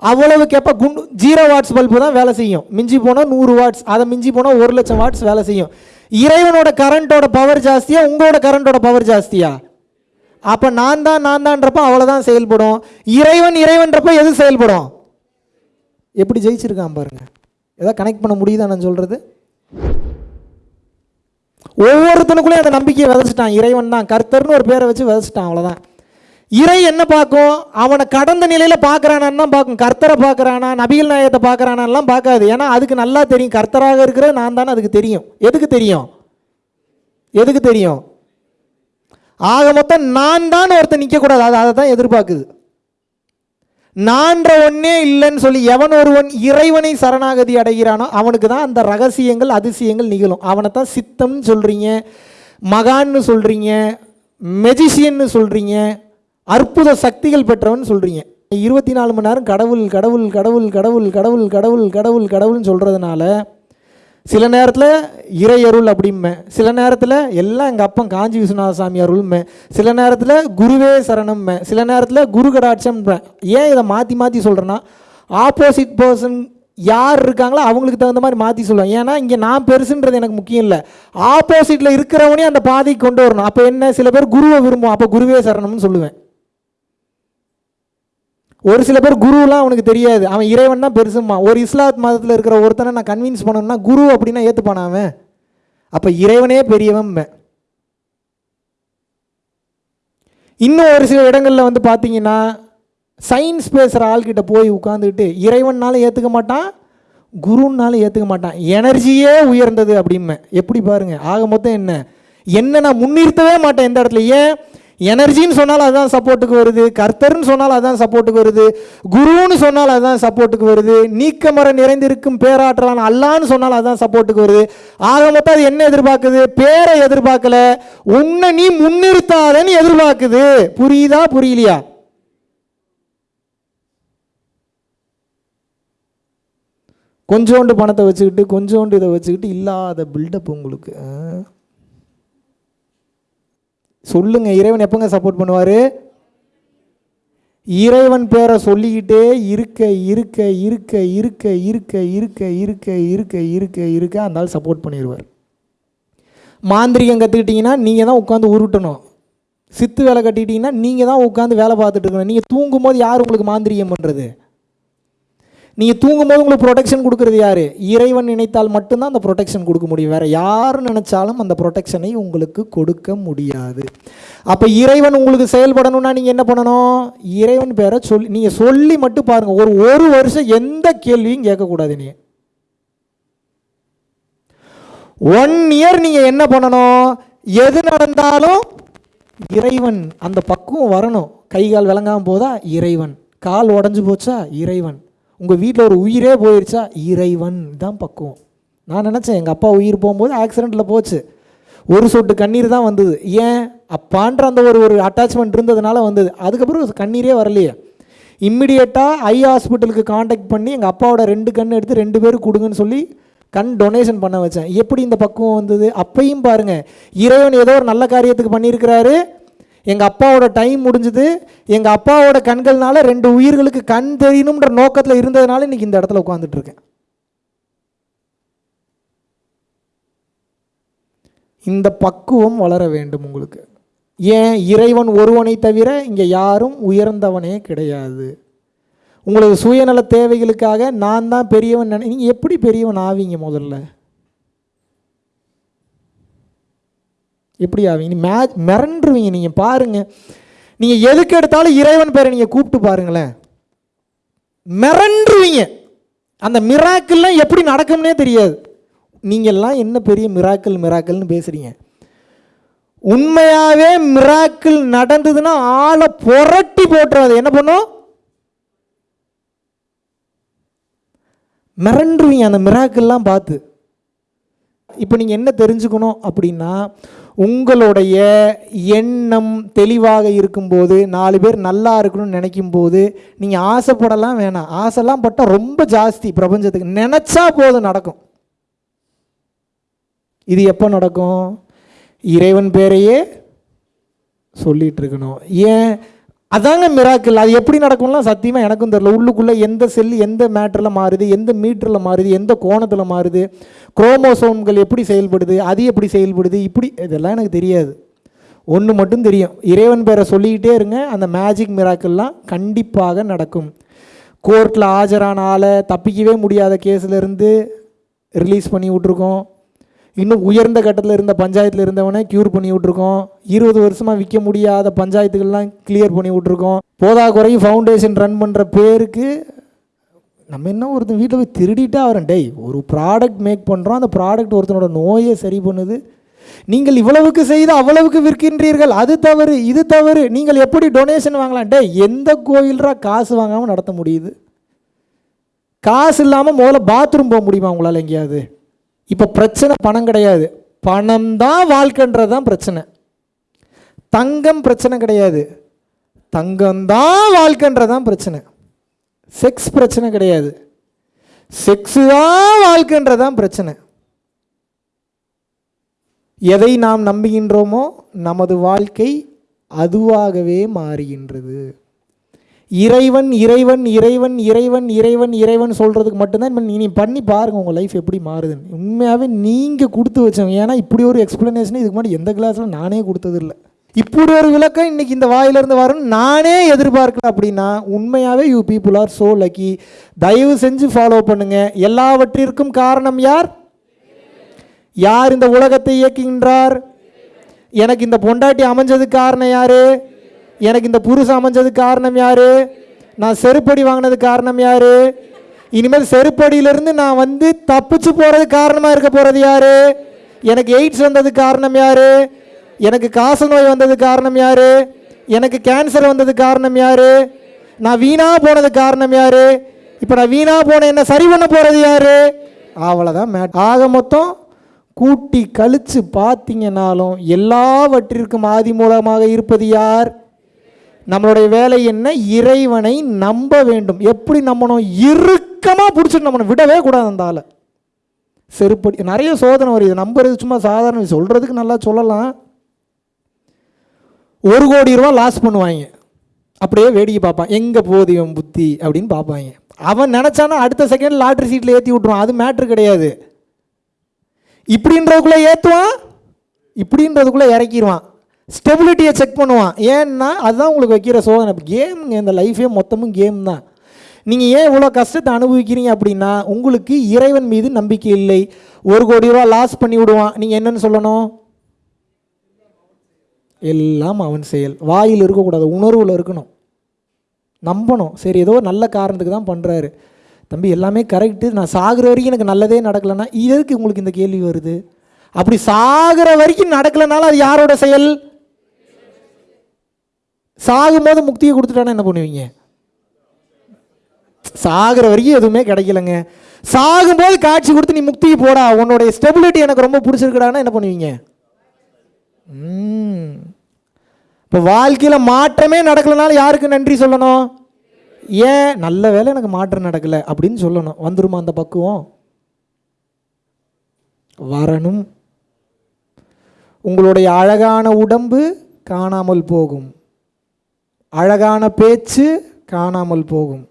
அவ்வளவு கெப்பா குண்டு ஜீரோ வாட்ஸ் பல்பு தான் வேலை செய்யும். மிஞ்சி போனால் நூறு வாட்ஸ் அதை மிஞ்சி போனால் ஒரு லட்சம் வாட்ஸ் வேலை செய்யும். இறைவனோட கரண்ட்டோட பவர் ஜாஸ்தியா உங்களோட கரண்ட்டோட பவர் ஜாஸ்தியா? அப்போ நான் தான் நான் தான்றப்போ அவ்வளோதான் செயல்படும். இறைவன் இறைவன்றப்போ எது செயல்படும்? எப்படி ஜெயிச்சிருக்கான் பாருங்க. ஏதாவது கனெக்ட் பண்ண முடியுதா நான் சொல்கிறது ஒவ்வொருத்தனுக்குள்ளேயும் அந்த நம்பிக்கையை விதைச்சிட்டான். இறைவன் தான். கர்த்தர்னு ஒரு பேரை வச்சு விதைச்சிட்டான் அவ்வளோதான் இறை என்ன பார்க்கும்? அவனை கடந்த நிலையில் பார்க்குறானான்னு தான் பார்க்கும். கர்த்தரை பார்க்குறானா நபிகள் நாயகத்தை பார்க்குறானான்லாம் பார்க்காது. ஏன்னா அதுக்கு நல்லா தெரியும். கர்த்தராக இருக்கிற நான் தானே அதுக்கு தெரியும். எதுக்கு தெரியும்? எதுக்கு தெரியும்? ஆக மொத்தம் நான் தான் ஒருத்தன் நிற்கக்கூடாது அது அதை தான் எதிர்பார்க்குது. நான்ற ஒன்னே இல்லைன்னு சொல்லி எவன் ஒருவன் இறைவனை சரணாகதி அடைகிறானோ அவனுக்கு தான் அந்த ரகசியங்கள் அதிசயங்கள் நிகழும். அவனை தான் சித்தம்னு சொல்கிறீங்க மகான்னு சொல்கிறீங்க மெஜிஷியன்னு சொல்கிறீங்க அற்புத சக்திகள் பெற்றவன் சொல்கிறீங்க இருபத்தி நாலு மணி நேரம் கடவுள் கடவுள் கடவுள் கடவுள் கடவுள் கடவுள் கடவுள் கடவுள்னு சொல்கிறதுனால சில நேரத்தில் இறை அருள் அப்படிம்பேன் சில நேரத்தில் எல்லாம் எங்கள் அப்பன் காஞ்சி விஸ்வநாத சாமி அருள்மே. சில நேரத்தில் குருவே சரணம்மே. சில நேரத்தில் குரு கடாட்சம்பேன் ஏன் இதை மாற்றி மாற்றி சொல்கிறேன்னா ஆப்போசிட் பர்சன் யார் இருக்காங்களோ அவங்களுக்கு தகுந்த மாதிரி மாற்றி சொல்லுவேன். ஏன்னா இங்கே நான் பெருசுன்றது எனக்கு முக்கியம் இல்லை. ஆப்போசிட்டில் இருக்கிறவனே அந்த பாதைக்கு கொண்டு வரணும். அப்போ என்ன? சில பேர் குருவை விரும்புவோம் அப்போ குருவே சரணம்னு சொல்லுவேன். ஒரு சில பேர் குருலாம் அவனுக்கு தெரியாது. அவன் இறைவன் தான் பெருசுமா ஒரு இஸ்லாத் மதத்தில் இருக்கிற ஒருத்தனை நான் கன்வின்ஸ் பண்ணணும்னா குரு அப்படின்னா ஏற்றுப்பானா அவன்? அப்போ இறைவனே பெரியவன் இன்னும் ஒரு சில இடங்களில் வந்து பார்த்தீங்கன்னா சயின்ஸ் பேசுகிற ஆள்கிட்ட போய் உட்காந்துக்கிட்டு இறைவன்னாலும் ஏற்றுக்க மாட்டான் குருன்னாலும் ஏற்றுக்க மாட்டான். எனர்ஜியே உயர்ந்தது அப்படிம்பேன். எப்படி பாருங்க? ஆக மொத்தம் என்ன? என்ன நான் முன்னிறுத்தவே மாட்டேன் எந்த இடத்துல. ஏன்? எனர்ஜின்னு சொன்னாலும் அதுதான் சப்போர்ட்டுக்கு வருது கர்த்தர்னு சொன்னாலும் அதுதான் சப்போர்ட்டுக்கு வருது குருன்னு சொன்னாலும் அதுதான் சப்போர்ட்டுக்கு வருது நீக்கமர நிறைந்திருக்கும் பேராற்றலான அல்லான்னு சொன்னாலும் அதுதான் சப்போர்ட்டுக்கு வருது. ஆக மொத்தம் அது என்ன எதிர்பார்க்குது? பேரை எதிர்பார்க்கல. உன்னை நீ முன்னிறுத்தாதன்னு எதிர்பார்க்குது. புரியுதா? புரியலையா? கொஞ்சோண்டு பணத்தை வச்சுக்கிட்டு கொஞ்சோண்டு இதை வச்சுக்கிட்டு இல்லாத பில்டப் உங்களுக்கு. ஆ? சொல்லுங்க இறைவன் எப்போங்க சப்போர்ட் பண்ணுவார்? இறைவன் பேரை சொல்லிக்கிட்டே இருக்க இருக்க இருக்க இருக்க இருக்க இருக்க இருக்க இருக்க இருக்க இருக்க அந்த ஆள் சப்போர்ட் பண்ணிடுவார் மாந்திரிகம் கற்றுக்கிட்டிங்கன்னா நீங்கள் தான் உட்காந்து உருட்டணும். சித்து வேலை கட்டிக்கிட்டிங்கன்னா நீங்கள் தான் உட்காந்து வேலை பார்த்துட்டு இருக்கணும். நீங்கள் தூங்கும்போது யார் உங்களுக்கு மாந்திரிகம் பண்ணுறது நீங்கள் தூங்கும்போது உங்களுக்கு ப்ரொடெக்ஷன் கொடுக்குறது யார்? இறைவன் நினைத்தால் மட்டும்தான் அந்த ப்ரொடெக்ஷன் கொடுக்க முடியும். வேறு யார் நினைச்சாலும் அந்த ப்ரொடெக்ஷனை உங்களுக்கு கொடுக்க முடியாது. அப்போ இறைவன் உங்களுக்கு செயல்படணும்னா நீங்கள் என்ன பண்ணணும்? இறைவன் பேரை சொல்லி நீங்கள் சொல்லி மட்டும் பாருங்கள் ஒரு ஒரு வருஷம் எந்த கேள்வியும் கேட்கக்கூடாது நீ. ஒன் இயர் நீங்கள் என்ன பண்ணணும்? எது நடந்தாலும் இறைவன் அந்த பக்குவம் வரணும். கை கால் விளங்காமல் போதா இறைவன். கால் உடஞ்சி போச்சா இறைவன். உங்கள் வீட்டில் ஒரு உயிரே போயிடுச்சா இறைவன் தான் பக்குவம். நான் நினச்சேன் எங்கள் அப்பா உயிர் போகும்போது ஆக்சிடெண்ட்டில் போச்சு. ஒரு சொட்டு கண்ணீர் தான் வந்தது. ஏன்? அப்பான்ற அந்த ஒரு ஒரு அட்டாச்மெண்ட் இருந்ததுனால வந்தது. அதுக்கப்புறம் கண்ணீரே வரலையே. இம்மிடியேட்டாக ஐ ஹாஸ்பிட்டலுக்கு காண்டாக்ட் பண்ணி எங்கள் அப்பாவோட ரெண்டு கண் எடுத்து ரெண்டு பேரும் கொடுங்கன்னு சொல்லி கண் டொனேஷன் பண்ண வச்சேன். எப்படி இந்த பக்குவம் வந்தது? அப்பையும் பாருங்கள் இறைவன் ஏதோ ஒரு நல்ல காரியத்துக்கு பண்ணியிருக்கிறாரு. எங்கள் அப்பாவோட டைம் முடிஞ்சுது. எங்கள் அப்பாவோட கண்கள்னால் ரெண்டு உயிர்களுக்கு கண் தெரியணுன்ற நோக்கத்தில் இருந்ததுனால இன்றைக்கி இந்த இடத்துல உட்காந்துட்ருக்கேன் இந்த பக்குவம் வளர வேண்டும் உங்களுக்கு. ஏன்? இறைவன் ஒருவனை தவிர இங்கே யாரும் உயர்ந்தவனே கிடையாது. உங்களுக்கு சுயநல தேவைகளுக்காக நான் தான் பெரியவன் நினை நீங்கள் எப்படி பெரியவன் ஆவீங்க முதல்ல? எப்படி ஆவீங்க மே மிரண்டுருவீங்க நீங்கள் பாருங்கள் நீங்கள் எதுக்கு எடுத்தாலும் இறைவன் பேரை நீங்கள் கூப்பிட்டு பாருங்களேன். மிரண்டுருவீங்க. அந்த மிராக்கள்லாம் எப்படி நடக்கும்னே தெரியாது. நீங்கள்லாம் என்ன பெரிய மிராக்கள் மிராக்கள்னு பேசுகிறீங்க உண்மையாகவே மிராக்கிள் நடந்ததுன்னா ஆளை புரட்டி போட்டுறாது. என்ன பண்ணும்? மிரண்டுருவீங்க அந்த மிராக்கள்லாம் பார்த்து. இப்போ நீங்கள் என்ன தெரிஞ்சுக்கணும் அப்படின்னா உங்களுடைய எண்ணம் தெளிவாக இருக்கும்போது நாலு பேர் நல்லா இருக்கணும்னு நினைக்கும் போது நீங்கள் ஆசைப்படலாம் வேணாம். ஆசைலாம் பட்டால் ரொம்ப ஜாஸ்தி பிரபஞ்சத்துக்கு. நினச்சா போதும் நடக்கும். இது எப்போ நடக்கும்? இறைவன் பேரையே சொல்லிகிட்டு இருக்கணும். ஏன்? அதாங்க மிராக்கிள் அது எப்படி நடக்கும்லாம் சத்தியமாக எனக்கும் தெரில உள்ளுக்குள்ளே எந்த செல் எந்த மேட்டரில் மாறுது எந்த மீட்டரில் மாறுது எந்த கோணத்தில் மாறுது குரோமோசோம்கள் எப்படி செயல்படுது அது எப்படி செயல்படுது இப்படி இதெல்லாம் எனக்கு தெரியாது. ஒன்று மட்டும் தெரியும். இறைவன் பேரை சொல்லிக்கிட்டே இருங்க. அந்த மேஜிக் மிராக்கிள்லாம் கண்டிப்பாக நடக்கும். கோர்ட்டில் ஆஜரான ஆளை தப்பிக்கவே முடியாத கேஸிலேருந்து ரிலீஸ் பண்ணி விட்ருக்கோம் இன்னும் உயர்ந்த கட்டத்தில் இருந்த பஞ்சாயத்தில் இருந்தவனே க்யூர் பண்ணி விட்ருக்கோம் இருபது வருஷமாக விற்க முடியாத பஞ்சாயத்துகள்லாம் கிளியர் பண்ணி விட்ருக்கோம் போதாக்குறை ஃபவுண்டேஷன் ரன் பண்ணுற பேருக்கு நம்ம என்ன ஒருத்தன் வீட்டில் போய் திருடிட்டா வரேன் டேய் ஒரு ப்ராடக்ட் மேக் பண்ணுறோம் அந்த ப்ராடக்ட் ஒருத்தனோட நோயை சரி பண்ணுது. நீங்கள் இவ்வளவுக்கு செய்து அவ்வளவுக்கு விற்கின்றீர்கள். அது தவறு இது தவறு. நீங்கள் எப்படி டொனேஷன் வாங்கலாம்? டே எந்த கோயில்ரா காசு வாங்காமல் நடத்த முடியுது? காசு இல்லாமல் முதல்ல பாத்ரூம் போக முடியுமா உங்களால் எங்கேயாவது? இப்போ பிரச்சனை பணம் கிடையாது. பணம் தான் வாழ்க்கைன்றது தான் பிரச்சனை. தங்கம் பிரச்சனை கிடையாது. தங்கம் தான் வாழ்க்கைன்றது தான் பிரச்சனை. செக்ஸ் பிரச்சனை கிடையாது. செக்ஸு தான் வாழ்க்கைன்றது தான் பிரச்சனை. எதை நாம் நம்புகின்றோமோ நமது வாழ்க்கை அதுவாகவே மாறுகின்றது. இறைவன் இறைவன் இறைவன் இறைவன் இறைவன் இறைவன் சொல்கிறதுக்கு மட்டும்தான் இப்ப நீ பண்ணி பாருங்கள் உங்கள் லைஃப் எப்படி மாறுதுன்னு. உண்மையாகவே நீங்கள் கொடுத்து வச்சவங்க ஏன்னா இப்படி ஒரு எக்ஸ்ப்ளனேஷன் இதுக்கு முன்னாடி எந்த கிளாஸில் நானே கொடுத்ததில்ல. இப்படி ஒரு விளக்கம் இன்னைக்கு இந்த வாயிலிருந்து வரும் நானே எதிர்பார்க்கல அப்படின்னா உண்மையாகவே you people are so lucky தயவு செஞ்சு ஃபாலோ பண்ணுங்கள் எல்லாவற்றிற்கும் காரணம் யார்? யார் இந்த உலகத்தை இயக்குகின்றார்? எனக்கு இந்த பொண்டாட்டி அமைஞ்சதுக்கு காரணம் யாரு? எனக்கு இந்த புருஷன் அமைஞ்சதுக்கு காரணம் யாரு? நான் செருப்படி வாங்கினதுக்கு காரணம் யாரு? இனிமேல் செருப்படியிலிருந்து நான் வந்து தப்பிச்சு போறதுக்கு காரணமாக இருக்க போறது யாரு? எனக்கு எய்ட்ஸ் வந்ததுக்கு காரணம் யாரு? எனக்கு காச நோய் வந்ததுக்கு காரணம் யாரு? எனக்கு கேன்சர் வந்ததுக்கு காரணம் யாரு? நான் வீணா போனதுக்கு காரணம் யாரு? இப்போ நான் வீணா போன என்ன சரி பண்ண போறது யாரு? அவ்வளோதான் மேட் ஆக மொத்தம் கூட்டி கழிச்சு பார்த்தீங்கன்னாலும் எல்லாவற்றிற்கும் ஆதி மூலமாக இருப்பது யார்? நம்மளுடைய வேலை என்ன? இறைவனை நம்ப வேண்டும். எப்படி நம்பணும்? இறுக்கமாக பிடிச்சிட்டு நம்பணும். விடவே கூடாது அந்த ஆளை. செருப்படி நிறைய சோதனை வருது. இது நம்புறது சும்மா சாதாரண சொல்கிறதுக்கு நல்லா சொல்லலாம். ஒரு கோடி ரூபா லாஸ் பண்ணுவாங்க. அப்படியே வேடிக்கை பார்ப்பான். எங்கே போகுது இவன் புத்தி? அப்படின்னு பார்ப்பாங்க. அவன் நினச்சானா அடுத்த செகண்ட் லாட்ரி சீட்டில் ஏற்றி விட்ருவான் அது மேட்ரு கிடையாது. இப்படின்றதுக்குள்ளே ஏற்றுவான் இப்படின்றதுக்குள்ளே இறக்கிடுவான் ஸ்டெபிலிட்டியை செக் பண்ணுவான். ஏன்னா அதுதான் உங்களுக்கு வைக்கிற சோதனை. கேமுங்க இந்த லைஃபே மொத்தமும் கேம் தான். நீங்கள் ஏன் இவ்வளோ கஷ்டத்தை அனுபவிக்கிறீங்க அப்படின்னா உங்களுக்கு இறைவன் மீது நம்பிக்கை இல்லை. ஒரு கோடி ரூபா லாஸ் பண்ணி விடுவான். நீங்கள் என்னென்னு சொல்லணும்? எல்லாம் அவன் செயல். வாயில் இருக்கக்கூடாது உணர்வில் இருக்கணும். நம்பணும். சரி ஏதோ நல்ல காரணத்துக்கு தான் பண்ணுறாரு தம்பி எல்லாமே கரெக்டு நான் சாகுற வரைக்கும் எனக்கு நல்லதே நடக்கலைன்னா எதுக்கு உங்களுக்கு இந்த கேள்வி வருது? அப்படி சாகுற வரைக்கும் நடக்கலைனாலும் அது யாரோட செயல்? சாகும்போது முக்தியை கொடுத்துட்டானா என்ன பண்ணுவீங்க? சாகிற வரைக்கும் எதுவுமே கிடைக்கலங்க. சாகும்போது காட்சி கொடுத்து நீ முக்திக்கு போடா. உன்னுடைய ஸ்டெபிலிட்டி எனக்கு ரொம்ப பிடிச்சிருக்கடானா என்ன பண்ணுவீங்க? இப்போ வாழ்க்கையில் மாற்றமே நடக்கலனாலும் யாருக்கு நன்றி சொல்லணும்? ஏன்? நல்ல வேலை எனக்கு மாற்றம் நடக்கலை அப்படின்னு சொல்லணும். வந்துருமா அந்த பக்குவம்? வரணும். உங்களுடைய அழகான உடம்பு காணாமல் போகும். அழகான பேச்சு காணாமல் போகும்.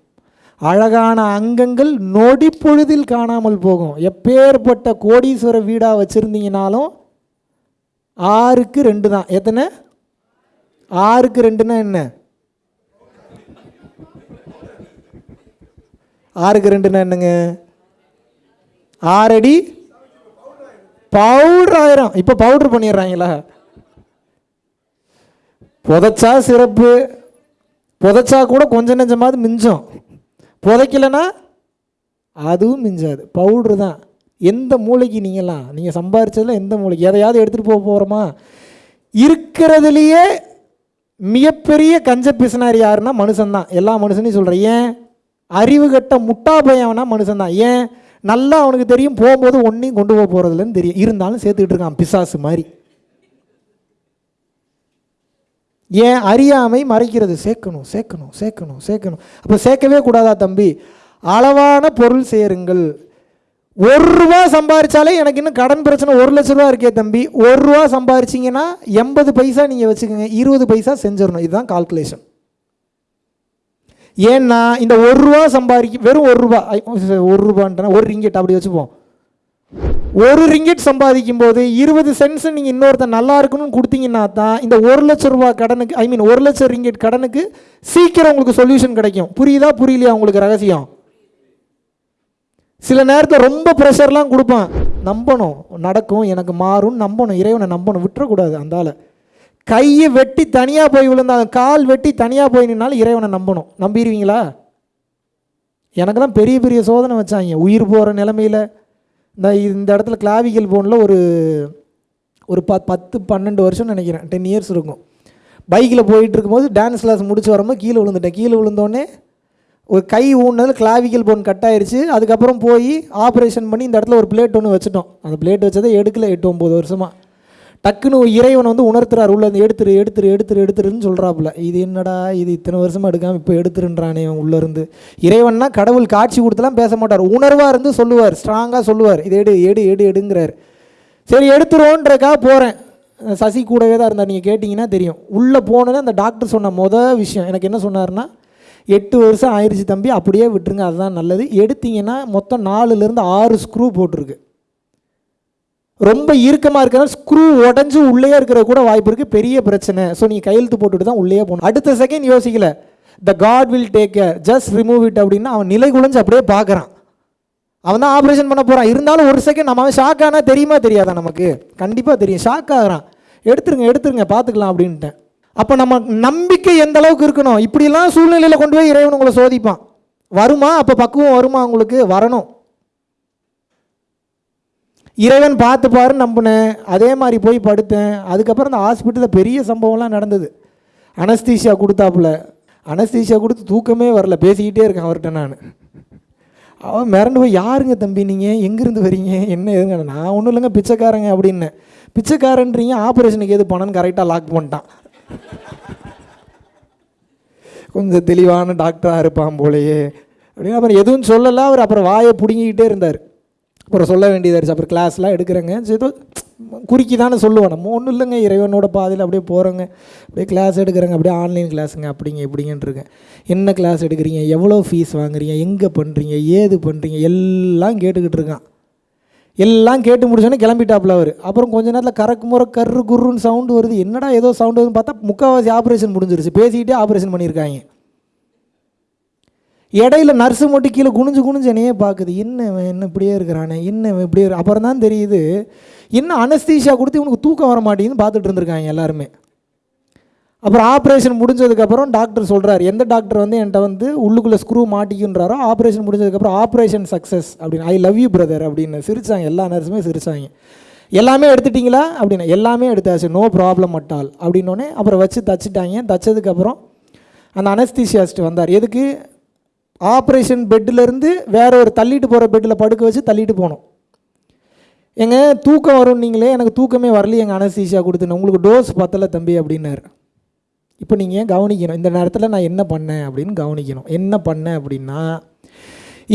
அழகான அங்கங்கள் நொடி பொழுதில் காணாமல் போகும். எப்பேற்பட்ட கோடீஸ்வர வீடாக வச்சுருந்தீங்கனாலும் ஆறுக்கு ரெண்டு தான். எத்தனை? ஆறுக்கு ரெண்டுன்னா என்ன? ஆறுக்கு ரெண்டுன்னா என்னங்க? ஆறடி? பவுடர் ஆயிரம் இப்போ பவுடர் பண்ணிடுறாங்களா? புதைச்சா சிறப்பு. புதைச்சா கூட கொஞ்சம் நெஞ்சமாவது மிஞ்சம். புதைக்கலைன்னா அதுவும் மிஞ்சாது. பவுட்ரு தான். எந்த மூளைக்கு நீங்களாம் நீங்கள் சம்பாரிச்சதில் எந்த மூளைக்கு? எதையாவது எடுத்துகிட்டு போக போகிறோமா இருக்கிறதுலையே மிகப்பெரிய கஞ்ச பிசினார் யாருன்னா மனுஷன்தான் எல்லா மனுஷனையும் சொல்கிறேன் ஏன்? அறிவு கட்ட முட்டா பையவனா மனுஷன்தான் ஏன்? நல்லா அவனுக்கு தெரியும். போகும்போது ஒன்றையும் கொண்டு போக போகிறதுலன்னு தெரியும். இருந்தாலும் சேர்த்துக்கிட்டு இருக்கான் பிசாசு மாதிரி. ஏன் அறியாமை மறைக்கிறது? சேர்க்கணும் சேர்க்கணும் சேர்க்கணும் சேர்க்கணும். அப்போ சேர்க்கவே கூடாதா தம்பி? அளவான பொருள் சேருங்கள். ஒரு ரூபா சம்பாரிச்சாலே எனக்கு இன்னும் கடன் பிரச்சனை ஒரு லட்ச ரூபா இருக்கே தம்பி. ஒரு ரூபா சம்பாரிச்சிங்கன்னா எண்பது பைசா நீங்கள் வச்சுக்கோங்க. இருபது பைசா செஞ்சிடணும். இதுதான் கால்குலேஷன் ஏன்னா இந்த ஒரு ரூபா சம்பாதிக்க வெறும் ஒரு ரூபா ஒரு ரூபான்ட்டா ஒரு ரிங்கெட் அப்படி வச்சுப்போம். ஒரு ரிங்கெட் சம்பாதிக்கும் போது இருபது சென்ட்ஸ் நீங்கள் இன்னொருத்தன் நல்லா இருக்கணும்னு கொடுத்தீங்கன்னா தான் இந்த ஒரு லட்ச ரூபா கடனுக்கு ஐ மீன் ஒரு லட்சம் ரிங்கெட் கடனுக்கு சீக்கிரம் உங்களுக்கு சொல்யூஷன் கிடைக்கும். புரியுதா புரியலையா உங்களுக்கு ரகசியம்? சில நேரத்தில் ரொம்ப ப்ரெஷர்லாம் கொடுப்பான். நம்பணும் நடக்கும் எனக்கு மாறும் நம்பணும் இறைவனை நம்பணும் விட்டுறக்கூடாது அந்த கையை வெட்டி தனியாக போய் விழுந்தாங்க கால் வெட்டி தனியாக போய் நின்னாலும் இறைவனை நம்பணும். நம்பிடுவீங்களா? எனக்கு தான் பெரிய பெரிய சோதனை வச்சாங்க. உயிர் போகிற நிலமையில் இந்த இந்த இடத்துல கிளாவிக்கல் போனில் ஒரு ஒரு ப பத்து பன்னெண்டு வருஷம்னு நினைக்கிறேன். டென் இயர்ஸ் இருக்கும். பைக்கில் போயிட்டு இருக்கும்போது டான்ஸ் கிளாஸ் முடிச்சு வரும்போது கீழே விழுந்துட்டேன். கீழே விழுந்தோடனே ஒரு கை ஊன்னதில் கிளாவிக்கல் போன் கட் ஆயிடுச்சு அதுக்கப்புறம் போய் ஆப்ரேஷன் பண்ணி இந்த இடத்துல ஒரு பிளேட் ஒன்று வச்சுட்டோம். அந்த பிளேட் வச்சதை எடுக்கல எட்டு ஒம்பது வருஷமாக டக்குன்னு இறைவன் வந்து உணர்த்துறாரு. உள்ள எடுத்துரு எடுத்துரு எடுத்துரு எடுத்துருன்னு சொல்கிறாப்புல இது என்னடா இது இத்தனை வருஷமாக எடுக்காமல் இப்போ எடுத்துருன்றானே இவன் உள்ளேருந்து இறைவன்னா கடவுள் காட்சி கொடுத்துலாம் பேச மாட்டார். உணர்வாக இருந்து சொல்லுவார். ஸ்ட்ராங்காக சொல்லுவார். இது எடு எடு எடு எடுங்கிறார். சரி எடுத்துருவோன்றக்காக போகிறேன் சசி கூடவே தான் இருந்தார். நீங்கள் கேட்டிங்கன்னா தெரியும். உள்ளே போனோன்னே அந்த டாக்டர் சொன்ன மொதல் விஷயம். எனக்கு என்ன சொன்னார்னா எட்டு வருஷம் ஆயிடுச்சு தம்பி அப்படியே விட்டுருங்க. அதுதான் நல்லது. எடுத்தீங்கன்னா மொத்தம் நாலுலேருந்து ஆறு ஸ்க்ரூ போட்டிருக்கு. ரொம்ப இறுக்கமாக இருக்கிற ஸ்க்ரூ உடஞ்சி உள்ளே இருக்கிற கூட வாய்ப்பு இருக்குது பெரிய பிரச்சனை. ஸோ நீங்கள் கையெழுத்து போட்டுட்டு தான் உள்ளே போகணும். அடுத்த செகண்ட் யோசிக்கல. The god will take care just remove it அப்படின்னா அவன் நிலை குலைஞ்சு அப்படியே பார்க்குறான். அவன் தான் ஆப்ரேஷன் பண்ண போகிறான் இருந்தாலும் ஒரு செகண்ட் நம்ம அவன் ஷாக் ஆனால் தெரியுமா தெரியாதா நமக்கு? கண்டிப்பாக தெரியும். ஷாக் ஆகிறான். எடுத்துருங்க எடுத்துருங்க பார்த்துக்கலாம் அப்படின்ட்டேன். அப்போ நம்ம நம்பிக்கை எந்த அளவுக்கு இருக்கணும்? இப்படிலாம் சூழ்நிலையில் கொண்டு போய் இறைவன் உங்களை சோதிப்பான். வருமா? அப்போ பக்குவம் வருமா உங்களுக்கு? வரணும். இறைவன் பார்த்துப்பாரு நம்பினேன். அதே மாதிரி போய் படுத்தேன். அதுக்கப்புறம் அந்த ஹாஸ்பிட்டலில் பெரிய சம்பவம்லாம் நடந்தது. அனஸ்தீஷியா கொடுத்தாப்புல. அனஸ்தீஷியா கொடுத்து தூக்கமே வரல. பேசிக்கிட்டே இருக்கேன் அவர்கிட்ட நான். அவன் மிரண்டு போய் யாருங்க தம்பி நீங்கள் எங்கேருந்து வரீங்க? என்ன எதுங்க நான் ஒன்றும் இல்லைங்க பிச்சைக்காரங்க அப்படின்னேன் பிச்சைக்காரன்றீங்க ஆப்ரேஷனுக்கு எது பணம்னு கரெக்டாக லாக் பண்ணிட்டான். கொஞ்சம் தெளிவான டாக்டராக இருப்பான் போலையே. அப்படின்னு அப்புறம் எதுவும் சொல்லலை. அவர் அப்புறம் வாயை பிடுங்கிக்கிட்டே இருந்தார். அப்புறம் சொல்ல வேண்டியதாச்சு அப்புறம் கிளாஸ்லாம் எடுக்கிறேங்க. சரி, ஏதோ குறுக்கி தானே சொல்லுவேன். நம்ம ஒன்றும் இல்லைங்க. இறைவனோட பாதையில் அப்படியே போகிறோங்க அப்படியே கிளாஸ் எடுக்கிறேங்க. அப்படியே ஆன்லைன் கிளாஸுங்க அப்படிங்க இப்படிங்கன்ட்டுருக்கேன் என்ன கிளாஸ் எடுக்கிறீங்க? எவ்வளோ ஃபீஸ் வாங்குறீங்க? எங்கே பண்ணுறீங்க ஏது பண்ணுறீங்க எல்லாம் கேட்டுக்கிட்டு இருக்கான். எல்லாம் கேட்டு முடிச்சோன்னே கிளம்பிட்டாப்புல அவர். அப்புறம் கொஞ்ச நேரத்தில் கறக்கு முறை கரு குருன்னு சவுண்டு வருது. என்னடா ஏதோ சவுண்டு வருதுன்னு பார்த்தா முக்கால்வாசி ஆப்ரேஷன் முடிஞ்சிருச்சு. பேசிக்கிட்டே ஆப்ரேஷன் பண்ணியிருக்காங்க. இடையில நர்ஸு மட்டும் கீழே குனிஞ்சு குனிஞ்சு என்னையே பார்க்குது. என்ன என்ன இப்படியே இருக்கிறானே? என்ன இப்படியே அப்புறம் தான் தெரியுது என்ன அனஸ்தீஷா கொடுத்து இவனுக்கு தூக்கம் வர மாட்டேங்குதுன்னு பார்த்துட்டு இருந்திருக்காங்க எல்லாருமே. அப்புறம் ஆப்ரேஷன் முடிஞ்சதுக்கப்புறம் டாக்டர் சொல்கிறார் எந்த டாக்டர் வந்து என்கிட்ட வந்து உள்ளுக்குள்ளே ஸ்க்ரூ மாட்டிக்கின்றாரோ ஆப்ரேஷன் முடிஞ்சதுக்கப்புறம் ஆப்ரேஷன் சக்ஸஸ் அப்படின்னு ஐ லவ் யூ பிரதர் அப்படின்னு சிரிச்சாங்க. எல்லா நர்ஸுமே சிரிச்சாங்க. எல்லாமே எடுத்துட்டிங்களா? அப்படின்னு எல்லாமே எடுத்தாச்சு. நோ ப்ராப்ளம் அட்டால் அப்படின்னோடனே அப்புறம் வச்சு தச்சுட்டாங்க. தச்சதுக்கப்புறம் அந்த அனஸ்தீசியாஸ்ட் வந்தார். எதுக்கு? ஆப்ரேஷன் பெட்டிலேருந்து வேற ஒரு தள்ளிட்டு போகிற பெட்டில் படுக்க வச்சு தள்ளிட்டு போனோம். எங்க தூக்கம் வரும் நீங்களே எனக்கு தூக்கமே வரலையே எங்கள் அனஸ்தீசியா கொடுத்துன்னு. உங்களுக்கு டோஸ் பத்தலை தம்பி அப்படின்னாரு. இப்போ நீங்கள் கவனிக்கணும்? இந்த நேரத்தில் நான் என்ன பண்ணேன் அப்படின்னு கவனிக்கணும். என்ன பண்ணேன் அப்படின்னா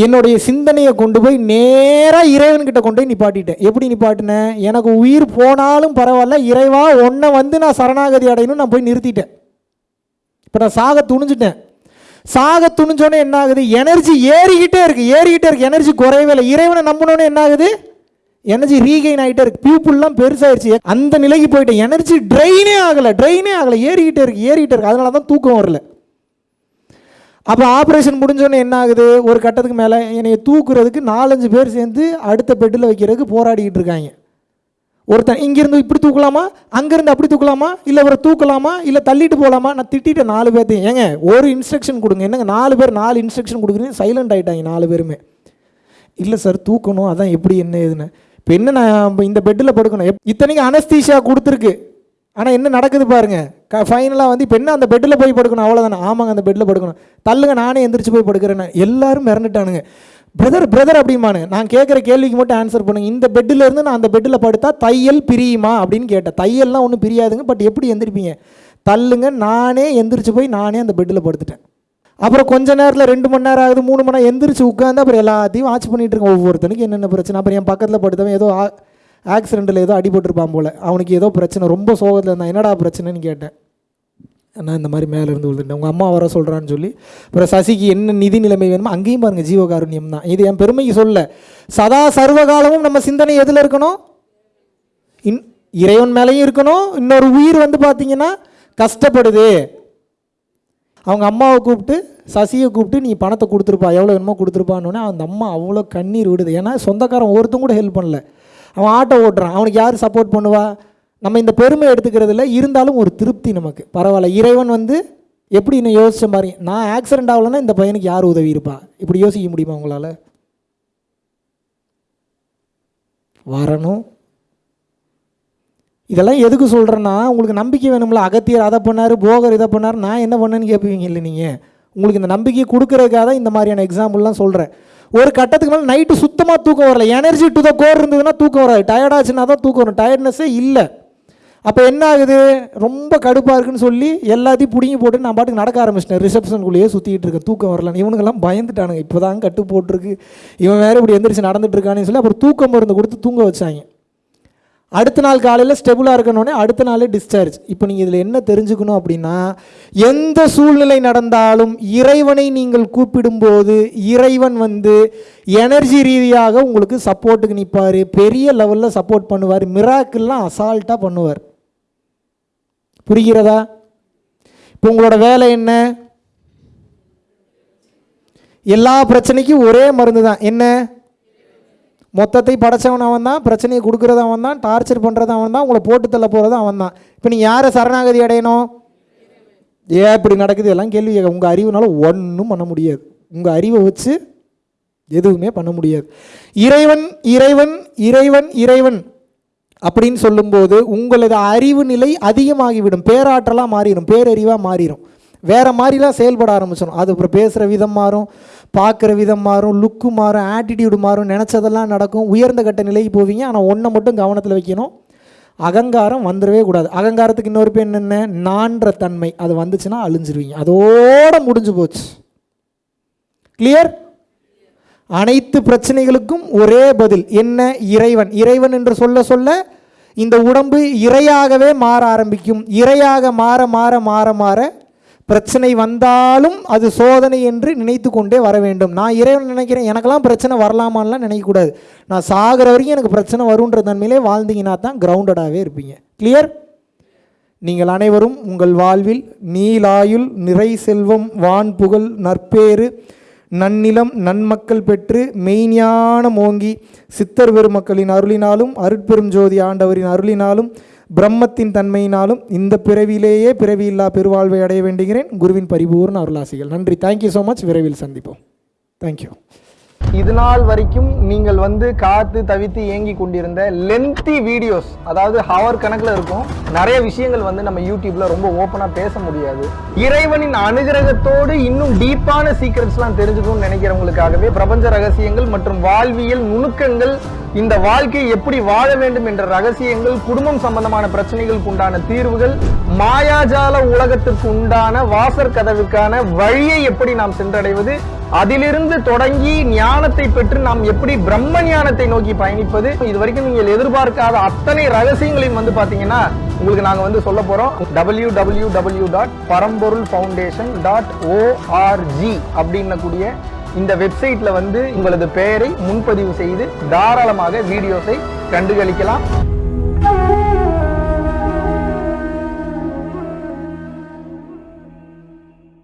என்னுடைய சிந்தனையை கொண்டு போய் நேராக இறைவன்கிட்ட கொண்டு போய் நிப்பாட்டிட்டேன். எப்படி நிப்பாட்டினேன்? எனக்கு உயிர் போனாலும் பரவாயில்ல இறைவா ஒன்றை வந்து நான் சரணாகதி அடையணும்னு நான் போய் நிறுத்திட்டேன். இப்போ நான் சாக துணிஞ்சிட்டேன். சாக துணிஞ்சோன்னே என்ன ஆகுது எனர்ஜி ஏறிக்கிட்டே இருக்கு. ஏறிக்கிட்டே இருக்கு. எனர்ஜி குறையவே இல்லை. இறைவனை நம்பினோன்னே என்ன ஆகுது எனர்ஜி ரீகெயின் ஆகிட்டே இருக்கு. பியூப்புள்லாம் பெருசாயிருச்சு. அந்த நிலைக்கு போயிட்டேன். எனர்ஜி ட்ரெயினே ஆகலை. ட்ரெயினே ஆகலை. ஏறிக்கிட்டே இருக்கு. ஏறிக்கிட்டே இருக்கு. அதனால தான் தூக்கம் வரல. அப்போ ஆப்ரேஷன் முடிஞ்சோடனே என்ன ஆகுது ஒரு கட்டத்துக்கு மேலே என்னை தூக்குறதுக்கு நாலஞ்சு பேர் சேர்ந்து அடுத்த பெட்டில் வைக்கிறதுக்கு போராடிக்கிட்டு இருக்காங்க. ஒருத்தன் இங்கேருந்து இப்படி தூக்கலாமா? அங்கேருந்து அப்படி தூக்கலாமா? இல்லை அவரை தூக்கலாமா? இல்லை தள்ளிட்டு போகலாமா நான் திட்டிட்டேன் நாலு பேர்த்தையும். ஏங்க ஒரு இன்ஸ்ட்ரக்ஷன் கொடுங்க. என்னங்க நாலு பேர் நாலு இன்ஸ்ட்ரக்ஷன் கொடுக்குறீங்க? சைலண்ட் ஆகிட்டாங்க நாலு பேருமே. இல்லை சார் தூக்கணும். அதான் எப்படி என்ன ஏதுன்னு. இப்போ என்ன நான் இந்த பெட்டில் படுக்கணும்? எப் இத்தனைக்கு அனஸ்தீஷியா கொடுத்துருக்கு. ஆனால் என்ன நடக்குது பாருங்க. க ஃபைனலாக வந்து இப்போ என்ன அந்த பெட்டில் போய் படுக்கணும்? அவ்வளோதானே ஆமாங்க அந்த பெட்டில் படுக்கணும். தள்ளுங்க நானே எந்திரிச்சு போய் படுக்கிறேன்னு. எல்லாரும் மிரண்டுட்டானுங்க. பிரதர் பிரதர் அப்படிமானு நான் கேட்குற கேள்விக்கு மட்டும் ஆன்சர் பண்ணுங்க. இந்த பெட்டில் இருந்து நான் அந்த பெட்டில் படுத்தா தையல் பிரியுமா அப்படின்னு கேட்டேன். தையல்லாம் ஒன்றும் பிரியாதுங்க. பட் எப்படி எந்திரிப்பீங்க? தள்ளுங்க. நானே எந்திரிச்சு போய் நானே அந்த பெட்டில் படுத்துட்டேன். அப்புறம் கொஞ்ச நேரத்தில் ரெண்டு மணி நேரம் ஆகுது. மூணு மணி நேரம் எந்திரிச்சு உட்காந்து அப்புறம் எல்லாத்தையும் வாட்ச் பண்ணிட்டு இருக்கேன். ஒவ்வொருத்தனுக்கு என்னென்ன பிரச்சனை. அப்புறம் என் பக்கத்தில் படுத்தவன் ஏதோ ஆக்சிடெண்ட்டில் ஏதோ அடிபட்டிருப்பான் போல். அவனுக்கு ஏதோ பிரச்சனை. ரொம்ப சோகத்தில் இருந்தான். என்னடா பிரச்சனைன்னு கேட்டேன். நான் இந்த மாதிரி மேலே இருந்து விழுந்துட்டேன் உங்கள் அம்மா வர சொல்கிறான்னு சொல்லி அப்புறம் சசிக்கு என்ன நிதி நிலைமை வேணுமோ அங்கேயும் பாருங்கள் ஜீவகாருண்யம் தான். இது என் பெருமைக்கு சொல்ல. சதா சர்வகாலமும் நம்ம சிந்தனை எதில் இருக்கணும்? இன் இறைவன் மேலேயும் இருக்கணும். இன்னொரு உயிர் வந்து பார்த்தீங்கன்னா கஷ்டப்படுது. அவங்க அம்மாவை கூப்பிட்டு சசியை கூப்பிட்டு நீ பணத்தை கொடுத்துருப்பா எவ்வளோ வேணுமோ கொடுத்துருப்பான்னு அந்த அம்மா அவ்வளோ கண்ணீர் விடுது. ஏன்னா சொந்தக்காரன் ஒருத்தன் கூட ஹெல்ப் பண்ணல. அவன் ஆட்டோ ஓட்டுறான். அவனுக்கு யார் சப்போர்ட் பண்ணுவா? நம்ம இந்த பெருமை எடுத்துக்கிறதுல இருந்தாலும் ஒரு திருப்தி நமக்கு. பரவாயில்ல இறைவன் வந்து எப்படி இன்னும் யோசிச்ச மாதிரி நான் ஆக்சிடென்ட் ஆகலைன்னா இந்த பையனுக்கு யார் உதவி இருப்பா? இப்படி யோசிக்க முடியுமா உங்களால்? வரணும். இதெல்லாம் எதுக்கு சொல்கிறேன்னா உங்களுக்கு நம்பிக்கை வேணும்ல. அகத்தியர் அதை பண்ணார் போகர் இதை பண்ணார். நான் என்ன பண்ணேன்னு கேட்பீங்க இல்லை நீங்கள் உங்களுக்கு இந்த நம்பிக்கையை கொடுக்குறதுக்காக தான் இந்த மாதிரியான எக்ஸாம்பிள்லாம் சொல்கிறேன் ஒரு கட்டத்துக்கு மேலே நைட்டு சுத்தமாக தூக்கம் வரல. எனர்ஜி டு த கோர் இருந்ததுன்னா தூக்கம் வராது. டயர்டாச்சுன்னா தான் தூக்கம் வரும். டயர்ட்னஸே இல்லை. அப்போ என்ன ஆகுது? ரொம்ப கடுப்பாக இருக்குன்னு சொல்லி எல்லாத்தையும் பிடுங்கி போட்டு நான் பாட்டுக்கு நடக்க ஆரம்பிச்சிட்டேன். ரிசப்ஷனுக்குள்ளேயே சுற்றிக்கிட்டு இருக்கேன். தூக்கம் வரலன்னு இவனுங்கெல்லாம் பயந்துட்டானுங்க. இப்போ தான் கட்டு போட்டிருக்கு. இவன் வேறு இப்படி எந்திரிச்சு நடந்துட்டு சொல்லி அப்புறம் தூக்கம் மருந்து கொடுத்து தூங்க வச்சாங்க. அடுத்த நாள் காலையில் ஸ்டெபிளாக இருக்கணுன்னே அடுத்த நாளே டிஸ்சார்ஜ் இப்போ நீங்கள் இதில் என்ன தெரிஞ்சுக்கணும் அப்படின்னா எந்த சூழ்நிலை நடந்தாலும் இறைவனை நீங்கள் கூப்பிடும்போது இறைவன் வந்து எனர்ஜி ரீதியாக உங்களுக்கு சப்போர்ட்டுக்கு நிற்பார் பெரிய லெவலில் சப்போர்ட் பண்ணுவார். மிராக்கிள்லாம் அசால்ட்டாக பண்ணுவார். புரிகிறதா? இப்போ உங்களோட வேலை என்ன? எல்லா பிரச்சனைக்கும் ஒரே மருந்து தான். என்ன? மொத்தத்தை படைச்சவன் அவன் தான் பிரச்சனையை கொடுக்குறது அவன் தான் டார்ச்சர் பண்ணுறது அவன் தான் உங்களை போட்டு தள்ள போகிறது அவன் தான். இப்போ நீ யாரை சரணாகதி அடையணும்? ஏன் இப்படி நடக்குது? எல்லாம் கேள்வி கேட்க. உங்கள் அறிவுனால ஒன்றும் பண்ண முடியாது. உங்கள் அறிவை வச்சு எதுவுமே பண்ண முடியாது. இறைவன் இறைவன் இறைவன் இறைவன். அப்படின்னு சொல்லும்போது உங்களது அறிவு நிலை அதிகமாகிவிடும். பேராற்றலாக மாறிடும் பேரறிவாக மாறிடும் வேறு மாதிரிலாம் செயல்பட ஆரம்பிச்சிடும் அது அப்புறம் பேசுகிற விதம் மாறும். பார்க்குற விதம் மாறும். லுக்கு மாறும். ஆட்டிடியூடு மாறும். நினச்சதெல்லாம் நடக்கும். உயர்ந்த கட்ட நிலைக்கு போவீங்க. ஆனால் ஒன்றை மட்டும் கவனத்தில் வைக்கணும். அகங்காரம் வந்துடவே கூடாது. அகங்காரத்துக்கு இன்னொரு பேர் என்னென்ன நான்ற தன்மை. அது வந்துச்சுன்னா அழிஞ்சிருவீங்க. அதோட முடிஞ்சு போச்சு. கிளியர் அனைத்து பிரச்சனைகளுக்கும் ஒரே பதில். என்ன? இறைவன். இறைவன் என்று சொல்ல சொல்ல இந்த உடம்பு இறையாகவே மாற ஆரம்பிக்கும். இறையாக மாற மாற மாற மாற பிரச்சனை வந்தாலும் அது சோதனை என்று நினைத்து கொண்டே வர வேண்டும். நான் இறைவன் நினைக்கிறேன். எனக்கெல்லாம் பிரச்சனை வரலாமான்லாம் நினைக்கக்கூடாது. நான் சாகிற வரைக்கும் எனக்கு பிரச்சனை வருன்ற தன்மையிலே வாழ்ந்தீங்கன்னா தான் கிரவுண்டடாகவே இருப்பீங்க. கிளியர் நீங்கள் அனைவரும் உங்கள் வாழ்வில் நீலாயுள் நிறை செல்வம் வான் புகழ் நற்பேறு நன்னிலம் நன்மக்கள் பெற்று மெய்ஞானம் ஓங்கி சித்தர் பெருமக்களின் அருளினாலும் அருட்பெரும் ஜோதி ஆண்டவரின் அருளினாலும் பிரம்மத்தின் தன்மையினாலும் இந்த பிறவியிலேயே பிறவியில்லா பெருவாழ்வை அடைய வேண்டுகிறேன். குருவின் பரிபூர்ண அருளாசிகள். நன்றி. தேங்க்யூ ஸோ மச் விரைவில் சந்திப்போம். தேங்க்யூ இது நாள் வரைக்கும் நீங்கள் வந்து காத்து தவித்து ஏங்கி கொண்டிருந்த லென்த்தி வீடியோஸ் அதாவது ஹவர் கணக்கில் இருக்கும் நிறைய விஷயங்கள் வந்து நம்ம யூடியூப்ல ரொம்ப ஓப்பனாக பேச முடியாது. இறைவனின் அனுகிரகத்தோடு இன்னும் டீப்பான சீக்ரெட்ஸ்லாம் தெரிஞ்சுக்கணும்னு நினைக்கிறவங்களுக்காகவே பிரபஞ்ச ரகசியங்கள் மற்றும் வாழ்வியல் நுணுக்கங்கள் இந்த வாழ்க்கையை எப்படி வாழ வேண்டும் என்ற ரகசியங்கள் குடும்பம் சம்பந்தமான பிரச்சனைகளுக்கு உண்டான தீர்வுகள் மாயாஜால உலகத்திற்கு உண்டான வாசற் கதவுக்கான வழியை எப்படி நாம் சென்றடைவது அதிலிருந்து தொடங்கி ஞானத்தை பெற்று நாம் எப்படி பிரம்ம ஞானத்தை நோக்கி பயணிப்பது? இது வரைக்கும் நீங்கள் எதிர்பார்க்காத அத்தனை ரகசியங்களையும் வந்து பாத்தீங்கன்னா உங்களுக்கு நாங்க வந்து சொல்ல போறோம். W W W dot Paramporul foundation dot O R G அப்படின்னக்கூடிய இந்த வெப்சைட்ல வந்து உங்களது பெயரை முன்பதிவு செய்து தாராளமாக வீடியோஸை கண்டுகளிக்கலாம்.